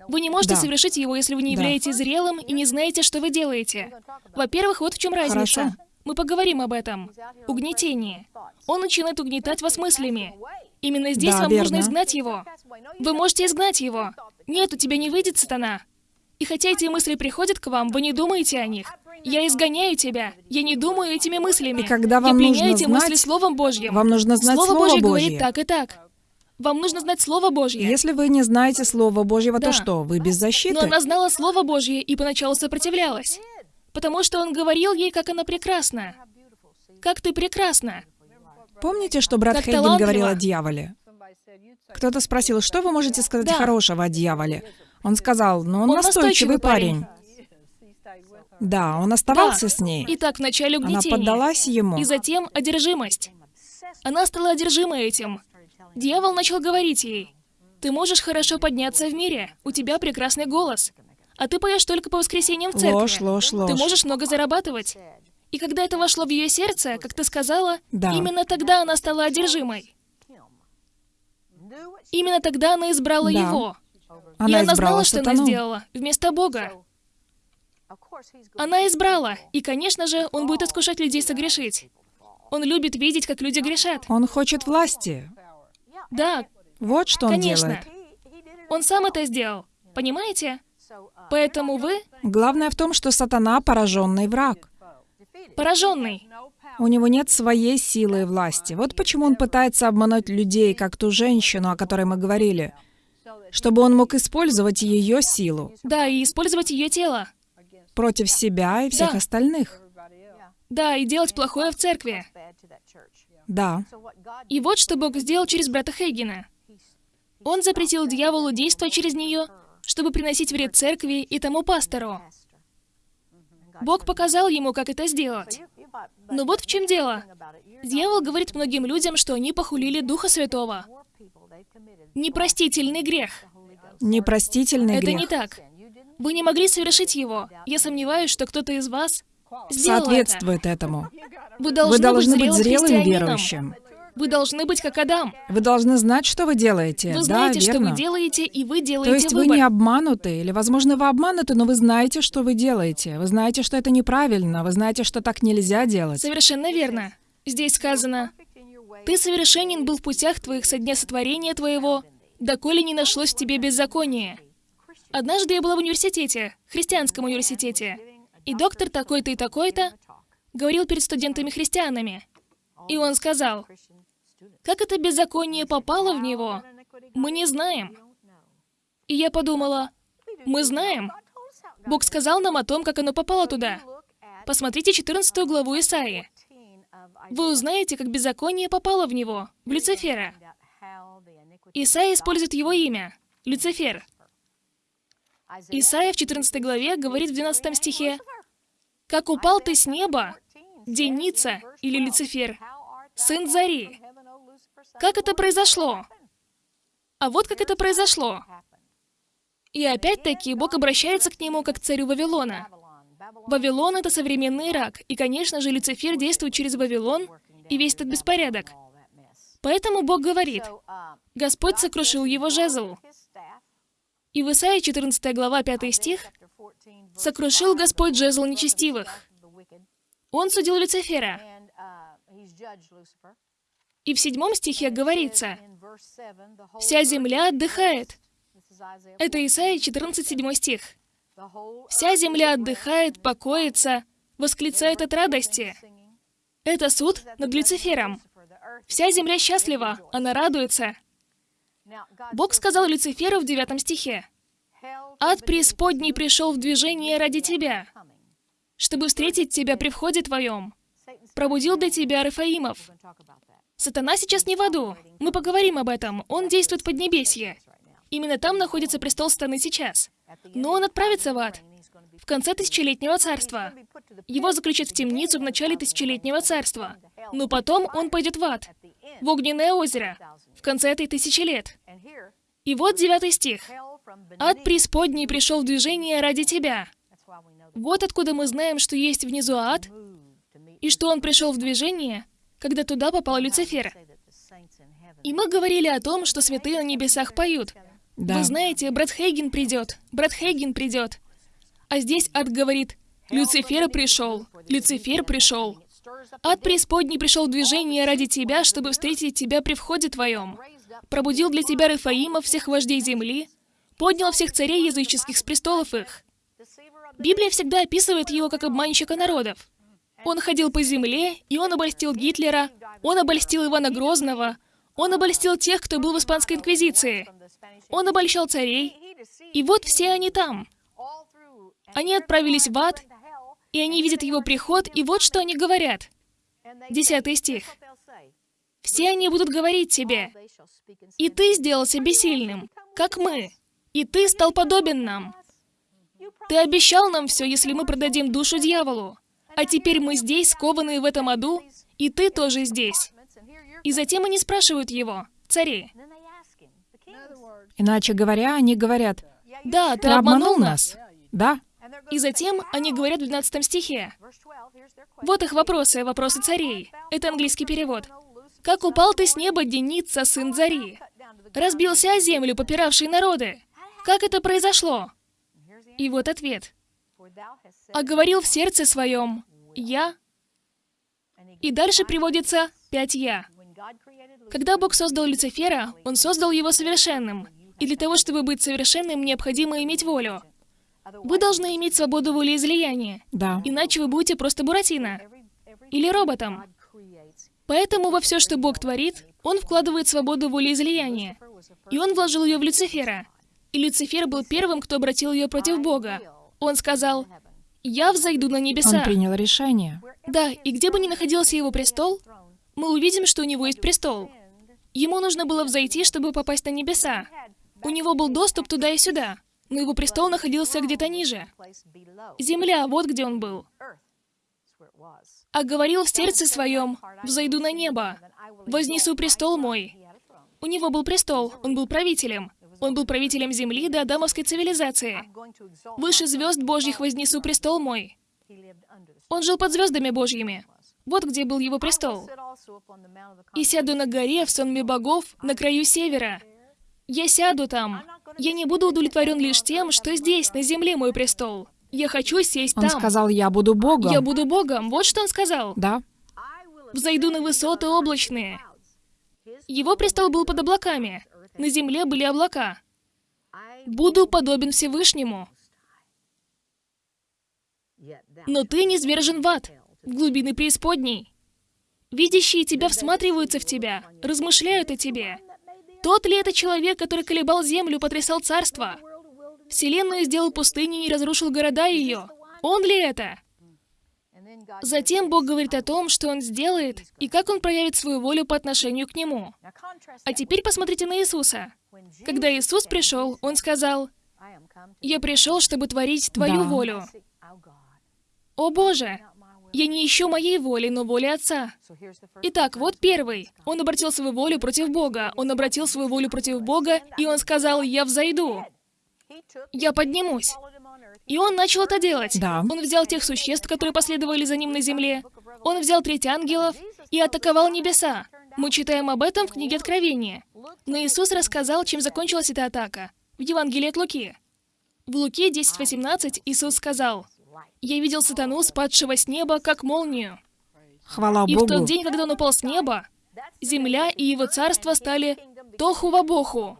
Вы не можете Да. совершить его, если вы не Да. являетесь зрелым и не знаете, что вы делаете. Во-первых, вот в чем разница. Хорошо. Мы поговорим об этом. Угнетение. Он начинает угнетать вас мыслями. Именно здесь Да, вам нужно верно. изгнать его. Вы можете изгнать его. Нет, у тебя не выйдет, сатана. И хотя эти мысли приходят к вам, вы не думаете о них. Я изгоняю тебя. Я не думаю этими мыслями. И когда вам Я пленяю нужно эти мысли знать- Словом Божьим. Вам нужно знать Слово Слово Божье Божье. говорит так и так. Вам нужно знать Слово Божье. Если вы не знаете Слова Божьего, Да. то что, вы без защиты? Но она знала Слово Божье и поначалу сопротивлялась. Потому что он говорил ей, как она прекрасна. Как ты прекрасна. Помните, что брат Как Хейген говорил о дьяволе? Кто-то спросил, что вы можете сказать Да. хорошего о дьяволе? Он сказал, ну он, Он настойчивый настойчивый парень. Да, он оставался с ней. Итак, вначале Она угнетение. поддалась ему. И затем одержимость. Она стала одержима этим. Дьявол начал говорить ей, «Ты можешь хорошо подняться в мире, у тебя прекрасный голос, а ты поешь только по воскресеньям в церкви. Ложь, ложь, ложь. Ты можешь много зарабатывать». И когда это вошло в ее сердце, как ты сказала, Да. именно тогда она стала одержимой. Именно тогда она избрала Да. его. Она и она знала, что она сделала, вместо Бога. Она избрала, и, конечно же, он будет искушать людей согрешить. Он любит видеть, как люди грешат. Он хочет власти. Да, Вот что он конечно. делает. Он сам это сделал. Понимаете? Поэтому вы Главное в том, что сатана — пораженный враг. пораженный. У него нет своей силы и власти. Вот почему он пытается обмануть людей, как ту женщину, о которой мы говорили, чтобы он мог использовать ее силу Да, и использовать ее тело. против себя и всех Да. остальных. Да, и делать плохое в церкви. Да. И вот что Бог сделал через брата Хейгена. Он запретил дьяволу действовать через нее, чтобы приносить вред церкви и тому пастору. Бог показал ему, как это сделать. Но вот в чем дело. Дьявол говорит многим людям, что они похулили Духа Святого. Непростительный грех. Непростительный Это грех. не так. Вы не могли совершить его. Я сомневаюсь, что кто-то из вас это. Соответствует этому. Вы должны, Вы должны быть быть зрелым верующим. Вы должны быть как Адам. Вы должны знать, что вы делаете. Вы да, знаете, что верно. вы делаете, и вы То делаете есть вы выбор. не обмануты, или, возможно, вы обмануты, но вы знаете, что вы делаете. Вы знаете, что это неправильно, вы знаете, что так нельзя делать. Совершенно верно. Здесь сказано, «Ты совершенен был в путях твоих со дня сотворения твоего, доколе не нашлось в тебе беззакония». Однажды я была в университете, христианском университете, и доктор такой-то и такой-то говорил перед студентами-христианами. И он сказал, как это беззаконие попало в него, мы не знаем. И я подумала, мы знаем. Бог сказал нам о том, как оно попало туда. Посмотрите 14 главу Исаии. Вы узнаете, как беззаконие попало в него, в Люцифера. Исаия использует его имя, Люцифер. Исаия в 14 главе говорит в 12 стихе, «Как упал ты с неба, Деница или Люцифер, сын Зари». Как это произошло? А вот как это произошло. И опять-таки Бог обращается к нему как к царю Вавилона. Вавилон — это современный Ирак, и, конечно же, Люцифер действует через Вавилон и весь этот беспорядок. Поэтому Бог говорит, Господь сокрушил его жезл. И в Исаии 14 глава 5 стих «Сокрушил Господь жезл нечестивых». Он судил Люцифера. И в седьмом стихе говорится, «Вся земля отдыхает». Это Исаия 14, 7 стих. «Вся земля отдыхает, покоится, восклицает от радости». Это суд над Люцифером. Вся земля счастлива, она радуется. Бог сказал Люциферу в девятом стихе, «Ад преисподней пришел в движение ради тебя, чтобы встретить тебя при входе твоем. Пробудил для тебя Рафаимов». Сатана сейчас не в аду. Мы поговорим об этом. Он действует в Поднебесье. Именно там находится престол Сатаны сейчас. Но он отправится в ад. В конце тысячелетнего царства. Его заключат в темницу в начале тысячелетнего царства. Но потом он пойдет в ад. В огненное озеро. В конце этой тысячи лет. И вот девятый стих. «Ад преисподней пришел в движение ради тебя». Вот откуда мы знаем, что есть внизу ад, и что он пришел в движение, когда туда попал Люцифер. И мы говорили о том, что святые на небесах поют. Да. Вы знаете, брат Хейген придет, брат Хейген придет. А здесь ад говорит, Люцифер пришел, Люцифер пришел. Ад преисподней пришел в движение ради тебя, чтобы встретить тебя при входе твоем. Пробудил для тебя Рафаима, всех вождей земли, поднял всех царей языческих с престолов их. Библия всегда описывает его как обманщика народов. Он ходил по земле, и он обольстил Гитлера, он обольстил Ивана Грозного, он обольстил тех, кто был в Испанской Инквизиции. Он обольщал царей, и вот все они там. Они отправились в ад, и они видят его приход, и вот что они говорят. Десятый стих. «Все они будут говорить тебе, и ты сделался бессильным, как мы, и ты стал подобен нам. Ты обещал нам все, если мы продадим душу дьяволу. А теперь мы здесь, скованные в этом аду, и ты тоже здесь. И затем они спрашивают его, цари, Иначе говоря, они говорят, «Да, ты, ты обманул нас. Да, И затем они говорят в 12 стихе. Вот их вопросы, вопросы царей. Это английский перевод. «Как упал ты с неба, Деница, сын Зари? Разбился о землю, попиравший народы. Как это произошло?» И вот ответ. «А говорил в сердце своем, я...» И дальше приводится пять «я». Когда Бог создал Люцифера, Он создал его совершенным. И для того, чтобы быть совершенным, необходимо иметь волю. Вы должны иметь свободу волеизлияния, да. иначе вы будете просто Буратино или роботом. Поэтому во все, что Бог творит, Он вкладывает свободу волеизлияния. И Он вложил ее в Люцифера. И Люцифер был первым, кто обратил ее против Бога. Он сказал, «Я взойду на небеса». Он принял решение. Да, и где бы ни находился его престол, мы увидим, что у него есть престол. Ему нужно было взойти, чтобы попасть на небеса. У него был доступ туда и сюда, но его престол находился где-то ниже. Земля, вот где он был. А говорил в сердце своем, «Взойду на небо, вознесу престол мой». У него был престол, он был правителем. Он был правителем земли до адамовской цивилизации. Выше звезд Божьих вознесу престол мой. Он жил под звездами Божьими. Вот где был его престол. И сяду на горе в сонме богов на краю севера. Я сяду там. Я не буду удовлетворен лишь тем, что здесь, на земле, мой престол. Я хочу сесть Он там. сказал, я буду Богом. Я буду Богом. Вот что он сказал. Да. Взойду на высоты облачные. Его престол был под облаками. На земле были облака. Буду подобен Всевышнему. Но ты не свержен в ад, в глубины преисподней. Видящие тебя всматриваются в тебя, размышляют о тебе. Тот ли это человек, который колебал землю, потрясал царство? Вселенную сделал пустыней и разрушил города ее. Он ли это? Затем Бог говорит о том, что Он сделает и как Он проявит свою волю по отношению к Нему. А теперь посмотрите на Иисуса. Когда Иисус пришел, Он сказал, «Я пришел, чтобы творить Твою Да. волю». О Боже! Я не ищу моей воли, но воли Отца. Итак, вот первый. Он обратил свою волю против Бога. Он обратил свою волю против Бога, и он сказал, «Я взойду, я поднимусь». И он начал это делать. Да. Он взял тех существ, которые последовали за ним на земле. Он взял треть ангелов и атаковал небеса. Мы читаем об этом в книге Откровения. Но Иисус рассказал, чем закончилась эта атака. В Евангелии от Луки. В Луке 10.18 Иисус сказал, «Я видел сатану, спадшего с неба, как молнию». Хвала И в тот Богу. день, когда он упал с неба, земля и его царство стали тоху во боху.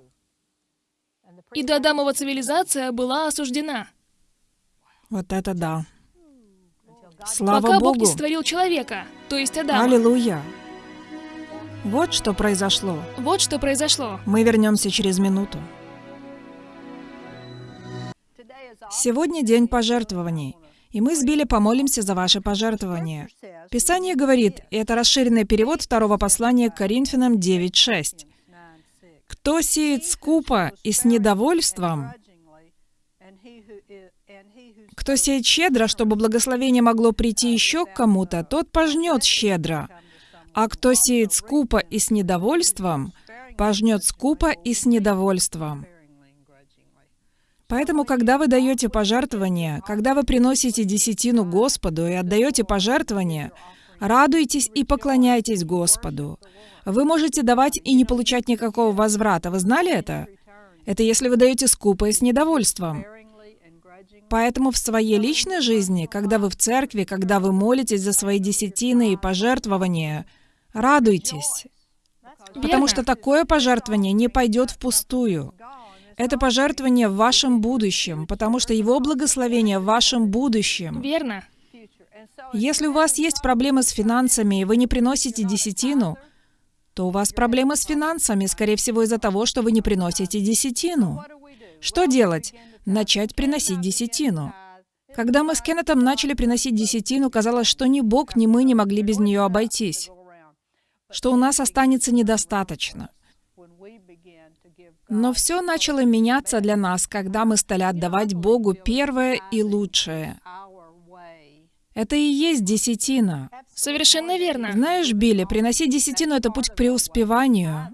И до Адамова цивилизация была осуждена. Вот это да. Слава пока Бог не Богу. сотворил человека, то есть Адама. Аллилуйя. Вот что произошло. Вот что произошло. Мы вернемся через минуту. Сегодня день пожертвований, и мы с Билли помолимся за ваши пожертвования. Писание говорит, и это расширенный перевод второго послания к Коринфянам 9.6. «Кто сеет скупо и с недовольством, кто сеет щедро, чтобы благословение могло прийти еще к кому-то, тот пожнет щедро. А кто сеет скупо и с недовольством, пожнет скупо и с недовольством. Поэтому, когда вы даете пожертвования, когда вы приносите десятину Господу и отдаете пожертвования, радуйтесь и поклоняйтесь Господу. Вы можете давать и не получать никакого возврата. Вы знали это? Это если вы даете скупо и с недовольством. Поэтому в своей личной жизни, когда вы в церкви, когда вы молитесь за свои десятины и пожертвования, радуйтесь. Потому что такое пожертвование не пойдет впустую. Это пожертвование в вашем будущем, потому что Его благословение в вашем будущем. Верно. Если у вас есть проблемы с финансами, и вы не приносите десятину, то у вас проблемы с финансами, скорее всего, из-за того, что вы не приносите десятину. Что делать? Начать приносить десятину. Когда мы с Кеннетом начали приносить десятину, казалось, что ни Бог, ни мы не могли без нее обойтись, что у нас останется недостаточно. Но все начало меняться для нас, когда мы стали отдавать Богу первое и лучшее. Это и есть десятина. Совершенно верно. Знаешь, Билли, приносить десятину — это путь к преуспеванию.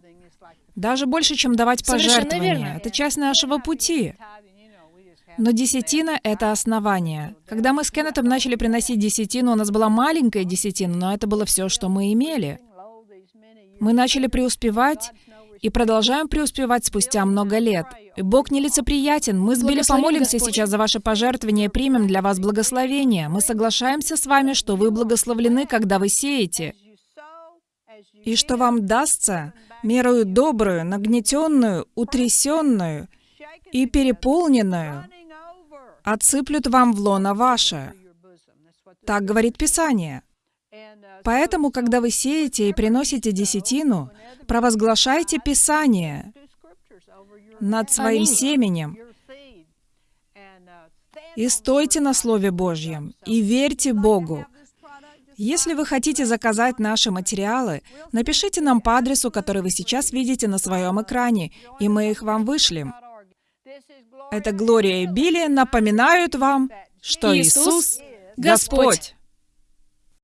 Даже больше, чем давать пожертвования. Это часть нашего пути. Но десятина — это основание. Когда мы с Кеннетом начали приносить десятину, у нас была маленькая десятина, но это было все, что мы имели. Мы начали преуспевать и продолжаем преуспевать спустя много лет. И Бог нелицеприятен. Мы с Билли помолимся Господь. сейчас за ваше пожертвование и примем для вас благословение. Мы соглашаемся с вами, что вы благословлены, когда вы сеете, и что вам дастся мерою добрую, нагнетенную, утрясенную и переполненную, отсыплют вам в лоно ваше. Так говорит Писание. Поэтому, когда вы сеете и приносите десятину, провозглашайте Писание над своим семенем и стойте на Слове Божьем, и верьте Богу. Если вы хотите заказать наши материалы, напишите нам по адресу, который вы сейчас видите на своем экране, и мы их вам вышлем. Это Глория и Билли напоминают вам, что Иисус. Господь.